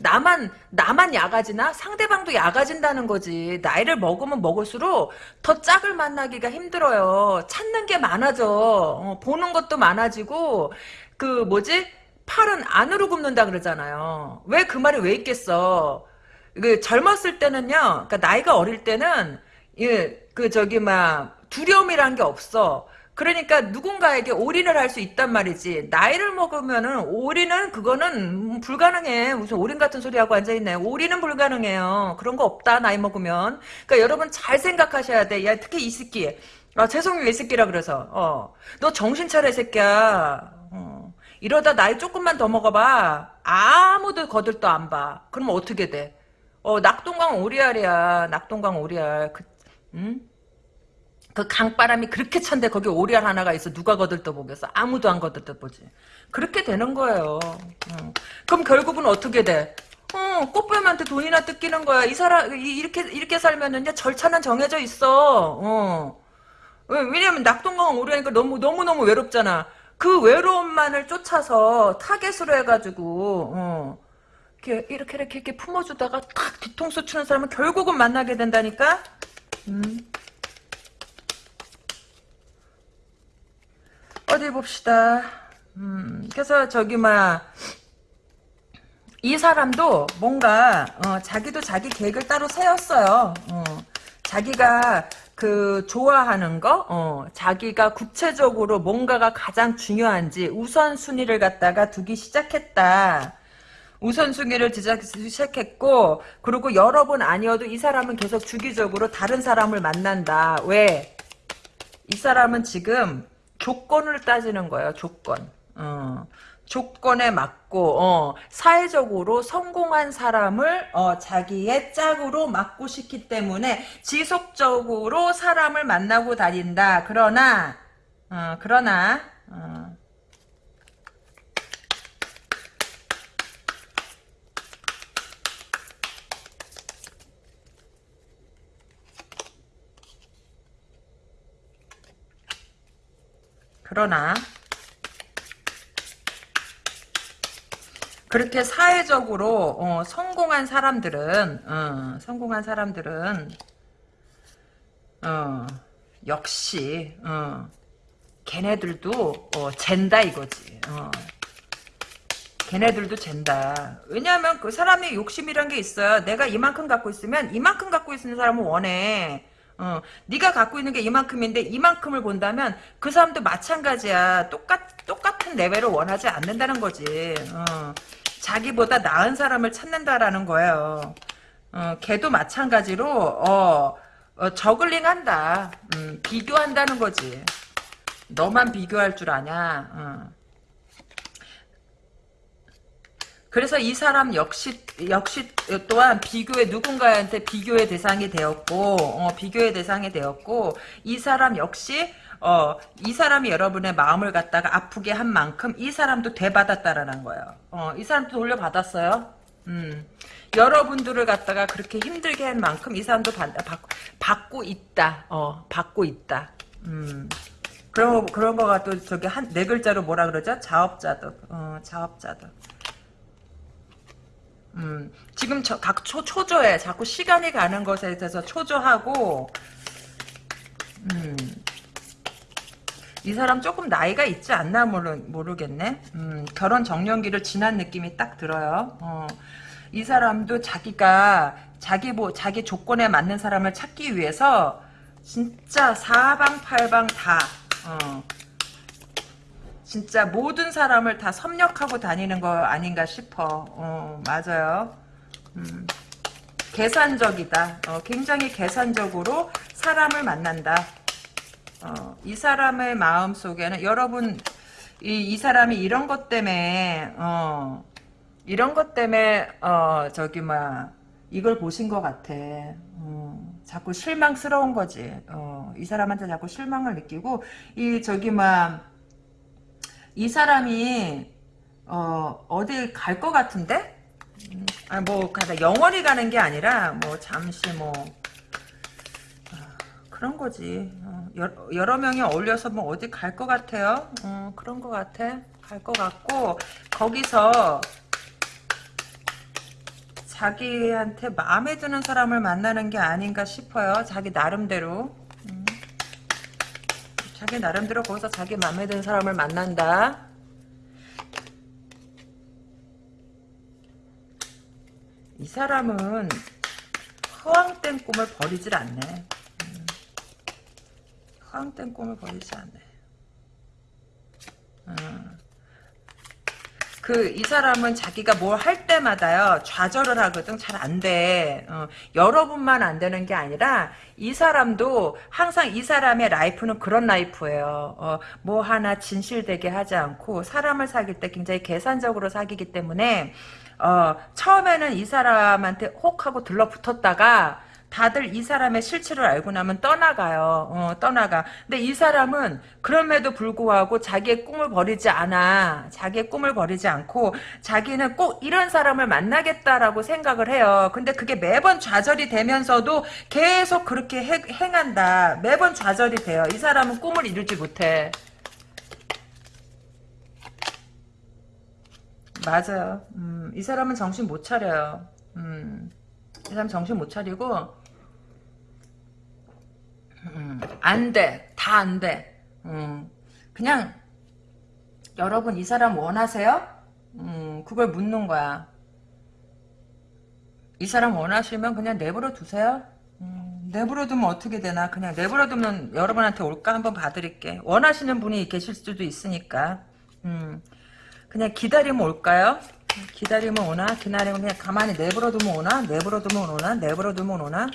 나만 나만 야가지나 상대방도 야가진다는 거지. 나이를 먹으면 먹을수록 더 짝을 만나기가 힘들어요. 찾는 게 많아져. 어, 보는 것도 많아지고 그 뭐지? 팔은 안으로 굽는다 그러잖아요. 왜 그 말이 왜 있겠어? 그 젊었을 때는요. 그러니까 나이가 어릴 때는 예, 그 저기 막 두려움이란 게 없어. 그러니까 누군가에게 올인을 할 수 있단 말이지. 나이를 먹으면은 올인은 그거는 불가능해. 무슨 올인 같은 소리 하고 앉아 있네. 올인은 불가능해요. 그런 거 없다. 나이 먹으면. 그러니까 여러분 잘 생각하셔야 돼. 야 특히 이 새끼. 아 죄송해요 이 새끼라 그래서. 어. 너 정신 차려 이 새끼야. 어. 이러다 나이 조금만 더 먹어 봐. 아무도 거들떠 안 봐. 그러면 어떻게 돼? 어 낙동강 오리알이야. 낙동강 오리알. 그, 응? 그 강바람이 그렇게 찬데 거기 오리알 하나가 있어. 누가 거들떠 보겠어? 아무도 안 거들떠 보지. 그렇게 되는 거예요. 어. 그럼 결국은 어떻게 돼? 어, 꽃뱀한테 돈이나 뜯기는 거야. 이 사람 이- 이렇게 이렇게 살면은요 절차는 정해져 있어. 어. 왜- 왜냐면 낙동강 오리알니까 너무 너무 너무 외롭잖아. 그 외로움만을 쫓아서 타겟으로 해가지고 어. 이렇게 이렇게 이렇게 품어주다가 탁 뒤통수 치는 사람은 결국은 만나게 된다니까 음. 어디 봅시다. 음, 그래서 저기 막 이 사람도 뭔가 어, 자기도 자기 계획을 따로 세웠어요. 어, 자기가 그 좋아하는 거, 어, 자기가 구체적으로 뭔가가 가장 중요한지 우선 순위를 갖다가 두기 시작했다. 우선순위를 시작했고 그리고 여러 번 아니어도 이 사람은 계속 주기적으로 다른 사람을 만난다. 왜? 이 사람은 지금 조건을 따지는 거예요. 조건. 어, 조건에 맞고 어, 사회적으로 성공한 사람을 어, 자기의 짝으로 맞고 싶기 때문에 지속적으로 사람을 만나고 다닌다. 그러나 어, 그러나 어, 그러나 그렇게 사회적으로 어, 성공한 사람들은 어, 성공한 사람들은 어, 역시 어, 걔네들도 어, 젠다 이거지. 어. 걔네들도 젠다. 왜냐하면 그 사람의 욕심이란 게 있어요. 내가 이만큼 갖고 있으면 이만큼 갖고 있는 사람은 원해. 어, 네가 갖고 있는 게 이만큼인데 이만큼을 본다면 그 사람도 마찬가지야. 똑같 똑같은 레벨을 원하지 않는다는 거지. 어, 자기보다 나은 사람을 찾는다라는 거예요. 어, 걔도 마찬가지로 어, 어, 저글링한다. 음, 비교한다는 거지. 너만 비교할 줄 아냐. 어. 그래서 이 사람 역시 역시 또한 비교의 누군가한테 비교의 대상이 되었고 어, 비교의 대상이 되었고 이 사람 역시 어, 이 사람이 여러분의 마음을 갖다가 아프게 한 만큼 이 사람도 되받았다라는 거예요. 어, 이 사람도 돌려받았어요. 음. 여러분들을 갖다가 그렇게 힘들게 한 만큼 이 사람도 받, 받, 받고 있다. 어, 받고 있다. 음. 그런 거, 그런 거가 또 저기 한 네 글자로 뭐라 그러죠? 자업자득. 어, 자업자득. 음, 지금 저, 각 초, 초조해. 자꾸 시간이 가는 것에 대해서 초조하고, 음, 이 사람 조금 나이가 있지 않나 모르, 모르겠네. 음, 결혼 정년기를 지난 느낌이 딱 들어요. 어, 이 사람도 자기가 자기 뭐 자기 조건에 맞는 사람을 찾기 위해서 진짜 사방팔방 다 어, 진짜 모든 사람을 다 섭렵하고 다니는 거 아닌가 싶어. 어, 맞아요. 음, 계산적이다. 어, 굉장히 계산적으로 사람을 만난다. 어, 이 사람의 마음 속에는 여러분 이, 이 사람이 이런 것 때문에 어, 이런 것 때문에 어, 저기 막 이걸 보신 것 같아. 음, 자꾸 실망스러운 거지. 어, 이 사람한테 자꾸 실망을 느끼고 이 저기 막 이 사람이 어, 어디 갈 것 같은데? 음, 아, 뭐, 가다 영원히 가는 게 아니라, 뭐, 잠시 뭐, 아, 그런 거지. 어, 여러, 여러 명이 어울려서 뭐, 어디 갈 것 같아요? 어, 그런 것 같아. 갈 것 같고, 거기서, 자기한테 마음에 드는 사람을 만나는 게 아닌가 싶어요. 자기 나름대로. 음. 자기 나름대로 거기서 자기 마음에 드는 사람을 만난다. 이 사람은 허황된 꿈을 버리질 않네. 음. 허황된 꿈을 버리지 않네. 음. 그, 이 사람은 자기가 뭘 할 때마다요, 좌절을 하거든. 잘 안 돼. 어, 여러분만 안 되는 게 아니라, 이 사람도 항상 이 사람의 라이프는 그런 라이프예요. 어, 뭐 하나 진실되게 하지 않고, 사람을 사귈 때 굉장히 계산적으로 사귀기 때문에, 어, 처음에는 이 사람한테 혹 하고 들러붙었다가, 다들 이 사람의 실체를 알고 나면 떠나가요. 어, 떠나가. 근데 이 사람은 그럼에도 불구하고 자기의 꿈을 버리지 않아. 자기의 꿈을 버리지 않고 자기는 꼭 이런 사람을 만나겠다라고 생각을 해요. 근데 그게 매번 좌절이 되면서도 계속 그렇게 해, 행한다. 매번 좌절이 돼요. 이 사람은 꿈을 이루지 못해. 맞아요. 음, 이 사람은 정신 못 차려요. 음. 이 사람 정신 못 차리고 음, 안 돼. 다 안 돼. 음, 그냥 여러분 이 사람 원하세요? 음, 그걸 묻는 거야. 이 사람 원하시면 그냥 내버려 두세요. 음, 내버려 두면 어떻게 되나? 그냥 내버려 두면 여러분한테 올까 한번 봐드릴게. 원하시는 분이 계실 수도 있으니까. 음, 그냥 기다리면 올까요? 기다리면 오나? 기다리면 그냥 가만히 내버려 두면 오나? 내버려 두면 오나? 내버려 두면 오나?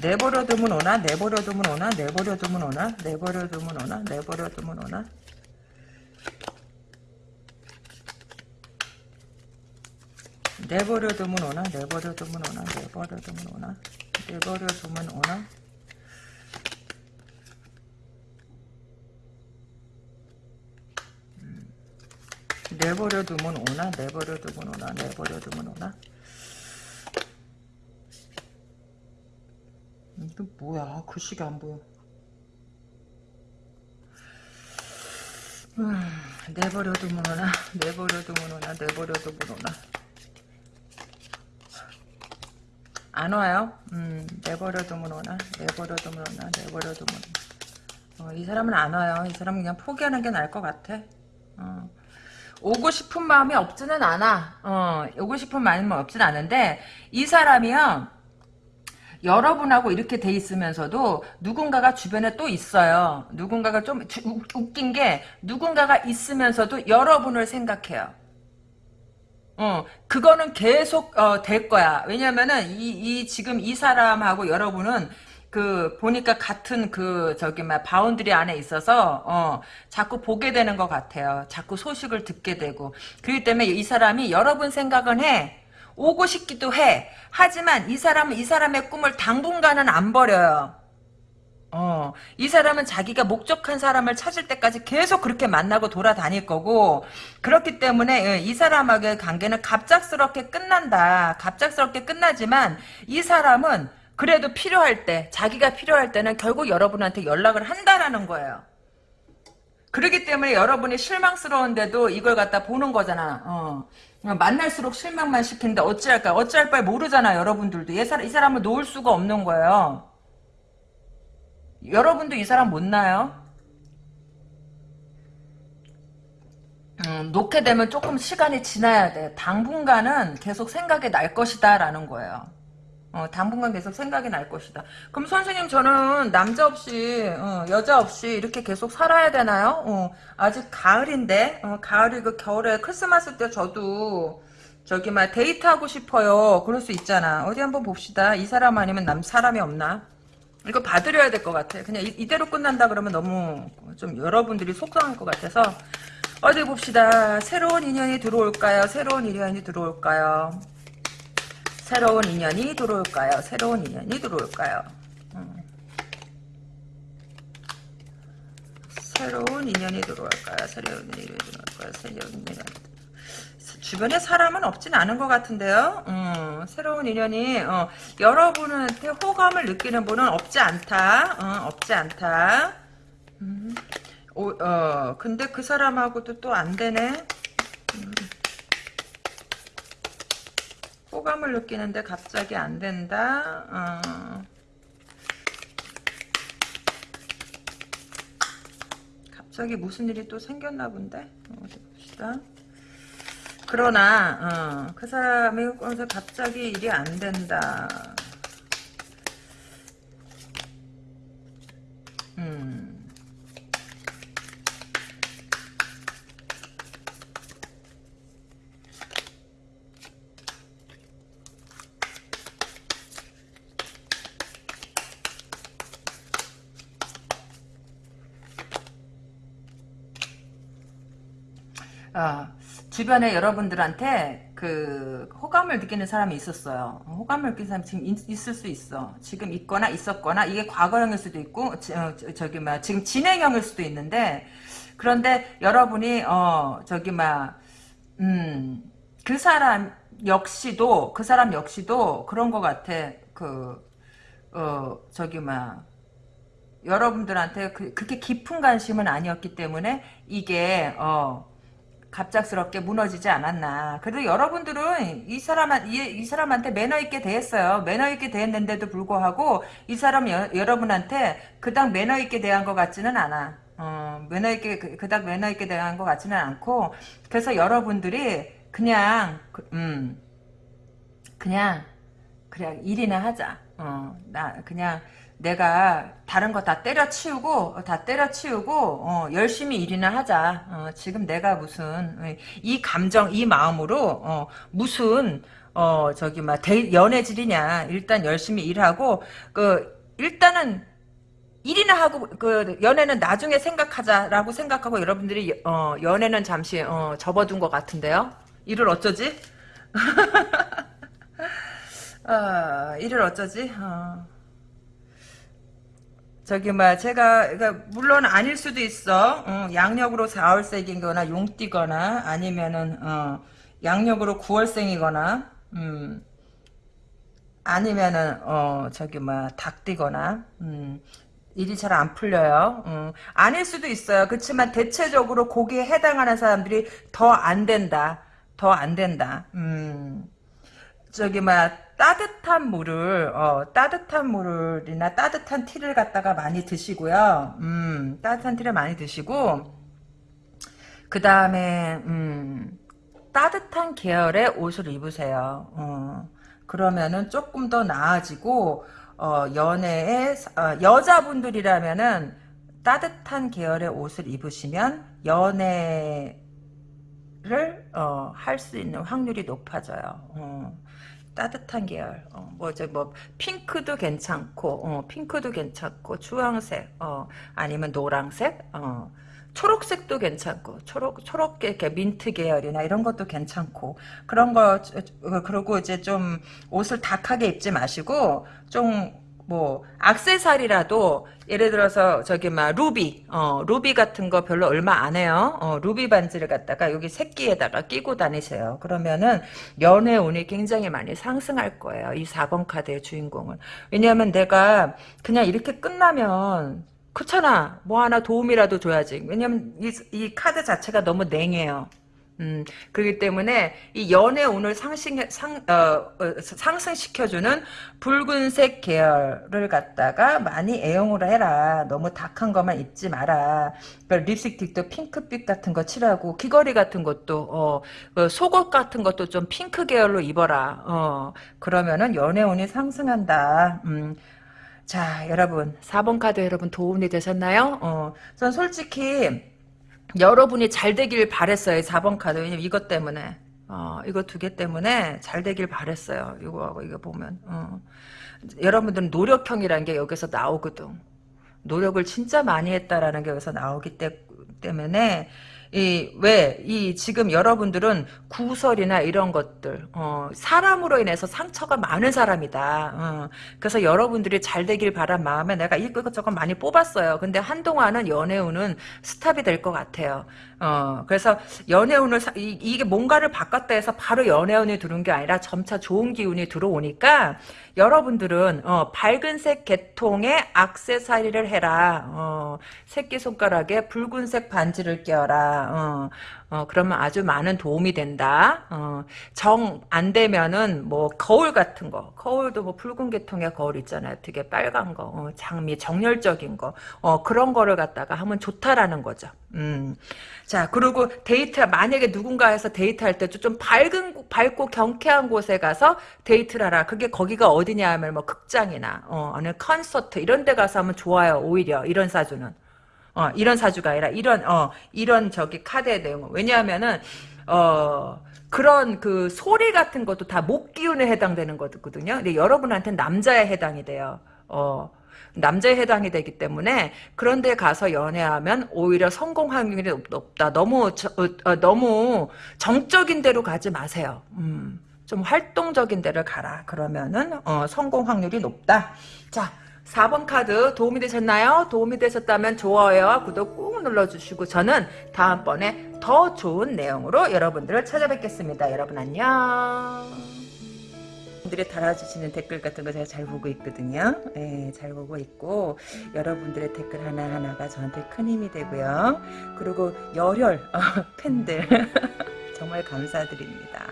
내버려 두면 오나? 내버려 두면 오나? 내버려 두면 오나? 내버려 두면 오나? 내버려 두면 오나? 내버려 두면 오나? 내버려 두면 오나? 내버려 두면 오나? 내버려 두면 오나? 내버려 두면 오나? 내버려 두면 오나? 내버려 두면 오나? 이게 뭐야? 글씨가 안 보여. 음, 내버려 두면 오나? 내버려 두면 오나? 내버려 두면 오나? 안 와요? 음, 내버려 두면 오나? 내버려 두면 오나? 내버려 두면 오나? 어, 이 사람은 안 와요. 이 사람은 그냥 포기하는 게 나을 것 같아. 어. 오고 싶은 마음이 없지는 않아. 어, 오고 싶은 마음이 없지는 않은데 이 사람이요. 여러분하고 이렇게 돼 있으면서도 누군가가 주변에 또 있어요. 누군가가 좀 웃긴 게 누군가가 있으면서도 여러분을 생각해요. 어, 그거는 계속 어, 될 거야. 왜냐면은 이, 이 지금 이 사람하고 여러분은 그 보니까 같은 그 저기 막 boundary 안에 있어서 어 자꾸 보게 되는 것 같아요. 자꾸 소식을 듣게 되고 그렇기 때문에 이 사람이 여러분 생각은 해. 오고 싶기도 해. 하지만 이 사람은 이 사람의 꿈을 당분간은 안 버려요. 어, 이 사람은 자기가 목적한 사람을 찾을 때까지 계속 그렇게 만나고 돌아다닐 거고, 그렇기 때문에 예, 이 사람하고의 관계는 갑작스럽게 끝난다. 갑작스럽게 끝나지만, 이 사람은 그래도 필요할 때, 자기가 필요할 때는 결국 여러분한테 연락을 한다라는 거예요. 그렇기 때문에 여러분이 실망스러운데도 이걸 갖다 보는 거잖아. 어. 만날수록 실망만 시킨다. 어찌할까? 어찌할 바에 모르잖아, 여러분들도. 이, 사람, 이 사람을 놓을 수가 없는 거예요. 여러분도 이 사람 못 나요? 음, 놓게 되면 조금 시간이 지나야 돼. 당분간은 계속 생각이 날 것이다, 라는 거예요. 어, 당분간 계속 생각이 날 것이다. 그럼 선생님 저는 남자 없이 어, 여자 없이 이렇게 계속 살아야 되나요? 어, 아직 가을인데 어, 가을이고 겨울에 크리스마스 때 저도 저기 막 데이트하고 싶어요. 그럴 수 있잖아. 어디 한번 봅시다. 이 사람 아니면 남 사람이 없나? 이거 봐드려야 될 것 같아. 그냥 이, 대로 끝난다 그러면 너무 좀 여러분들이 속상할 것 같아서 어디 봅시다. 새로운 인연이 들어올까요? 새로운 인연이 들어올까요? 새로운 인연이 들어올까요? 새로운 인연이 들어올까요? 음. 새로운 인연이 들어올까요? 새로운 인연이 들어올까요? 새로운 인연이 주변에 사람은 없진 않은 것 같은데요. 음, 새로운 인연이 어, 여러분한테 호감을 느끼는 분은 없지 않다. 어, 없지 않다. 음. 오, 어, 근데 그 사람하고도 또 안 되네. 음. 호감을 느끼는데 갑자기 안 된다. 어. 갑자기 무슨 일이 또 생겼나 본데. 어디 봅시다. 그러나 어, 그 사람이 갑자기 일이 안 된다. 음. 아, 주변에 여러분들한테 그 호감을 느끼는 사람이 있었어요. 호감을 느끼는 사람이 지금 있, 을수 있어. 지금 있거나 있었거나 이게 과거형일 수도 있고 저, 저기 막 지금 진행형일 수도 있는데 그런데 여러분이 어 저기 막음그 사람 역시도 그 사람 역시도 그런 것 같아. 그 어 저기 막 여러분들한테 그, 그렇게 깊은 관심은 아니었기 때문에 이게 어 갑작스럽게 무너지지 않았나. 그래도 여러분들은 이 사람 이, 이 사람한테 매너 있게 대했어요. 매너 있게 대했는데도 불구하고 이 사람 여, 여러분한테 그닥 매너 있게 대한 것 같지는 않아. 어, 매너 있게 그, 그닥 매너 있게 대한 것 같지는 않고 그래서 여러분들이 그냥 그, 음 그냥 그냥 일이나 하자. 어, 나 그냥 내가 다른 거 다 때려치우고 다 때려치우고 어, 열심히 일이나 하자. 어, 지금 내가 무슨 이 감정 이 마음으로 어, 무슨 어 저기 막 연애질이냐. 일단 열심히 일하고 그 일단은 일이나 하고 그 연애는 나중에 생각하자라고 생각하고 여러분들이 어, 연애는 잠시 어, 접어둔 것 같은데요. 일을 어쩌지? 아, 일을 어쩌지? 어. 저기 뭐 제가 그러니까 물론 아닐 수도 있어. 어, 양력으로 4월생이거나 용띠거나 아니면은 어, 양력으로 9월생이거나 음, 아니면은 어 저기 뭐 닭띠거나 음, 일이 잘 안 풀려요. 음, 아닐 수도 있어요. 그렇지만 대체적으로 거기에 해당하는 사람들이 더 안 된다. 더 안 된다. 음, 저기 뭐 따뜻한 물을 어, 따뜻한 물이나 따뜻한 티를 갖다가 많이 드시고요. 음, 따뜻한 티를 많이 드시고 그 다음에 음, 따뜻한 계열의 옷을 입으세요. 어, 그러면은 조금 더 나아지고 어, 연애에 어, 여자분들이라면은 따뜻한 계열의 옷을 입으시면 연애를 어, 할수 있는 확률이 높아져요. 어. 따뜻한 계열 어, 뭐저 뭐 핑크도 괜찮고 어, 핑크도 괜찮고 주황색 어, 아니면 노랑색 어, 초록색도 괜찮고 초록 초록 이렇게 민트 계열이나 이런 것도 괜찮고 그런 거 그리고 이제 좀 옷을 dark하게 입지 마시고 좀 뭐 악세사리라도 예를 들어서 저기 막 루비 어 루비 같은 거 별로 얼마 안 해요. 어 루비 반지를 갖다가 여기 새끼에다가 끼고 다니세요. 그러면은 연애 운이 굉장히 많이 상승할 거예요. 이 4번 카드의 주인공은. 왜냐하면 내가 그냥 이렇게 끝나면 그렇잖아. 뭐 하나 도움이라도 줘야지. 왜냐면 이, 이 카드 자체가 너무 냉해요. 음, 그렇기 때문에 이 연애 운을 상승, 상, 어, 어, 상승시켜주는 붉은색 계열을 갖다가 많이 애용을 해라. 너무 닥한 것만 입지 마라. 그러니까 립스틱도 핑크빛 같은 거 칠하고 귀걸이 같은 것도 어, 그 속옷 같은 것도 좀 핑크 계열로 입어라. 어, 그러면은 연애 운이 상승한다. 음, 자, 여러분 4번 카드 여러분 도움이 되셨나요? 어, 전 솔직히 여러분이 잘 되길 바랬어요. 4번 카드. 왜냐면 이것 때문에. 어, 이거 두 개 때문에 잘 되길 바랬어요. 이거하고 이거 보면. 어. 여러분들은 노력형이라는 게 여기서 나오거든. 노력을 진짜 많이 했다라는 게 여기서 나오기 때, 때문에 이, 왜, 이, 지금 여러분들은 구설이나 이런 것들, 어, 사람으로 인해서 상처가 많은 사람이다. 어, 그래서 여러분들이 잘 되길 바란 마음에 내가 이것저것 많이 뽑았어요. 근데 한동안은 연애운은 스탑이 될 것 같아요. 어, 그래서 연애운을, 사- 이, 이게 뭔가를 바꿨다 해서 바로 연애운이 들어온 게 아니라 점차 좋은 기운이 들어오니까 여러분들은, 어, 밝은색 계통의 악세사리를 해라. 어, 새끼손가락에 붉은색 반지를 껴라. 어, 어, 그러면 아주 많은 도움이 된다. 어, 정 안 되면은 뭐 거울 같은 거, 거울도 뭐 붉은 계통의 거울 있잖아요. 되게 빨간 거, 어, 장미 정열적인 거, 어, 그런 거를 갖다가 하면 좋다라는 거죠. 음. 자, 그리고 데이트, 만약에 누군가에서 데이트할 때 좀 밝은, 밝고 경쾌한 곳에 가서 데이트를 하라. 그게 거기가 어디냐 하면 뭐 극장이나, 어, 어느 콘서트 이런 데 가서 하면 좋아요. 오히려, 이런 사주는. 어, 이런 사주가 아니라 이런 어 이런 저기 카드의 내용은 왜냐하면은 어 그런 그 소리 같은 것도 다 목 기운에 해당되는 거거든요. 근데 여러분한테는 남자에 해당이 돼요. 어 남자에 해당이 되기 때문에 그런 데 가서 연애하면 오히려 성공 확률이 높- 높다. 너무 저- 어, 어, 너무 정적인 데로 가지 마세요. 음. 좀 활동적인 데를 가라. 그러면은 어, 성공 확률이 높다. 자, 4번 카드 도움이 되셨나요? 도움이 되셨다면 좋아요와 구독 꾹 눌러주시고 저는 다음번에 더 좋은 내용으로 여러분들을 찾아뵙겠습니다. 여러분 안녕. 분들이 달아주시는 댓글 같은 거 제가 잘 보고 있거든요. 예, 잘 보고 있고 여러분들의 댓글 하나하나가 저한테 큰 힘이 되고요. 그리고 열혈 어, 팬들 정말 감사드립니다.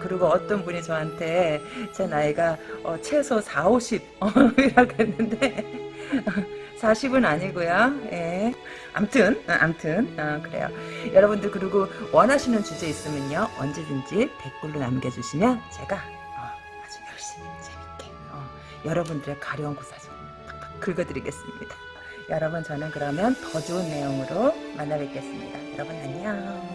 그리고 어떤 분이 저한테 제 나이가 어, 최소 4, 50 어, 이라고 했는데 40은 아니고요. 예. 암튼, 어, 암튼, 어, 그래요. 여러분들 그리고 원하시는 주제 있으면요. 언제든지 댓글로 남겨주시면 제가 어, 아주 열심히 재밌게 어, 여러분들의 가려운 고사 좀 팍팍 긁어드리겠습니다. 여러분 저는 그러면 더 좋은 내용으로 만나 뵙겠습니다. 여러분 안녕.